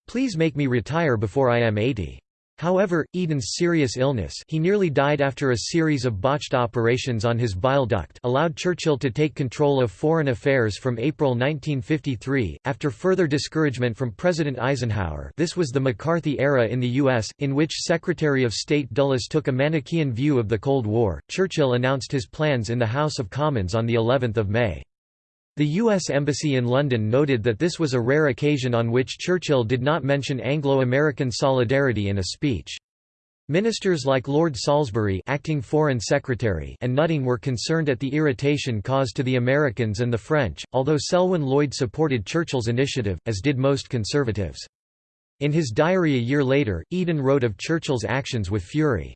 Please make me retire before I am 80. However, Eden's serious illness he nearly died after a series of botched operations on his bile duct allowed Churchill to take control of foreign affairs from April 1953, after further discouragement from President Eisenhower this was the McCarthy era in the U.S., in which Secretary of State Dulles took a Manichaean view of the Cold War. Churchill announced his plans in the House of Commons on of May. The U.S. Embassy in London noted that this was a rare occasion on which Churchill did not mention Anglo-American solidarity in a speech. Ministers like Lord Salisbury acting Foreign Secretary and Nutting were concerned at the irritation caused to the Americans and the French, although Selwyn Lloyd supported Churchill's initiative, as did most conservatives. In his diary a year later, Eden wrote of Churchill's actions with fury.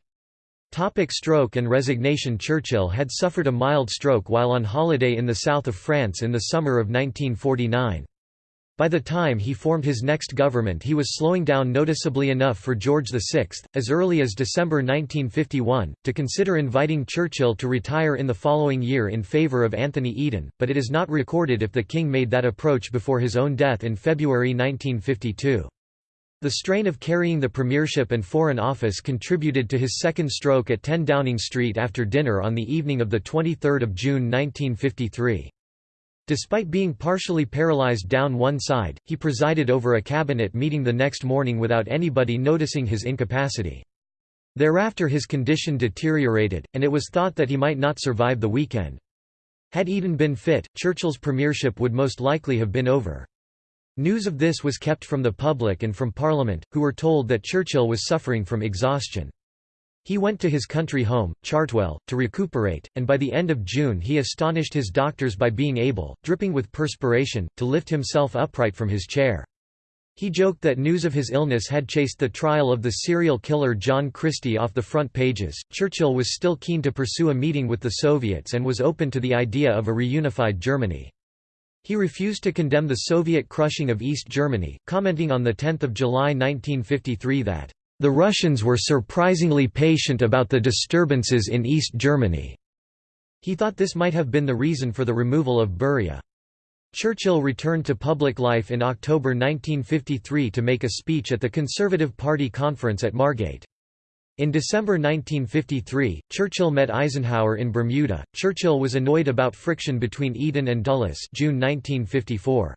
Topic stroke and resignation Churchill had suffered a mild stroke while on holiday in the south of France in the summer of 1949. By the time he formed his next government he was slowing down noticeably enough for George VI, as early as December 1951, to consider inviting Churchill to retire in the following year in favour of Anthony Eden, but it is not recorded if the king made that approach before his own death in February 1952. The strain of carrying the premiership and Foreign Office contributed to his second stroke at 10 Downing Street after dinner on the evening of 23 June 1953. Despite being partially paralyzed down one side, he presided over a cabinet meeting the next morning without anybody noticing his incapacity. Thereafter his condition deteriorated, and it was thought that he might not survive the weekend. Had Eden been fit, Churchill's premiership would most likely have been over. News of this was kept from the public and from Parliament, who were told that Churchill was suffering from exhaustion. He went to his country home, Chartwell, to recuperate, and by the end of June he astonished his doctors by being able, dripping with perspiration, to lift himself upright from his chair. He joked that news of his illness had chased the trial of the serial killer John Christie off the front pages. Churchill was still keen to pursue a meeting with the Soviets and was open to the idea of a reunified Germany. He refused to condemn the Soviet crushing of East Germany, commenting on 10 July 1953 that, "...the Russians were surprisingly patient about the disturbances in East Germany." He thought this might have been the reason for the removal of Beria. Churchill returned to public life in October 1953 to make a speech at the Conservative Party conference at Margate. In December 1953, Churchill met Eisenhower in Bermuda. Churchill was annoyed about friction between Eden and Dulles June 1954.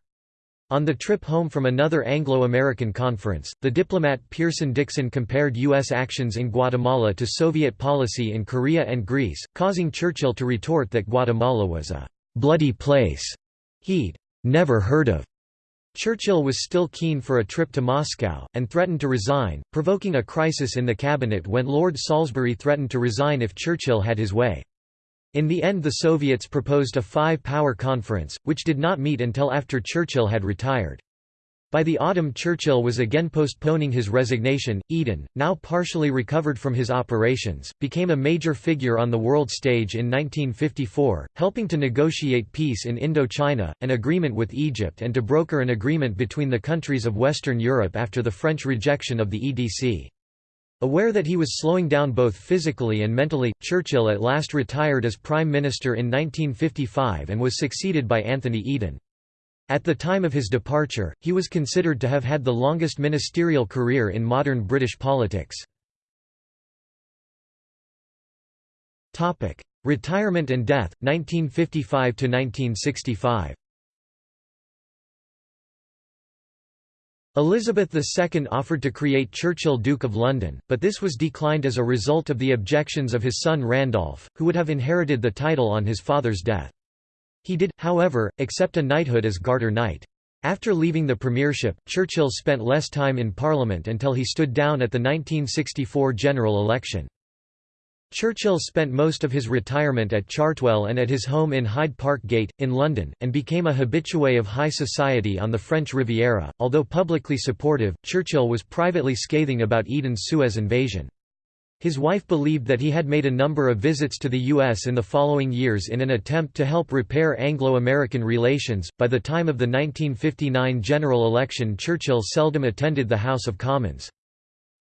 On the trip home from another Anglo-American conference, the diplomat Pierson Dixon compared U.S. actions in Guatemala to Soviet policy in Korea and Greece, causing Churchill to retort that Guatemala was a «bloody place» he'd «never heard of». Churchill was still keen for a trip to Moscow, and threatened to resign, provoking a crisis in the cabinet when Lord Salisbury threatened to resign if Churchill had his way. In the end the Soviets proposed a five-power conference, which did not meet until after Churchill had retired. By the autumn Churchill was again postponing his resignation. Eden, now partially recovered from his operations, became a major figure on the world stage in 1954, helping to negotiate peace in Indochina, an agreement with Egypt and to broker an agreement between the countries of Western Europe after the French rejection of the EDC. Aware that he was slowing down both physically and mentally, Churchill at last retired as Prime Minister in 1955 and was succeeded by Anthony Eden. At the time of his departure, he was considered to have had the longest ministerial career in modern British politics. Retirement and death, 1955–1965 Elizabeth II offered to create Churchill Duke of London, but this was declined as a result of the objections of his son Randolph, who would have inherited the title on his father's death. He did, however, accept a knighthood as Garter Knight. After leaving the premiership, Churchill spent less time in Parliament until he stood down at the 1964 general election. Churchill spent most of his retirement at Chartwell and at his home in Hyde Park Gate, in London, and became a habitué of high society on the French Riviera. Although publicly supportive, Churchill was privately scathing about Eden's Suez invasion. His wife believed that he had made a number of visits to the U.S. in the following years in an attempt to help repair Anglo-American relations. By the time of the 1959 general election Churchill seldom attended the House of Commons.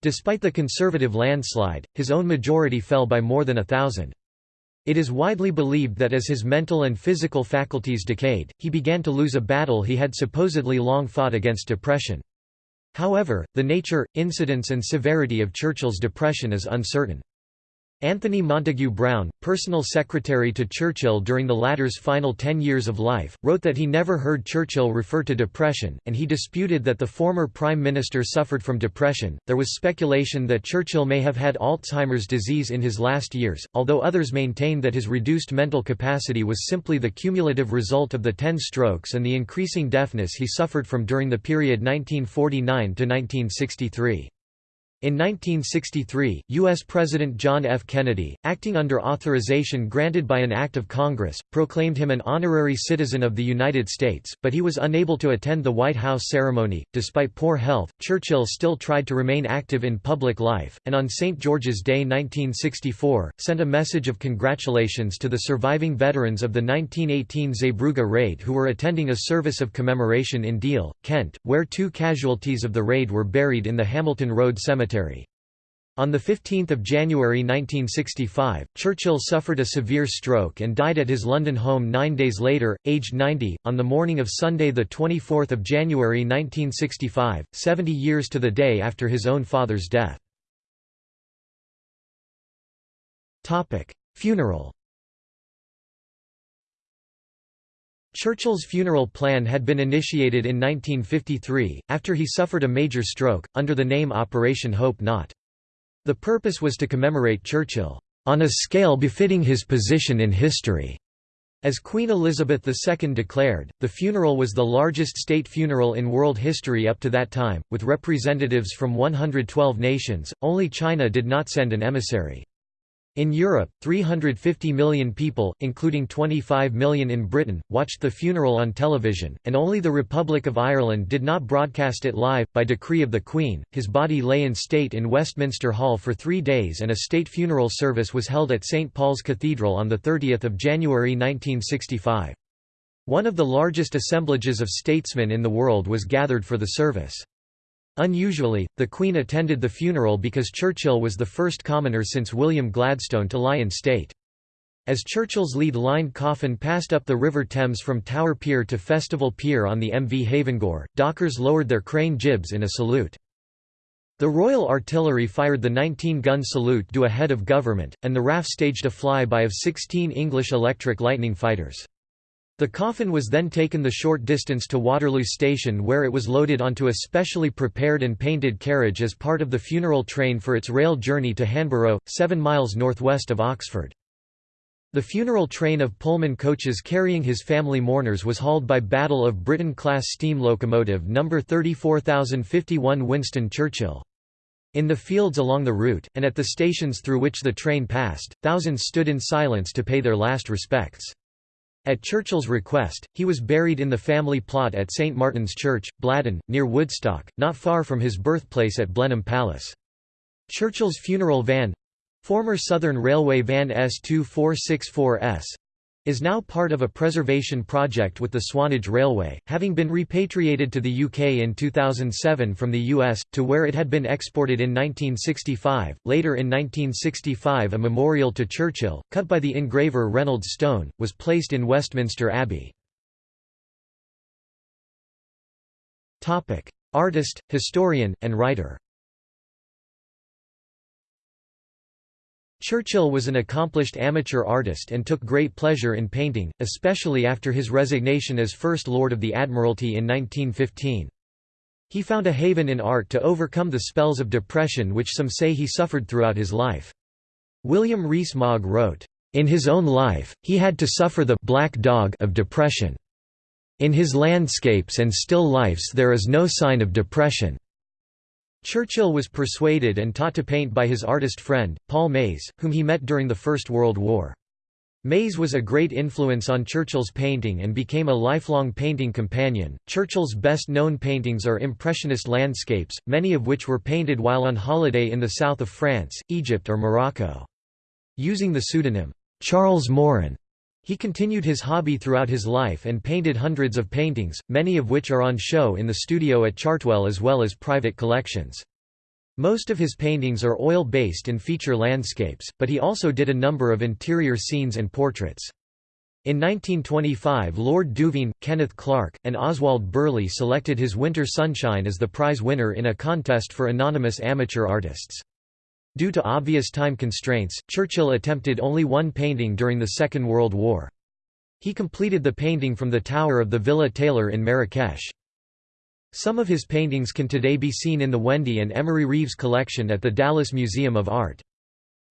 Despite the Conservative landslide, his own majority fell by more than a thousand. It is widely believed that as his mental and physical faculties decayed, he began to lose a battle he had supposedly long fought against depression. However, the nature, incidence and severity of Churchill's depression is uncertain. Anthony Montague Browne, personal secretary to Churchill during the latter's final ten years of life, wrote that he never heard Churchill refer to depression, and he disputed that the former Prime Minister suffered from depression. There was speculation that Churchill may have had Alzheimer's disease in his last years, although others maintained that his reduced mental capacity was simply the cumulative result of the ten strokes and the increasing deafness he suffered from during the period 1949 to 1963. In 1963, U.S. President John F. Kennedy, acting under authorization granted by an act of Congress, proclaimed him an honorary citizen of the United States, but he was unable to attend the White House ceremony. Despite poor health, Churchill still tried to remain active in public life, and on St. George's Day 1964, sent a message of congratulations to the surviving veterans of the 1918 Zeebrugge raid who were attending a service of commemoration in Deal, Kent, where two casualties of the raid were buried in the Hamilton Road Cemetery. Cemetery. On 15 January 1965, Churchill suffered a severe stroke and died at his London home nine days later, aged 90, on the morning of Sunday 24 January 1965, 70 years to the day after his own father's death. Funeral Churchill's funeral plan had been initiated in 1953, after he suffered a major stroke, under the name Operation Hope Not. The purpose was to commemorate Churchill, "...on a scale befitting his position in history." As Queen Elizabeth II declared, the funeral was the largest state funeral in world history up to that time, with representatives from 112 nations, only China did not send an emissary. In Europe, 350 million people, including 25 million in Britain, watched the funeral on television, and only the Republic of Ireland did not broadcast it live. By decree of the Queen, his body lay in state in Westminster Hall for three days and a state funeral service was held at St Paul's Cathedral on 30 January 1965. One of the largest assemblages of statesmen in the world was gathered for the service. Unusually, the Queen attended the funeral because Churchill was the first commoner since William Gladstone to lie in state. As Churchill's lead-lined coffin passed up the River Thames from Tower Pier to Festival Pier on the MV Havengore, dockers lowered their crane jibs in a salute. The Royal Artillery fired the 19-gun salute due a head of government, and the RAF staged a flyby of 16 English electric Lightning fighters. The coffin was then taken the short distance to Waterloo Station where it was loaded onto a specially prepared and painted carriage as part of the funeral train for its rail journey to Hanborough, seven miles northwest of Oxford. The funeral train of Pullman coaches carrying his family mourners was hauled by Battle of Britain-class steam locomotive No. 34051 Winston Churchill. In the fields along the route, and at the stations through which the train passed, thousands stood in silence to pay their last respects. At Churchill's request, he was buried in the family plot at St Martin's Church, Bladon, near Woodstock, not far from his birthplace at Blenheim Palace. Churchill's funeral van—former Southern Railway van S2464S, is now part of a preservation project with the Swanage Railway, having been repatriated to the UK in 2007 from the US, to where it had been exported in 1965. Later in 1965 a memorial to Churchill, cut by the engraver Reynolds Stone, was placed in Westminster Abbey. Artist, historian, and writer Churchill was an accomplished amateur artist and took great pleasure in painting, especially after his resignation as First Lord of the Admiralty in 1915. He found a haven in art to overcome the spells of depression which some say he suffered throughout his life. William Rees-Mogg wrote, "...in his own life, he had to suffer the black dog of depression. In his landscapes and still lifes there is no sign of depression." Churchill was persuaded and taught to paint by his artist friend, Paul Maze, whom he met during the First World War. Maze was a great influence on Churchill's painting and became a lifelong painting companion. Churchill's best known paintings are Impressionist landscapes, many of which were painted while on holiday in the south of France, Egypt, or Morocco. Using the pseudonym, Charles Morin, he continued his hobby throughout his life and painted hundreds of paintings, many of which are on show in the studio at Chartwell as well as private collections. Most of his paintings are oil-based and feature landscapes, but he also did a number of interior scenes and portraits. In 1925 Lord Duveen, Kenneth Clark, and Oswald Birley selected his Winter Sunshine as the prize winner in a contest for anonymous amateur artists. Due to obvious time constraints, Churchill attempted only one painting during the Second World War. He completed the painting from the tower of the Villa Taylor in Marrakesh. Some of his paintings can today be seen in the Wendy and Emery Reeves collection at the Dallas Museum of Art.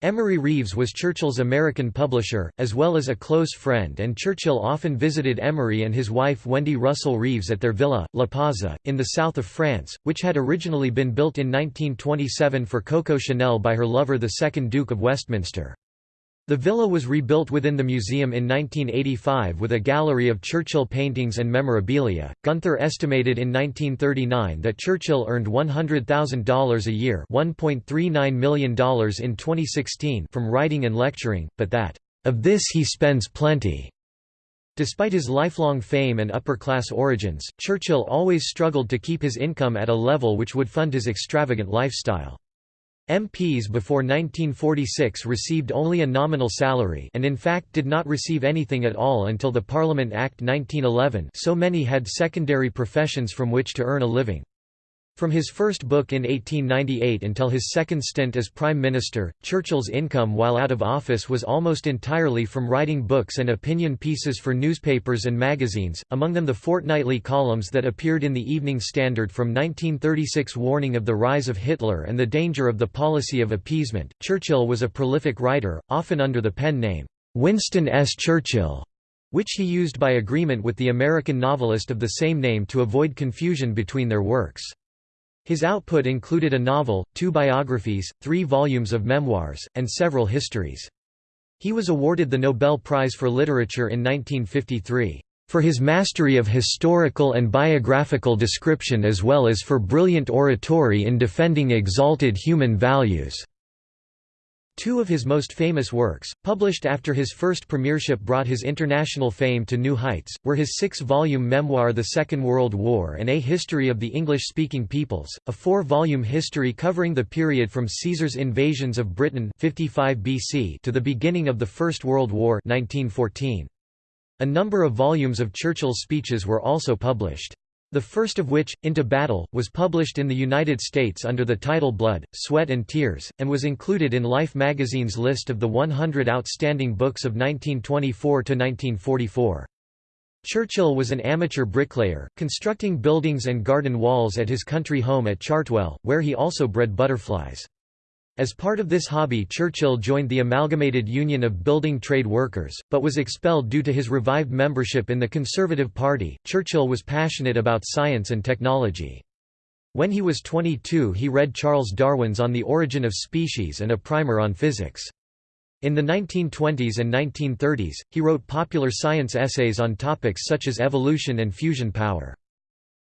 Emery Reeves was Churchill's American publisher, as well as a close friend and Churchill often visited Emery and his wife Wendy Russell Reeves at their villa, La Pausa, in the south of France, which had originally been built in 1927 for Coco Chanel by her lover the 2nd Duke of Westminster. The villa was rebuilt within the museum in 1985 with a gallery of Churchill paintings and memorabilia. Gunther estimated in 1939 that Churchill earned $100,000 a year, $1.39 million in 2016 from writing and lecturing, but that of this he spends plenty. Despite his lifelong fame and upper-class origins, Churchill always struggled to keep his income at a level which would fund his extravagant lifestyle. MPs before 1946 received only a nominal salary and in fact did not receive anything at all until the Parliament Act 1911 so many had secondary professions from which to earn a living. From his first book in 1898 until his second stint as Prime Minister, Churchill's income while out of office was almost entirely from writing books and opinion pieces for newspapers and magazines, among them the fortnightly columns that appeared in the Evening Standard from 1936 warning of the rise of Hitler and the danger of the policy of appeasement. Churchill was a prolific writer, often under the pen name, Winston S. Churchill, which he used by agreement with the American novelist of the same name to avoid confusion between their works. His output included a novel, two biographies, three volumes of memoirs, and several histories. He was awarded the Nobel Prize for Literature in 1953, "...for his mastery of historical and biographical description as well as for brilliant oratory in defending exalted human values." Two of his most famous works, published after his first premiership brought his international fame to new heights, were his six-volume memoir The Second World War and A History of the English-Speaking Peoples, a four-volume history covering the period from Caesar's invasions of Britain 55 BC to the beginning of the First World War 1914. A number of volumes of Churchill's speeches were also published. The first of which, Into Battle, was published in the United States under the title Blood, Sweat and Tears, and was included in Life magazine's list of the 100 outstanding books of 1924–1944. Churchill was an amateur bricklayer, constructing buildings and garden walls at his country home at Chartwell, where he also bred butterflies. As part of this hobby Churchill joined the Amalgamated Union of Building Trade Workers, but was expelled due to his revived membership in the Conservative Party. Churchill was passionate about science and technology. When he was 22 he read Charles Darwin's On the Origin of Species and a primer on physics. In the 1920s and 1930s, he wrote popular science essays on topics such as evolution and fusion power.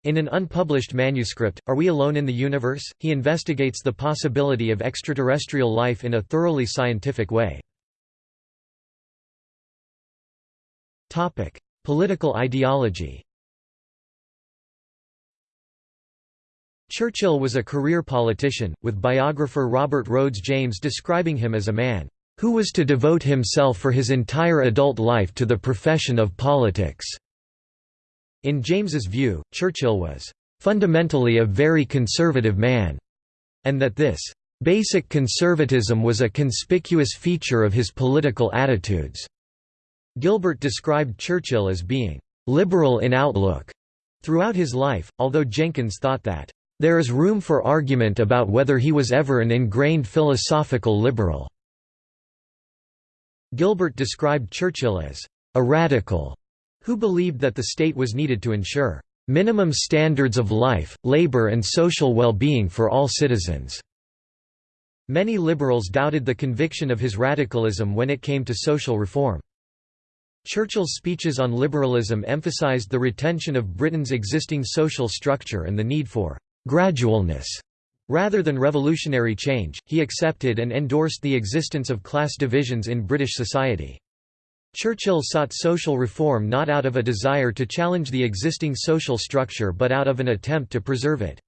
In an unpublished manuscript, Are We Alone in the Universe?, he investigates the possibility of extraterrestrial life in a thoroughly scientific way. Political ideology Churchill was a career politician, with biographer Robert Rhodes James describing him as a man, "...who was to devote himself for his entire adult life to the profession of politics." In James's view, Churchill was fundamentally a very conservative man, and that this basic conservatism was a conspicuous feature of his political attitudes. Gilbert described Churchill as being liberal in outlook throughout his life, although Jenkins thought that there is room for argument about whether he was ever an ingrained philosophical liberal. Gilbert described Churchill as a radical who believed that the state was needed to ensure minimum standards of life, labor and social well-being for all citizens." Many liberals doubted the conviction of his radicalism when it came to social reform. Churchill's speeches on liberalism emphasized the retention of Britain's existing social structure and the need for «gradualness» Rather than revolutionary change, he accepted and endorsed the existence of class divisions in British society. Churchill sought social reform not out of a desire to challenge the existing social structure but out of an attempt to preserve it.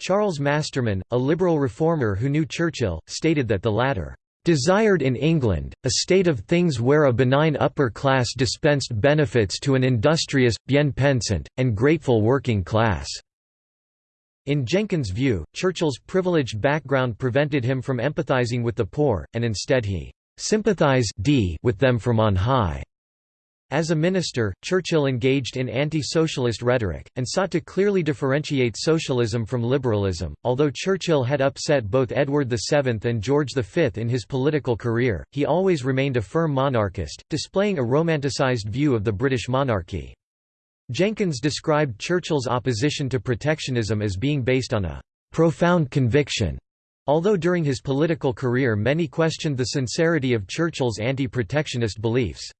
Charles Masterman, a liberal reformer who knew Churchill, stated that the latter desired in England, a state of things where a benign upper class dispensed benefits to an industrious, bien pensant, and grateful working class." In Jenkins' view, Churchill's privileged background prevented him from empathizing with the poor, and instead he "sympathized with them from on high." As a minister, Churchill engaged in anti-socialist rhetoric, and sought to clearly differentiate socialism from liberalism. Although Churchill had upset both Edward VII and George V in his political career, he always remained a firm monarchist, displaying a romanticized view of the British monarchy. Jenkins described Churchill's opposition to protectionism as being based on a profound conviction. Although during his political career many questioned the sincerity of Churchill's anti-protectionist beliefs.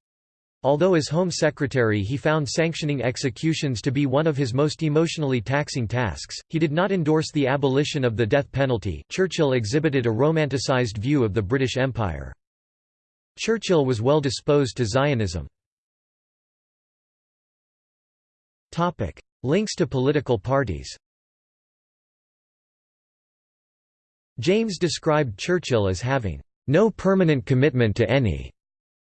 Although as Home Secretary he found sanctioning executions to be one of his most emotionally taxing tasks, he did not endorse the abolition of the death penalty. Churchill exhibited a romanticized view of the British Empire. Churchill was well disposed to Zionism. Links to political parties. James described Churchill as having no permanent commitment to any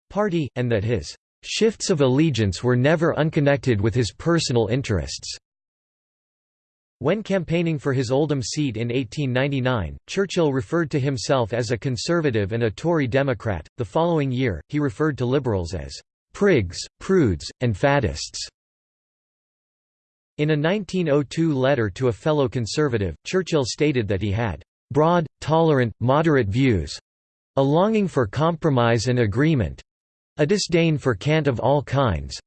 party, and that his Shifts of allegiance were never unconnected with his personal interests. When campaigning for his Oldham seat in 1899, Churchill referred to himself as a conservative and a Tory Democrat. The following year, he referred to liberals as prigs, prudes, and faddists. In a 1902 letter to a fellow conservative, Churchill stated that he had broad, tolerant, moderate views a longing for compromise and agreement, a disdain for cant of all kinds,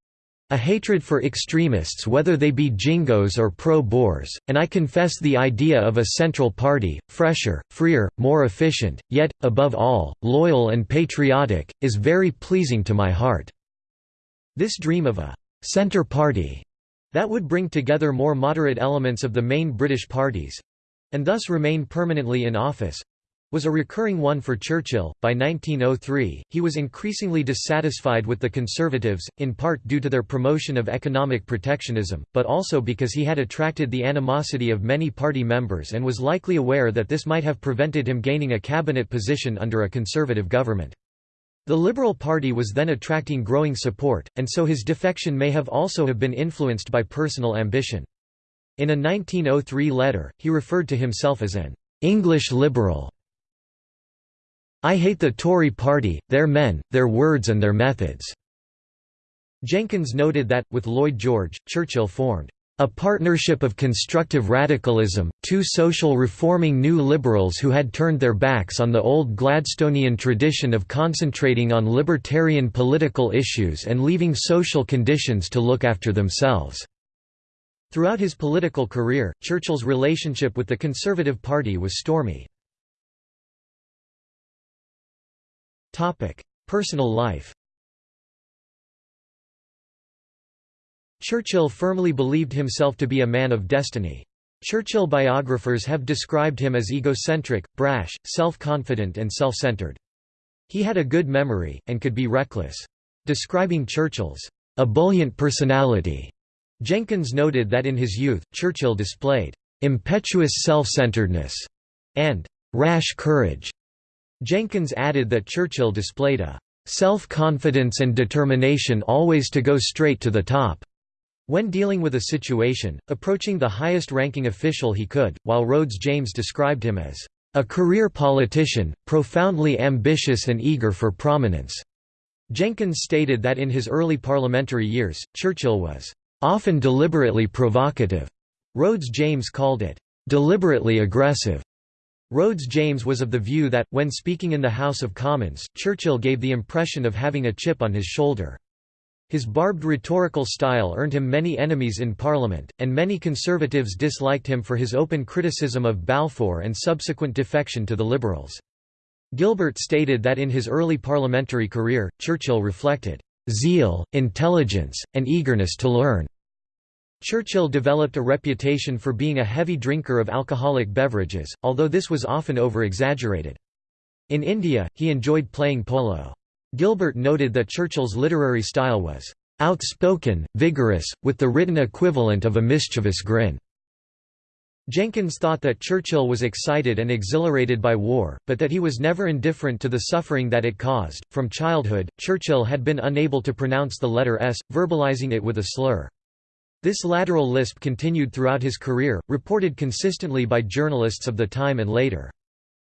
a hatred for extremists whether they be jingoes or pro-Boers, and I confess the idea of a central party, fresher, freer, more efficient, yet, above all, loyal and patriotic, is very pleasing to my heart." This dream of a «centre party» that would bring together more moderate elements of the main British parties—and thus remain permanently in office, was a recurring one for Churchill. By 1903, he was increasingly dissatisfied with the Conservatives, in part due to their promotion of economic protectionism, but also because he had attracted the animosity of many party members and was likely aware that this might have prevented him gaining a cabinet position under a Conservative government. The Liberal Party was then attracting growing support, and so his defection may have also have been influenced by personal ambition. In a 1903 letter, he referred to himself as an English liberal. I hate the Tory party, their men, their words and their methods." Jenkins noted that, with Lloyd George, Churchill formed a partnership of constructive radicalism, two social reforming new liberals who had turned their backs on the old Gladstonian tradition of concentrating on libertarian political issues and leaving social conditions to look after themselves." Throughout his political career, Churchill's relationship with the Conservative Party was stormy. Personal life. Churchill firmly believed himself to be a man of destiny. Churchill biographers have described him as egocentric, brash, self-confident and self-centered. He had a good memory, and could be reckless. Describing Churchill's ebullient personality, Jenkins noted that in his youth, Churchill displayed impetuous self-centeredness and rash courage. Jenkins added that Churchill displayed a self-confidence and determination always to go straight to the top. When dealing with a situation, approaching the highest-ranking official he could, while Rhodes James described him as a career politician, profoundly ambitious and eager for prominence. Jenkins stated that in his early parliamentary years, Churchill was often deliberately provocative. Rhodes James called it deliberately aggressive. Rhodes James was of the view that, when speaking in the House of Commons, Churchill gave the impression of having a chip on his shoulder. His barbed rhetorical style earned him many enemies in Parliament, and many Conservatives disliked him for his open criticism of Balfour and subsequent defection to the Liberals. Gilbert stated that in his early parliamentary career, Churchill reflected, "...zeal, intelligence, and eagerness to learn." Churchill developed a reputation for being a heavy drinker of alcoholic beverages, although this was often over-exaggerated. In India, he enjoyed playing polo. Gilbert noted that Churchill's literary style was outspoken, vigorous, with the written equivalent of a mischievous grin. Jenkins thought that Churchill was excited and exhilarated by war, but that he was never indifferent to the suffering that it caused. From childhood, Churchill had been unable to pronounce the letter S, verbalizing it with a slur. This lateral lisp continued throughout his career, reported consistently by journalists of the time and later.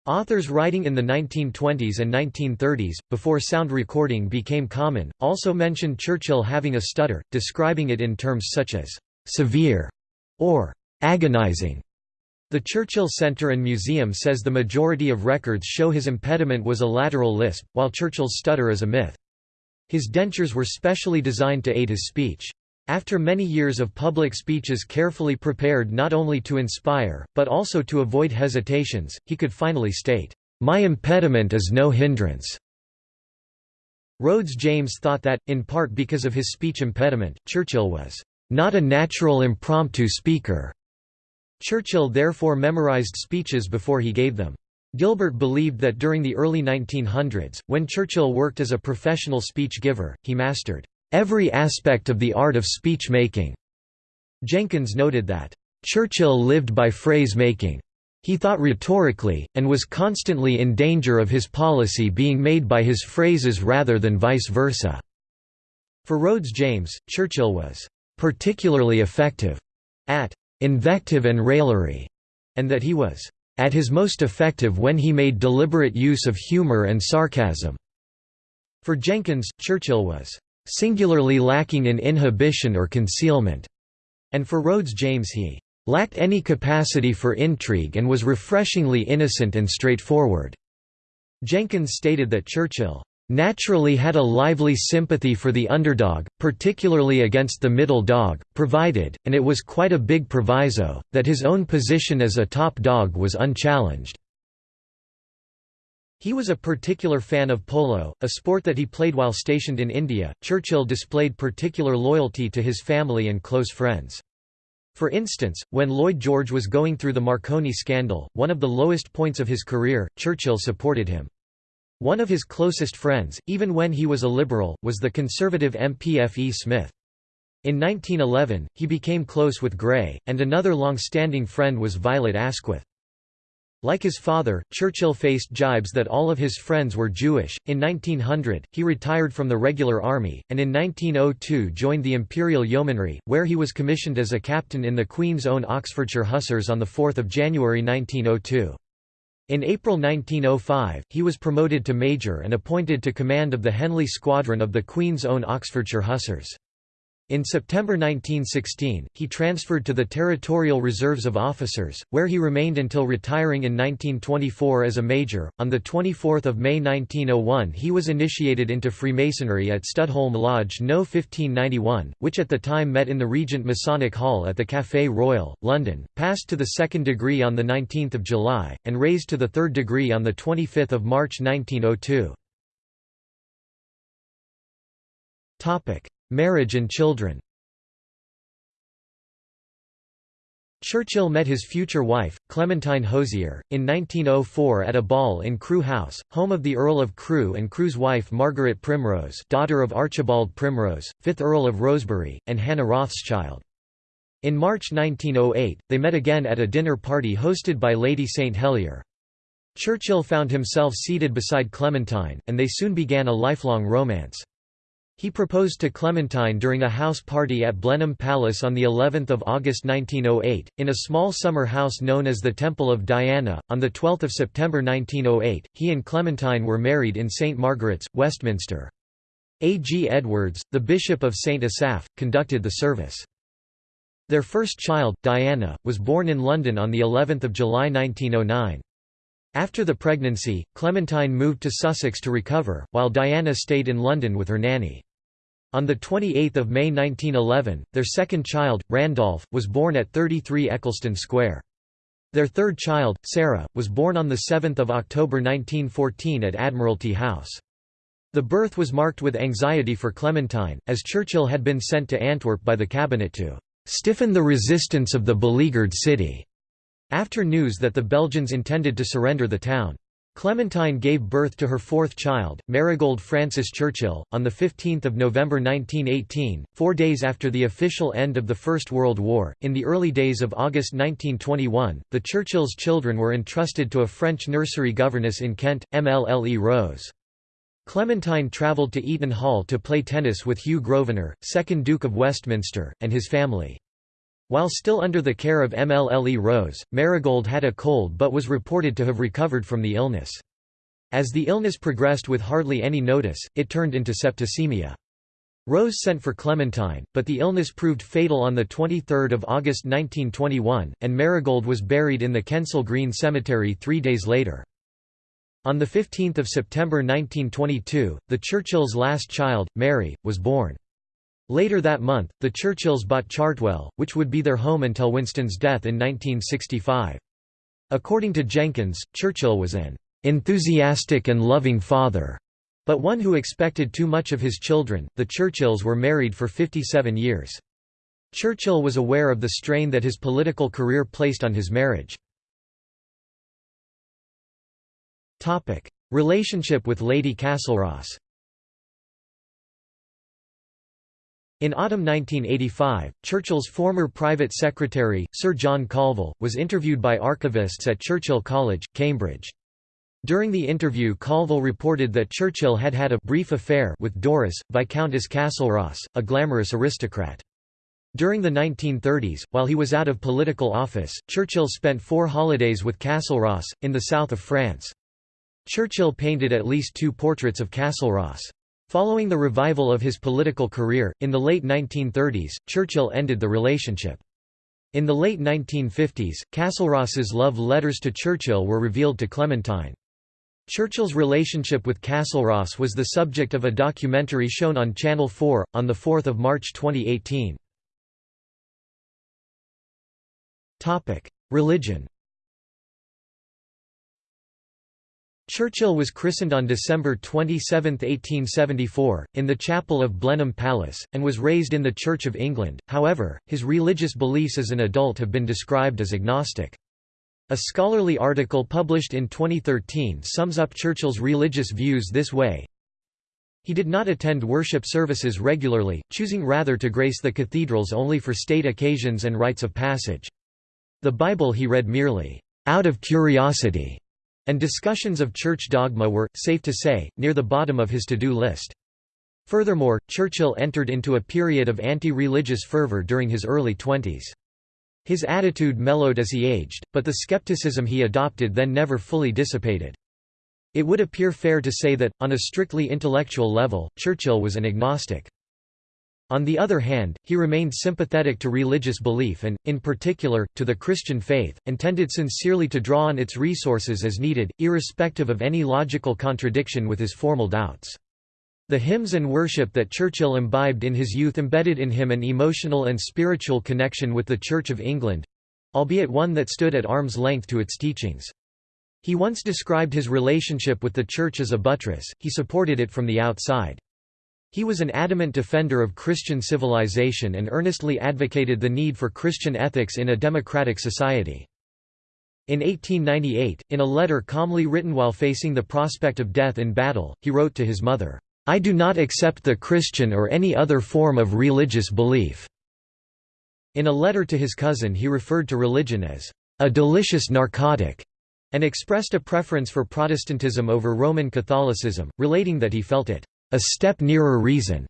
Authors writing in the 1920s and 1930s, before sound recording became common, also mentioned Churchill having a stutter, describing it in terms such as «severe» or agonizing. The Churchill Centre and Museum says the majority of records show his impediment was a lateral lisp, while Churchill's stutter is a myth. His dentures were specially designed to aid his speech. After many years of public speeches carefully prepared not only to inspire, but also to avoid hesitations, he could finally state, "'My impediment is no hindrance'". Rhodes James thought that, in part because of his speech impediment, Churchill was, "'not a natural impromptu speaker'". Churchill therefore memorized speeches before he gave them. Gilbert believed that during the early 1900s, when Churchill worked as a professional speech giver, he mastered every aspect of the art of speech-making. Jenkins noted that, "...Churchill lived by phrase-making. He thought rhetorically, and was constantly in danger of his policy being made by his phrases rather than vice versa." For Rhodes James, Churchill was "...particularly effective," at invective and raillery, and that he was at his most effective when he made deliberate use of humor and sarcasm. For Jenkins, Churchill was singularly lacking in inhibition or concealment, and for Rhodes James he lacked any capacity for intrigue and was refreshingly innocent and straightforward. Jenkins stated that Churchill naturally had a lively sympathy for the underdog, particularly against the middle dog, provided, and it was quite a big proviso, that his own position as a top dog was unchallenged. He was a particular fan of polo, a sport that he played while stationed in India. Churchill displayed particular loyalty to his family and close friends. For instance, when Lloyd George was going through the Marconi scandal, one of the lowest points of his career, Churchill supported him. One of his closest friends, even when he was a liberal, was the conservative MP F. E. Smith. In 1911, he became close with Grey, and another long-standing friend was Violet Asquith. Like his father, Churchill faced jibes that all of his friends were Jewish. In 1900, he retired from the regular army, and in 1902 joined the Imperial Yeomanry, where he was commissioned as a captain in the Queen's Own Oxfordshire Hussars on 4 January 1902. In April 1905, he was promoted to major and appointed to command of the Henley Squadron of the Queen's Own Oxfordshire Hussars. In September 1916, he transferred to the Territorial Reserves of Officers, where he remained until retiring in 1924 as a major. On the 24th of May 1901, he was initiated into Freemasonry at Studholme Lodge No. 1591, which at the time met in the Regent Masonic Hall at the Café Royal, London. Passed to the second degree on the 19th of July, and raised to the third degree on the 25th of March 1902. Topic: Marriage and children Churchill met his future wife, Clementine Hozier, in 1904 at a ball in Crewe House, home of the Earl of Crewe and Crewe's wife Margaret Primrose daughter of Archibald Primrose, 5th Earl of Rosebery, and Hannah Rothschild. In March 1908, they met again at a dinner party hosted by Lady St Helier. Churchill found himself seated beside Clementine, and they soon began a lifelong romance. He proposed to Clementine during a house party at Blenheim Palace on the 11th of August 1908 in a small summer house known as the Temple of Diana. On the 12th of September 1908, he and Clementine were married in St Margaret's, Westminster. A. G. Edwards, the Bishop of St Asaph, conducted the service. Their first child, Diana, was born in London on the 11th of July 1909. After the pregnancy, Clementine moved to Sussex to recover, while Diana stayed in London with her nanny. On 28 May 1911, their second child, Randolph, was born at 33 Eccleston Square. Their third child, Sarah, was born on 7 October 1914 at Admiralty House. The birth was marked with anxiety for Clementine, as Churchill had been sent to Antwerp by the cabinet to "...stiffen the resistance of the beleaguered city." After news that the Belgians intended to surrender the town. Clementine gave birth to her fourth child, Marigold Frances Churchill, on 15 November 1918, four days after the official end of the First World War. In the early days of August 1921, the Churchills' children were entrusted to a French nursery governess in Kent, MLLE Rose. Clementine travelled to Eaton Hall to play tennis with Hugh Grosvenor, 2nd Duke of Westminster, and his family. While still under the care of MLLE Rose, Marigold had a cold but was reported to have recovered from the illness. As the illness progressed with hardly any notice, it turned into septicemia. Rose sent for Clementine, but the illness proved fatal on 23 August 1921, and Marigold was buried in the Kensal Green Cemetery three days later. On 15 September 1922, the Churchills' last child, Mary, was born. Later that month, the Churchills bought Chartwell, which would be their home until Winston's death in 1965. According to Jenkins, Churchill was an enthusiastic and loving father, but one who expected too much of his children. The Churchills were married for 57 years. Churchill was aware of the strain that his political career placed on his marriage. Relationship with Lady Castlerosse In autumn 1985, Churchill's former private secretary, Sir John Colville, was interviewed by archivists at Churchill College, Cambridge. During the interview Colville reported that Churchill had had a brief affair with Doris, Viscountess Castlerosse, a glamorous aristocrat. During the 1930s, while he was out of political office, Churchill spent four holidays with Castlerosse, in the south of France. Churchill painted at least two portraits of Castlerosse. Following the revival of his political career, in the late 1930s, Churchill ended the relationship. In the late 1950s, Castlerosse's love letters to Churchill were revealed to Clementine. Churchill's relationship with Castlerosse was the subject of a documentary shown on Channel 4, on 4 March 2018. Religion Churchill was christened on December 27, 1874, in the chapel of Blenheim Palace, and was raised in the Church of England, however, his religious beliefs as an adult have been described as agnostic. A scholarly article published in 2013 sums up Churchill's religious views this way, he did not attend worship services regularly, choosing rather to grace the cathedrals only for state occasions and rites of passage. The Bible he read merely, out of curiosity, and discussions of church dogma were, safe to say, near the bottom of his to-do list. Furthermore, Churchill entered into a period of anti-religious fervour during his early twenties. His attitude mellowed as he aged, but the skepticism he adopted then never fully dissipated. It would appear fair to say that, on a strictly intellectual level, Churchill was an agnostic. On the other hand, he remained sympathetic to religious belief and, in particular, to the Christian faith, and tended sincerely to draw on its resources as needed, irrespective of any logical contradiction with his formal doubts. The hymns and worship that Churchill imbibed in his youth embedded in him an emotional and spiritual connection with the Church of England—albeit one that stood at arm's length to its teachings. He once described his relationship with the Church as a buttress, he supported it from the outside. He was an adamant defender of Christian civilization and earnestly advocated the need for Christian ethics in a democratic society. In 1898, in a letter calmly written while facing the prospect of death in battle, he wrote to his mother, "'I do not accept the Christian or any other form of religious belief." In a letter to his cousin he referred to religion as, "'a delicious narcotic' and expressed a preference for Protestantism over Roman Catholicism, relating that he felt it a step nearer reason.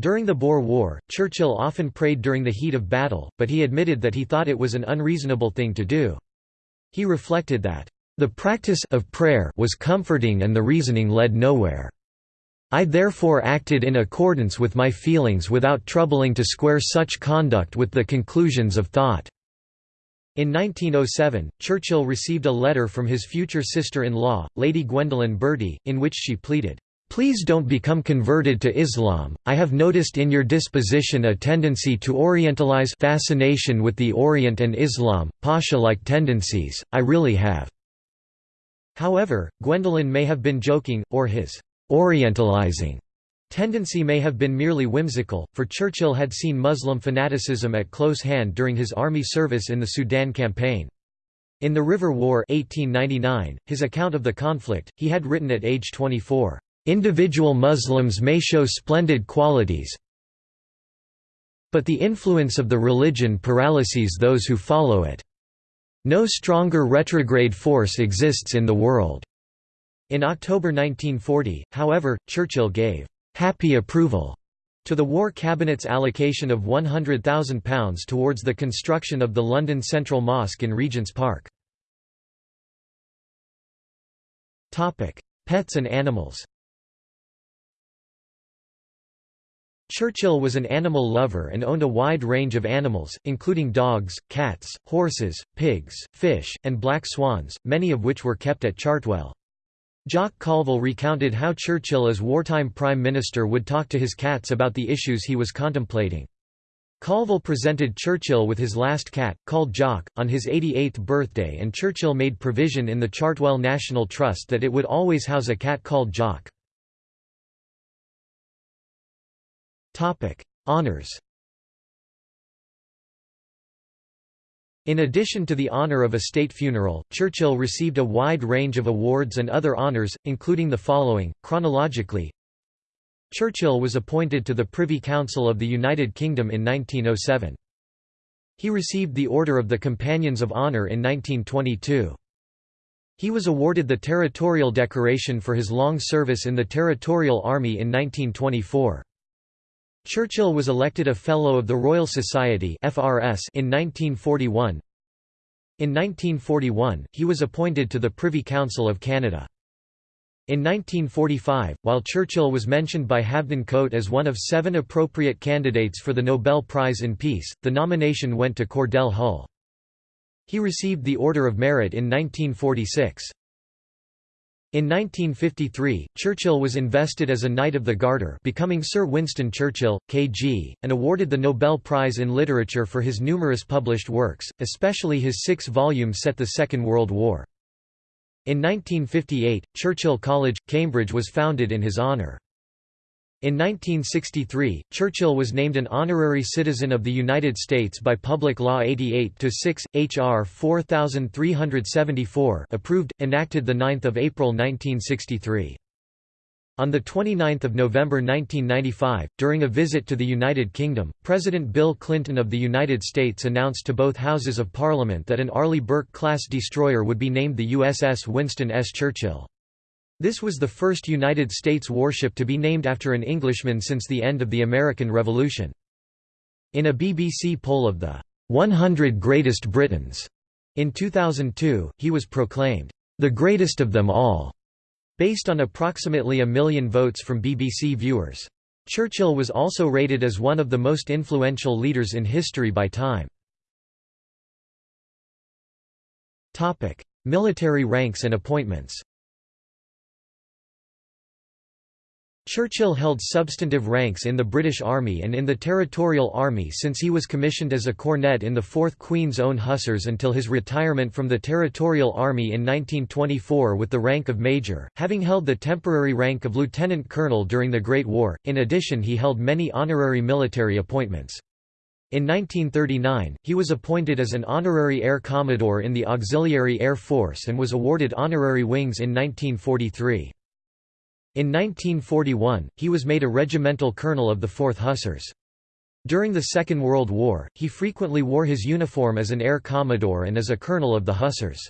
During the Boer War, Churchill often prayed during the heat of battle, but he admitted that he thought it was an unreasonable thing to do. He reflected that, "...the practice of prayer was comforting and the reasoning led nowhere. I therefore acted in accordance with my feelings without troubling to square such conduct with the conclusions of thought." In 1907, Churchill received a letter from his future sister-in-law, Lady Gwendolen Bertie, in which she pleaded, Please don't become converted to Islam. I have noticed in your disposition a tendency to orientalize fascination with the Orient and Islam, Pasha-like tendencies. I really have. However, Gwendolen may have been joking, or his orientalizing tendency may have been merely whimsical, for Churchill had seen Muslim fanaticism at close hand during his army service in the Sudan campaign. In The River War 1899, his account of the conflict, he had written at age 24, "...individual Muslims may show splendid qualities but the influence of the religion paralyses those who follow it. No stronger retrograde force exists in the world." In October 1940, however, Churchill gave «happy approval» to the War Cabinet's allocation of £100,000 towards the construction of the London Central Mosque in Regent's Park. Pets and animals Churchill was an animal lover and owned a wide range of animals, including dogs, cats, horses, pigs, fish, and black swans, many of which were kept at Chartwell. Jock Colville recounted how Churchill as wartime Prime Minister would talk to his cats about the issues he was contemplating. Colville presented Churchill with his last cat, called Jock, on his 88th birthday and Churchill made provision in the Chartwell National Trust that it would always house a cat called Jock. Honours In addition to the honour of a state funeral, Churchill received a wide range of awards and other honours, including the following, chronologically Churchill was appointed to the Privy Council of the United Kingdom in 1907. He received the Order of the Companions of Honour in 1922. He was awarded the Territorial Decoration for his long service in the Territorial Army in 1924. Churchill was elected a Fellow of the Royal Society in 1941. In 1941, he was appointed to the Privy Council of Canada. In 1945, while Churchill was mentioned by Halvdan Koht as one of seven appropriate candidates for the Nobel Prize in Peace, the nomination went to Cordell Hull. He received the Order of Merit in 1946. In 1953, Churchill was invested as a Knight of the Garter becoming Sir Winston Churchill, K.G., and awarded the Nobel Prize in Literature for his numerous published works, especially his six volumes set the Second World War. In 1958, Churchill College, Cambridge was founded in his honour. In 1963, Churchill was named an honorary citizen of the United States by Public Law 88-6, H.R. 4374 approved, enacted 9 April 1963. On 29 November 1995, during a visit to the United Kingdom, President Bill Clinton of the United States announced to both Houses of Parliament that an Arleigh Burke-class destroyer would be named the USS Winston S. Churchill. This was the first United States warship to be named after an Englishman since the end of the American Revolution. In a BBC poll of the 100 Greatest Britons in 2002, he was proclaimed, "...the greatest of them all", based on approximately a million votes from BBC viewers. Churchill was also rated as one of the most influential leaders in history by Time. Military ranks and appointments Churchill held substantive ranks in the British Army and in the Territorial Army since he was commissioned as a cornet in the 4th Queen's Own Hussars until his retirement from the Territorial Army in 1924 with the rank of Major, having held the temporary rank of Lieutenant Colonel during the Great War. In addition he held many honorary military appointments. In 1939, he was appointed as an honorary Air Commodore in the Auxiliary Air Force and was awarded honorary wings in 1943. In 1941, he was made a regimental colonel of the 4th Hussars. During the Second World War, he frequently wore his uniform as an air commodore and as a colonel of the Hussars.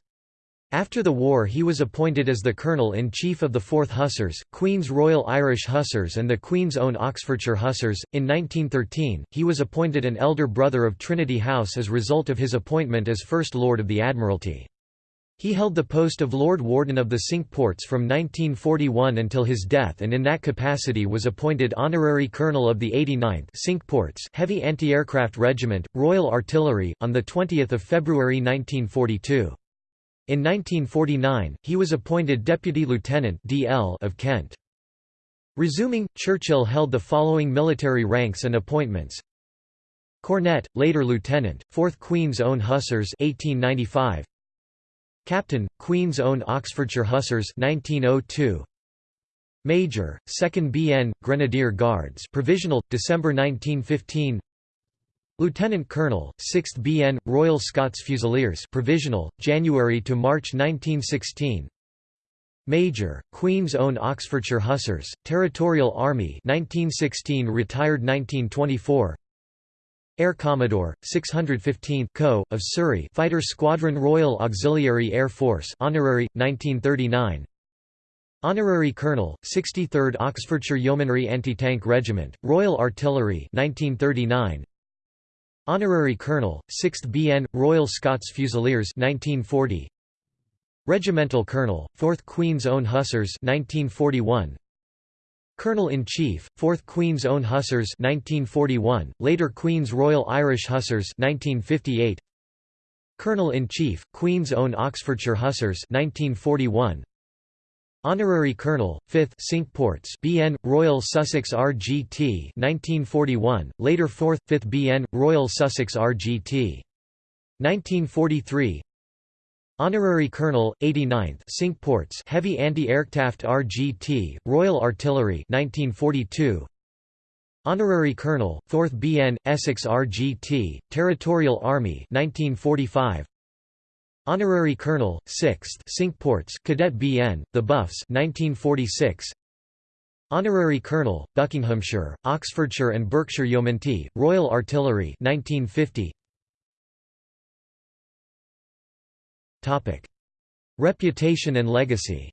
After the war he was appointed as the Colonel-in-Chief of the 4th Hussars, Queen's Royal Irish Hussars and the Queen's Own Oxfordshire Hussars. In 1913, he was appointed an elder brother of Trinity House as result of his appointment as First Lord of the Admiralty. He held the post of Lord Warden of the Cinque Ports from 1941 until his death and in that capacity was appointed Honorary Colonel of the 89th Cinque Ports Heavy Anti-Aircraft Regiment, Royal Artillery, on 20 February 1942. In 1949, he was appointed Deputy Lieutenant DL of Kent. Resuming, Churchill held the following military ranks and appointments Cornet, later Lieutenant, 4th Queen's Own Hussars 1895, Captain, Queen's Own Oxfordshire Hussars 1902. Major, 2nd BN, Grenadier Guards Provisional, December 1915 Lieutenant Colonel, 6th BN, Royal Scots Fusiliers provisional, January to March 1916 Major, Queen's Own Oxfordshire Hussars, Territorial Army 1916 retired 1924 Air Commodore, 615th Co. of Surrey Fighter Squadron Royal Auxiliary Air Force honorary, 1939 Honorary Colonel, 63rd Oxfordshire Yeomanry Anti-Tank Regiment, Royal Artillery 1939 Honorary Colonel, 6th BN, Royal Scots Fusiliers 1940. Regimental Colonel, 4th Queen's Own Hussars 1941. Colonel-in-Chief, 4th Queen's Own Hussars 1941, later Queen's Royal Irish Hussars 1958. Colonel-in-Chief, Queen's Own Oxfordshire Hussars 1941. Honorary Colonel, 5th Cinque Ports BN, Royal Sussex RGT 1941, later 4th, 5th BN, Royal Sussex RGT. 1943 Honorary Colonel, 89th Cinque Ports Heavy Anti-Aircraft RGT, Royal Artillery 1942 Honorary Colonel, 4th BN, Essex RGT, Territorial Army 1945 Honorary Colonel, 6th Cinque Ports Cadet BN, The Buffs 1946. Honorary Colonel, Buckinghamshire, Oxfordshire and Berkshire Yeomanry, Royal Artillery 1950. Reputation and legacy.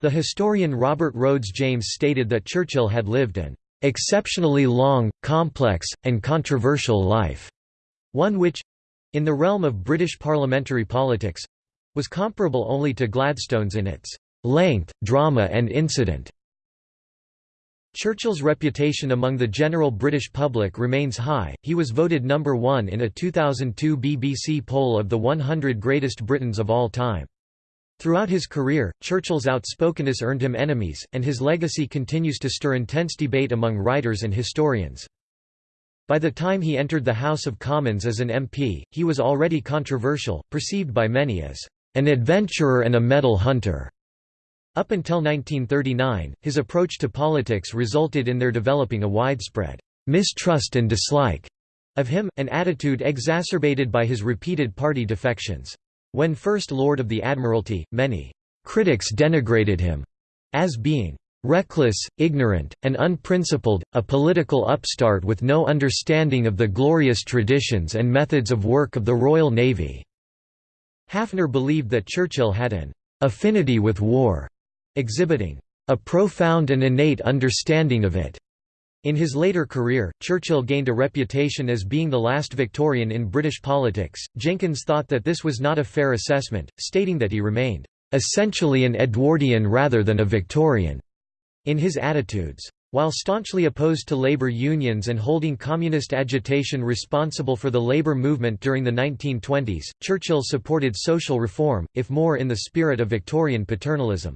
The historian Robert Rhodes James stated that Churchill had lived an exceptionally long, complex, and controversial life one which—in the realm of British parliamentary politics—was comparable only to Gladstone's in its length, drama and incident. Churchill's reputation among the general British public remains high, he was voted number one in a 2002 BBC poll of the 100 greatest Britons of all time. Throughout his career, Churchill's outspokenness earned him enemies, and his legacy continues to stir intense debate among writers and historians. By the time he entered the House of Commons as an MP, he was already controversial, perceived by many as an adventurer and a medal hunter. Up until 1939, his approach to politics resulted in their developing a widespread mistrust and dislike of him, an attitude exacerbated by his repeated party defections. When First Lord of the Admiralty, many critics denigrated him as being reckless, ignorant, and unprincipled, a political upstart with no understanding of the glorious traditions and methods of work of the Royal Navy." Haffner believed that Churchill had an «affinity with war», exhibiting «a profound and innate understanding of it». In his later career, Churchill gained a reputation as being the last Victorian in British politics. Jenkins thought that this was not a fair assessment, stating that he remained essentially an Edwardian rather than a Victorian in his attitudes. While staunchly opposed to labor unions and holding communist agitation responsible for the labor movement during the 1920s, Churchill supported social reform, if more in the spirit of Victorian paternalism.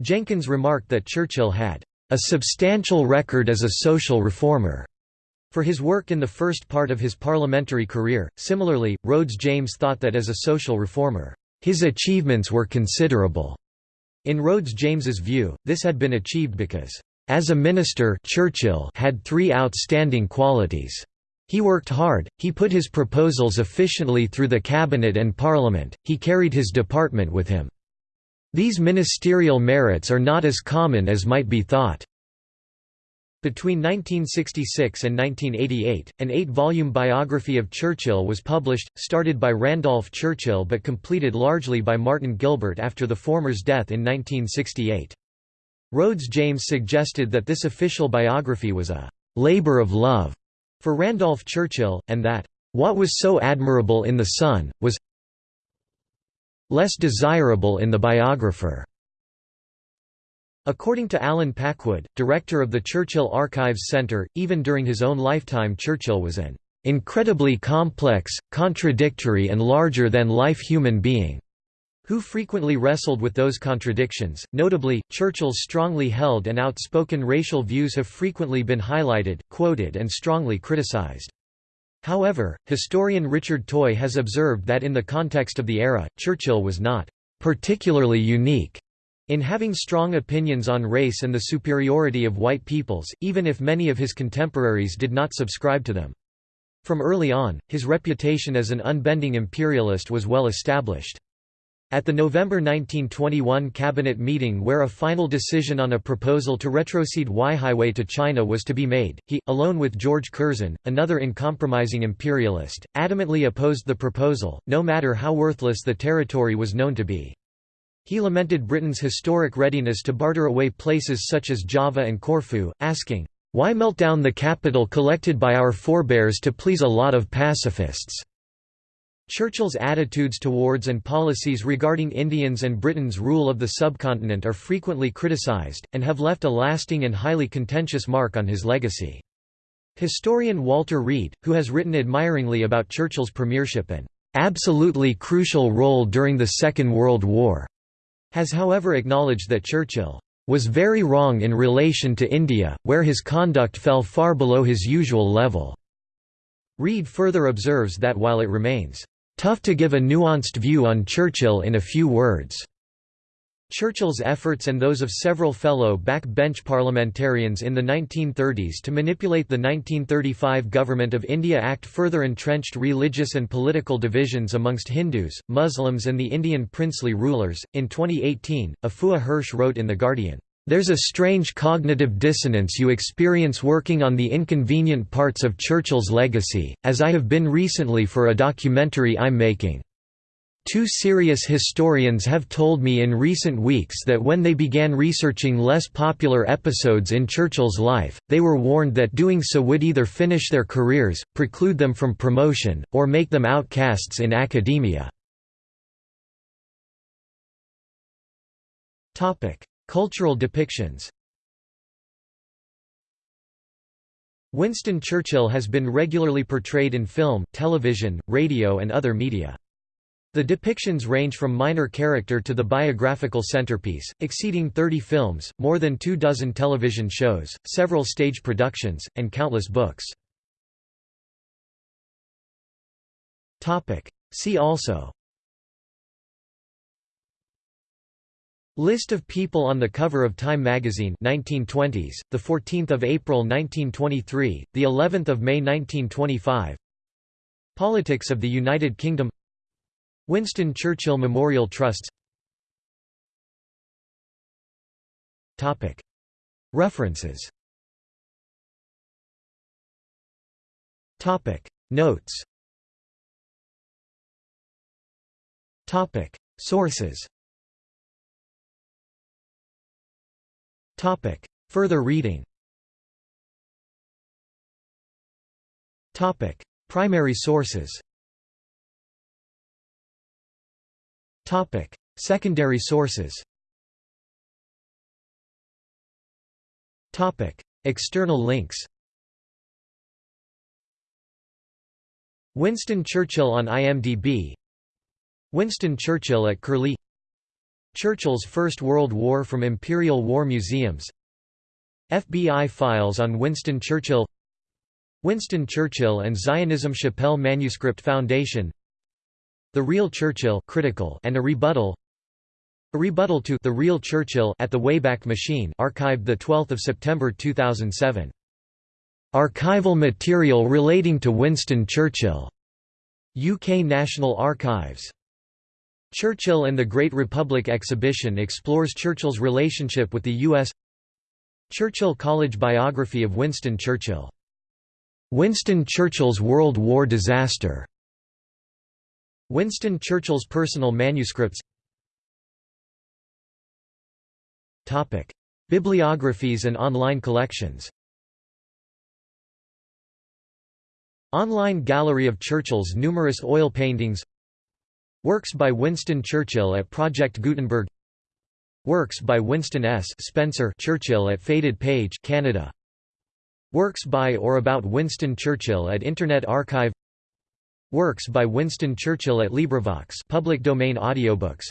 Jenkins remarked that Churchill had a substantial record as a social reformer. For his work in the first part of his parliamentary career, similarly, Rhodes James thought that as a social reformer, his achievements were considerable. In Rhodes James's view, this had been achieved because, "...as a minister Churchill had three outstanding qualities. He worked hard, he put his proposals efficiently through the cabinet and parliament, he carried his department with him. These ministerial merits are not as common as might be thought." Between 1966 and 1988, an eight-volume biography of Churchill was published, started by Randolph Churchill but completed largely by Martin Gilbert after the former's death in 1968. Rhodes James suggested that this official biography was a «labor of love» for Randolph Churchill, and that «what was so admirable in the son, was less desirable in the biographer». According to Allen Packwood, director of the Churchill Archives Centre, even during his own lifetime Churchill was an "...incredibly complex, contradictory and larger-than-life human being." who frequently wrestled with those contradictions. Notably, Churchill's strongly held and outspoken racial views have frequently been highlighted, quoted, and strongly criticized. However, historian Richard Toye has observed that in the context of the era, Churchill was not particularly unique In having strong opinions on race and the superiority of white peoples, even if many of his contemporaries did not subscribe to them. From early on, his reputation as an unbending imperialist was well established. At the November 1921 cabinet meeting where a final decision on a proposal to retrocede Weihaiwei to China was to be made, he, alone with George Curzon, another uncompromising imperialist, adamantly opposed the proposal, no matter how worthless the territory was known to be. He lamented Britain's historic readiness to barter away places such as Java and Corfu, asking, "'Why melt down the capital collected by our forebears to please a lot of pacifists?' Churchill's attitudes towards and policies regarding Indians and Britain's rule of the subcontinent are frequently criticised, and have left a lasting and highly contentious mark on his legacy. Historian Walter Reid, who has written admiringly about Churchill's premiership and "...absolutely crucial role during the Second World War", has however acknowledged that Churchill "...was very wrong in relation to India, where his conduct fell far below his usual level." Reid further observes that while it remains Tough to give a nuanced view on Churchill in a few words. Churchill's efforts and those of several fellow backbench parliamentarians in the 1930s to manipulate the 1935 Government of India Act further entrenched religious and political divisions amongst Hindus, Muslims, and the Indian princely rulers. In 2018, Afua Hirsch wrote in The Guardian, there's a strange cognitive dissonance you experience working on the inconvenient parts of Churchill's legacy, as I have been recently for a documentary I'm making. Two serious historians have told me in recent weeks that when they began researching less popular episodes in Churchill's life, they were warned that doing so would either finish their careers, preclude them from promotion, or make them outcasts in academia. Cultural depictions Winston Churchill has been regularly portrayed in film, television, radio and other media. The depictions range from minor character to the biographical centerpiece, exceeding 30 films, more than two dozen television shows, several stage productions, and countless books. See also List of people on the cover of Time magazine 1920s, the 14th of April 1923, the 11th of May 1925. Politics of the United Kingdom. Winston Churchill Memorial Trusts. Topic. References. Topic. Notes. Topic. Sources. Topic. Further reading Topic. Primary sources Topic. Secondary sources Topic. External links Winston Churchill on IMDb Winston Churchill at Curlie Churchill's First World War from Imperial War Museums FBI files on Winston Churchill Winston Churchill and Zionism Shapell Manuscript Foundation The Real Churchill critical and a rebuttal A rebuttal to The Real Churchill at the Wayback Machine archived 12 September 2007. Archival material relating to Winston Churchill. UK National Archives Churchill and the Great Republic exhibition explores Churchill's relationship with the U.S. Churchill College biography of Winston Churchill. Winston Churchill's World War disaster. Winston Churchill's personal manuscripts Topic. Bibliographies and online collections Online gallery of Churchill's numerous oil paintings Works by Winston Churchill at Project Gutenberg Works by Winston S. Spencer Churchill at Faded Page Canada. Works by or about Winston Churchill at Internet Archive Works by Winston Churchill at LibriVox public domain audiobooks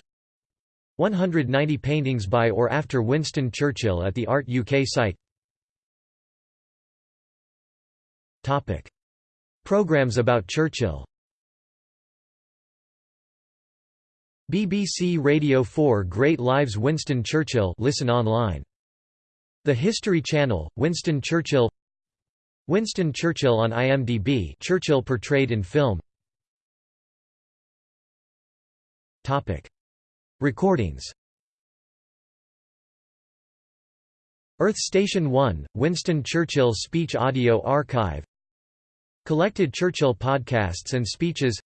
190 paintings by or after Winston Churchill at the Art UK site Topic. Programs about Churchill BBC Radio 4 Great Lives Winston Churchill listen online. The History Channel, Winston Churchill. Winston Churchill on IMDb Churchill portrayed in film. Topic. Recordings. Earth Station 1, Winston Churchill Speech Audio Archive. Collected Churchill podcasts and speeches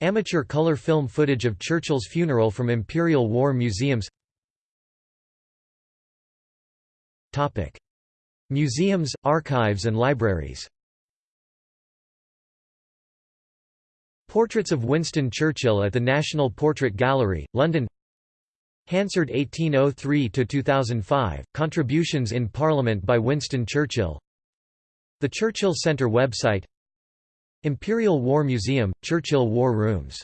Amateur color film footage of Churchill's funeral from Imperial War Museums. Topic. Museums, archives and libraries. Portraits of Winston Churchill at the National Portrait Gallery, London. Hansard 1803–2005, Contributions in Parliament by Winston Churchill. The Churchill Centre website Imperial War Museum, Churchill War Rooms.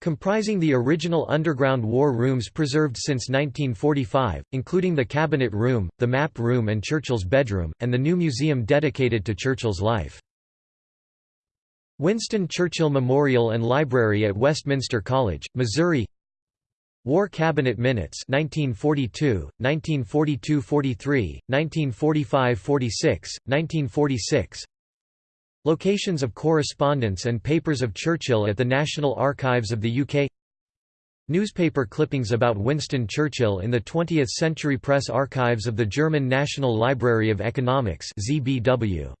Comprising the original underground war rooms preserved since 1945, including the Cabinet Room, the Map Room and Churchill's bedroom, and the new museum dedicated to Churchill's life. Winston Churchill Memorial and Library at Westminster College, Missouri War Cabinet Minutes 1942, 1942–43, 1945–46, 1946 Locations of correspondence and papers of Churchill at the National Archives of the UK Newspaper clippings about Winston Churchill in the 20th Century Press Archives of the German National Library of Economics ZBW.